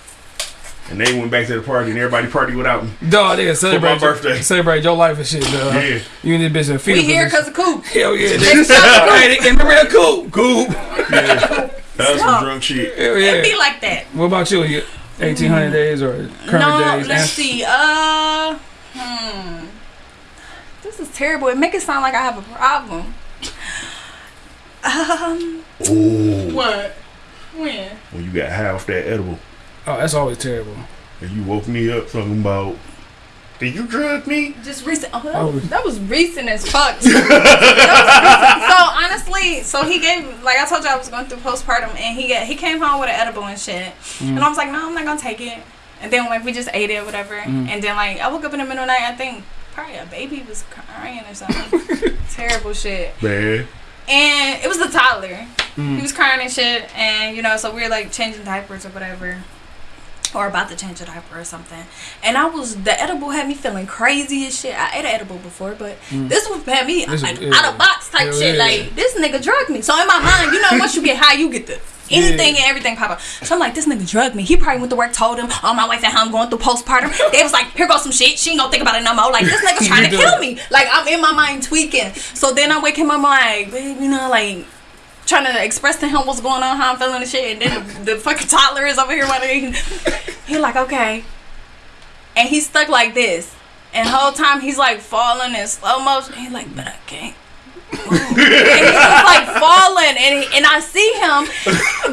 and they went back to the party, and everybody partied without me. Dog, nigga, celebrate For my birthday. Celebrate your life and shit, dog. Yeah. You and this bitch in we fever here because of Coop. Hell yeah, Next nigga. time, Coop. Hey, they- and remember that cool, cool. Yeah, that's some drunk shit. Hell It be yeah. like that. What about you? You- 1800 days or current no, days? let's And- see. Uh, hmm. This is terrible. It make it sound like I have a problem. Um, Ooh, what? When? when you got half that edible, Oh, that's always terrible. and you woke me up talking about, did you drug me? Just recent. Uh-huh. Oh, that, Oh. was, that was recent as fuck. that was recent. So honestly, so he gave like I told you I was going through postpartum, and he got, he came home with an edible and shit, mm. and I was like, no, I'm not gonna take it. And then like we just ate it, whatever. Mm. And then like I woke up in the middle of the night, I think probably a baby was crying or something. Terrible shit. Man, And it was the toddler. He mm. was crying and shit, and you know, so we were like changing diapers or whatever. Or about to change a diaper or something. And I was, the edible had me feeling crazy as shit. I ate an edible before, but this one had me This like is- out of box type Hell shit. yeah. Like, this nigga drugged me. So in my mind, you know, once you get high, you get the anything and everything pop up. So I'm like, this nigga drugged me. He probably went to work, told him, oh, my wife at home going through postpartum. They was like, here goes some shit. She ain't gonna think about it no more. Like, this nigga trying to kill me. Like, I'm in my mind tweaking. So then I wake him up, I'm like, babe, you know, like, trying to express to him what's going on, how I'm feeling and shit. And then the, the fucking toddler is over here wondering. He like, okay. And he's stuck like this. And the whole time he's like falling in slow motion. He's like, but I can't. and he's just like falling, and he, and I see him,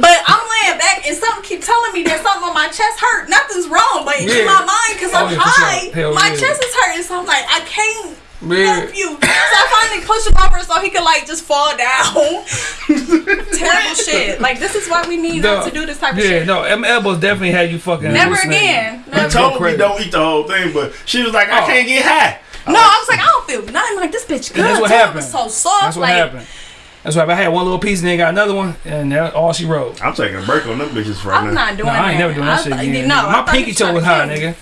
but I'm laying back, and something keep telling me there's something on my chest hurt. Nothing's wrong, but Yeah. in my mind, because Oh, I'm sure. high, my yeah. chest is hurting. So I'm like, I can't Yeah. help you. So I push him over so he could like just fall down. Terrible shit. Like this is why we need not to do this type of yeah, shit. no, them elbows definitely had you fucking. Never hallucinating. again. he Never. told me don't eat the whole thing, but she was like, I Oh. can't get high. No, I was like, I don't feel nothing. Like this bitch good. that's what too. Happened. was so soft. That's what like, happened. That's why I had one little piece and then got another one, and that all she wrote. I'm taking a break on them bitches right I'm now. not doing Nah, that. I ain't never doing that shit again. No, my pinky toe was high, to kill nigga.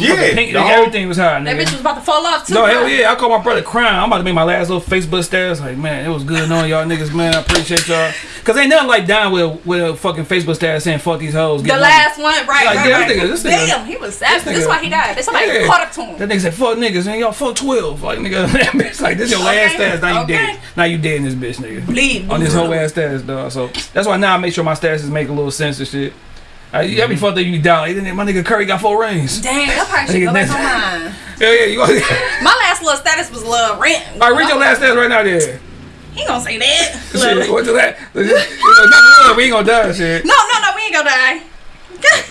Me. Yeah, Pink, the whole- everything was high, That nigga. bitch was about to fall off too. No, hell yeah. I called my brother crying. I'm about to make my last little Facebook status. Like, man, it was good knowing y'all niggas, man. I appreciate y'all. Cause ain't nothing like dying with with a fucking Facebook status saying fuck these hoes. The get money. last one, right, Like, right, yeah, right. nigga- this nigga- Damn, he was savage. this That's nigga- why he died. Somebody Yeah. caught up to him. That nigga said fuck niggas and y'all fuck twelve. Like nigga, that bitch like this your last Okay, status. Now you dead. Now you dead in this bitch, nigga. Bleed. On this whole ass status, dog. So that's why now I make sure my statuses make a little sense and shit. Uh, Mm-hmm. every fuck that you down, my nigga Curry got four rings. Damn, that probably should go back on mine. Yeah, yeah, you. All My last little status was love rent. right, read your last status right now, there. He gonna say that. Shit, what's that? Nothing we ain't gonna die, shit. No, no, no, we ain't gonna die.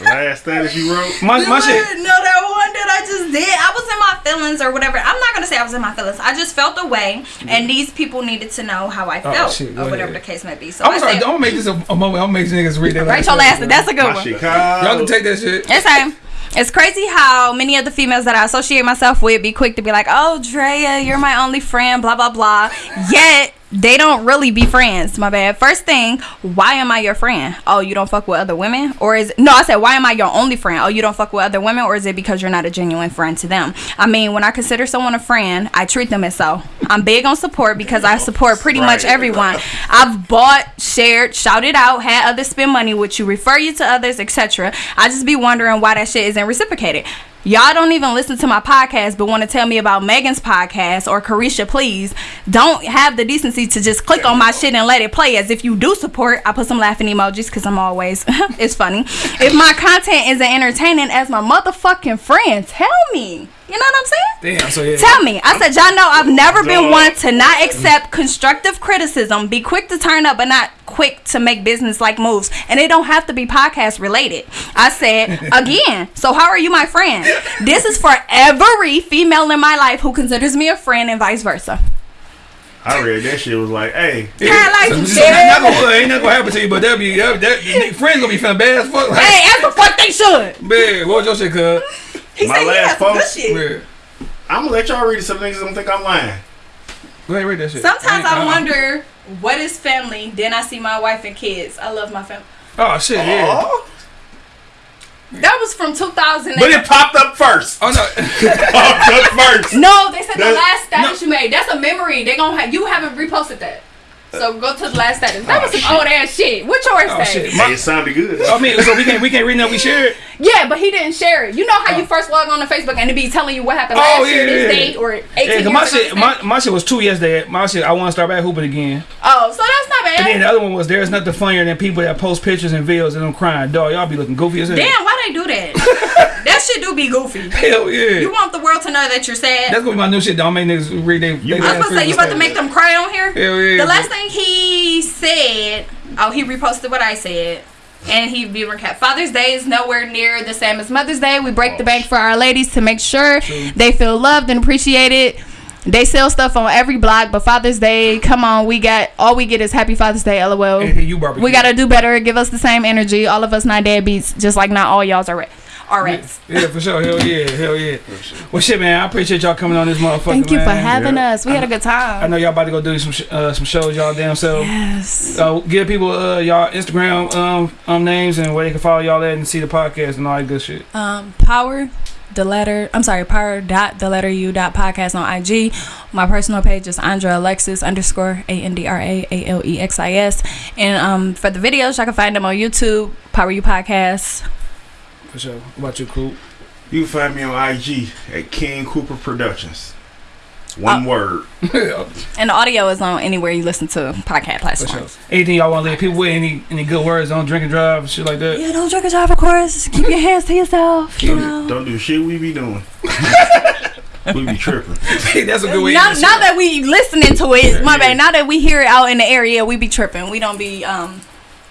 Last status you wrote. My, my Look, shit. No, that one that I just did. I was in my feelings or whatever. I'm not gonna say I was in my feelings. I just felt a way, and these people needed to know how I Oh, felt, shit, or whatever ahead. the case may be. So I'm I sorry, said, I'm gonna make this a, a moment. I'm gonna make niggas read that. write your last. status, That's a good My one. shit Y'all can take that shit. It's time. It's crazy how many of the females that I associate myself with be quick to be like, "Oh, Drea, you're my only friend," blah blah blah. Yet they don't really be friends. My bad. First thing, why am I your friend? Oh, you don't fuck with other women, or is no? I said, why am I your only friend? Oh, you don't fuck with other women, or is it because you're not a genuine friend to them? I mean, when I consider someone a friend, I treat them as so. I'm big on support because I support pretty much everyone. I've bought, shared, shouted out, had others spend money with you, refer you to others, etc. I just be wondering why that shit isn't reciprocated. Y'all don't even listen to my podcast, but want to tell me about Megan's podcast or Carisha, please. Don't have the decency to just click on my shit and let it play as if you do support. I put some laughing emojis because I'm always, it's funny. If my content isn't entertaining as my motherfucking friend, tell me. You know what I'm saying? Damn. So yeah. Tell me. I said, y'all know I've never been one to not accept constructive criticism, be quick to turn up, but not quick to make business like moves. And it don't have to be podcast related. I said, again, so how are you my friend? This is for every female in my life who considers me a friend and vice versa. I read that shit was like, hey, Kinda like So, shit. not gonna, ain't not gonna happen to you, but that be that, that, that friends gonna be feeling bad as fuck. Like, Hey, as the fuck they should. man, what was your shit, cuz? He My said last has some good post- shit. I'm gonna let y'all read it. Some niggas don't think I'm lying. go ahead, read that shit. Sometimes I Uh-uh. wonder what is family. Then I see my wife and kids. I love my family. Oh shit, yeah. Oh, That was from 2008. but it popped up first. Oh no. popped up first. No, they said the last status you made. That's a memory. They gonna have you haven't reposted that. So go to the last status. That was some oh, old ass shit. What yours Oh say? shit. Hey, it sounded good. I mean, so we can't we can't read that we shared. Yeah, but he didn't share it. You know how you oh. first log on to Facebook and it be telling you what happened Oh, last year, this yeah. date, or 18 Yeah, years my ago, shit my, my shit was two yesterday. My shit I want to start back hooping again. Oh, so that's not bad. And then the other one was there's nothing funnier than people that post pictures and videos and them crying. Dog, y'all be looking goofy as hell. Damn, why they do that? that shit do be goofy. Hell yeah. You want the world to know that you're sad. That's gonna be my new shit. Don't make niggas read they. they I was last about to say you about to make them cry on here. Hell yeah. The last thing he said, oh, he reposted what I said. And he be recap. Father's Day is nowhere near the same as Mother's Day. We break the bank for our ladies to make sure they feel loved and appreciated. They sell stuff on every block, but Father's Day, come on, we got all we get is Happy Father's Day, lol. And you. We gotta do better. Give us the same energy. All of us not deadbeats, just like not all y'all's are are rats. Yeah, for sure. Hell yeah. Hell yeah. Well, shit, man. I appreciate y'all coming on this motherfucker. Thank you for having Yeah. us. We had a good time. I know y'all about to go do some sh- uh, some shows y'all damn self. Yes. Uh, give people uh, y'all Instagram um, um names and where they can follow y'all at and see the podcast and all that good shit. Um, power the letter. I'm sorry, power dot the letter u dot podcast on IG. My personal page is Andra Alexis underscore A N D R A A L E X I S. And um, for the videos, y'all can find them on YouTube. Power U podcast. For sure. What about you, Coop? You can find me on IG at King Cooper Productions. One Uh, word. And the audio is on anywhere you listen to podcast For sure. platforms. Anything y'all want to leave people with? Any any good words on drink and drive and shit like that? Yeah, don't drink and drive, of course. Keep your hands to yourself. You Don't, know. don't do shit we be doing. we be tripping. That's a good way. Now, now that we listening to it, my Yeah. bad. Now that we hear it out in the area, we be tripping. We don't be um,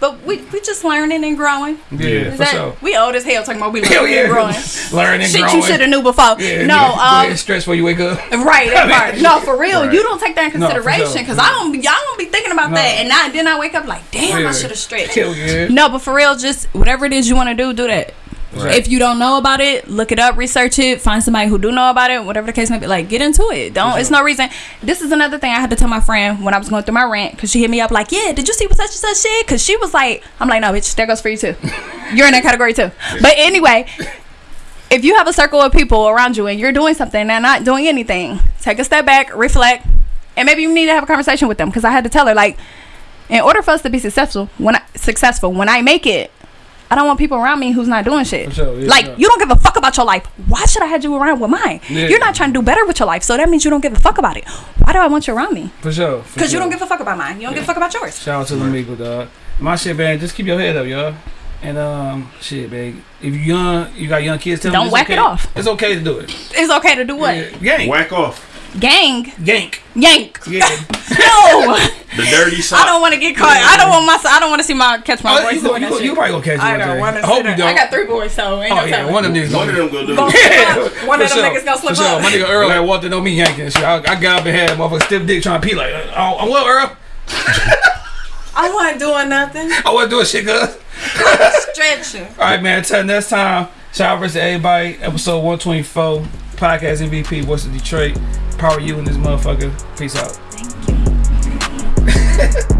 but we we just learning and growing. yeah, Is for that, sure. We old as hell talking about we Hell learning yeah, and growing. learning, Shit growing. you should have knew before. Yeah, no, nigga, go ahead, um, stretch before you wake up. right, that part. No, for real, Right. you don't take that in No, for consideration sure. because I don't. Y'all don't be thinking about No. that, and I, then I wake up like, damn, Yeah. I should have stretched. Hell yeah. No, but for real, just whatever it is you want to do, do that. Right. If you don't know about it, look it up, research it, find somebody who do know about it, whatever the case may be. Like, get into it. Don't. It's no reason. This is another thing I had to tell my friend when I was going through my rant because she hit me up like, "Yeah, did you see what such and such shit?" Because she was like, "I'm like, no, bitch, that goes for you too. You're in that category too." But anyway, if you have a circle of people around you and you're doing something and they're not doing anything, take a step back, reflect, and maybe you need to have a conversation with them. Because I had to tell her like, in order for us to be successful, when I, successful, when I make it, I don't want people around me who's not doing shit. Sure, yeah, like yeah. you don't give a fuck about your life. Why should I have you around with mine? Yeah. You're not trying to do better with your life, so that means you don't give a fuck about it. Why do I want you around me? For sure. for Because you don't give a fuck about mine. You don't give a fuck about yours. Shout out to the Migo, dog. My shit, man. Just keep your head up, y'all. And um, shit, man. If you young, you got young kids. Tell them Don't it's whack okay. it off. It's okay to do it. It's okay to do what? Yeah, Yank, Whack off Gang, yank. yank. Yeah. No, the dirty sock. I don't want to get caught. I don't want my. I don't want to see my catch my Oh, voice you, go, you, you probably gonna catch I don't want to. I hope you don't. I got three boys, so ain't oh no yeah, telling. one of them niggas. One of them gonna do it. slip. One of them sure. niggas gonna slip For sure. up. My nigga Earl had walked in on me yanking and shit. I, I got up and had a motherfucker stiff dick trying to pee like, oh, I'm what, Earl? I wasn't doing nothing. I wasn't doing shit, cuz. Stretching. All right, man. Until next time, shout out to everybody. Episode 124, podcast MVP, What's the Detroit. Power you in this motherfucker. Peace out. Thank you.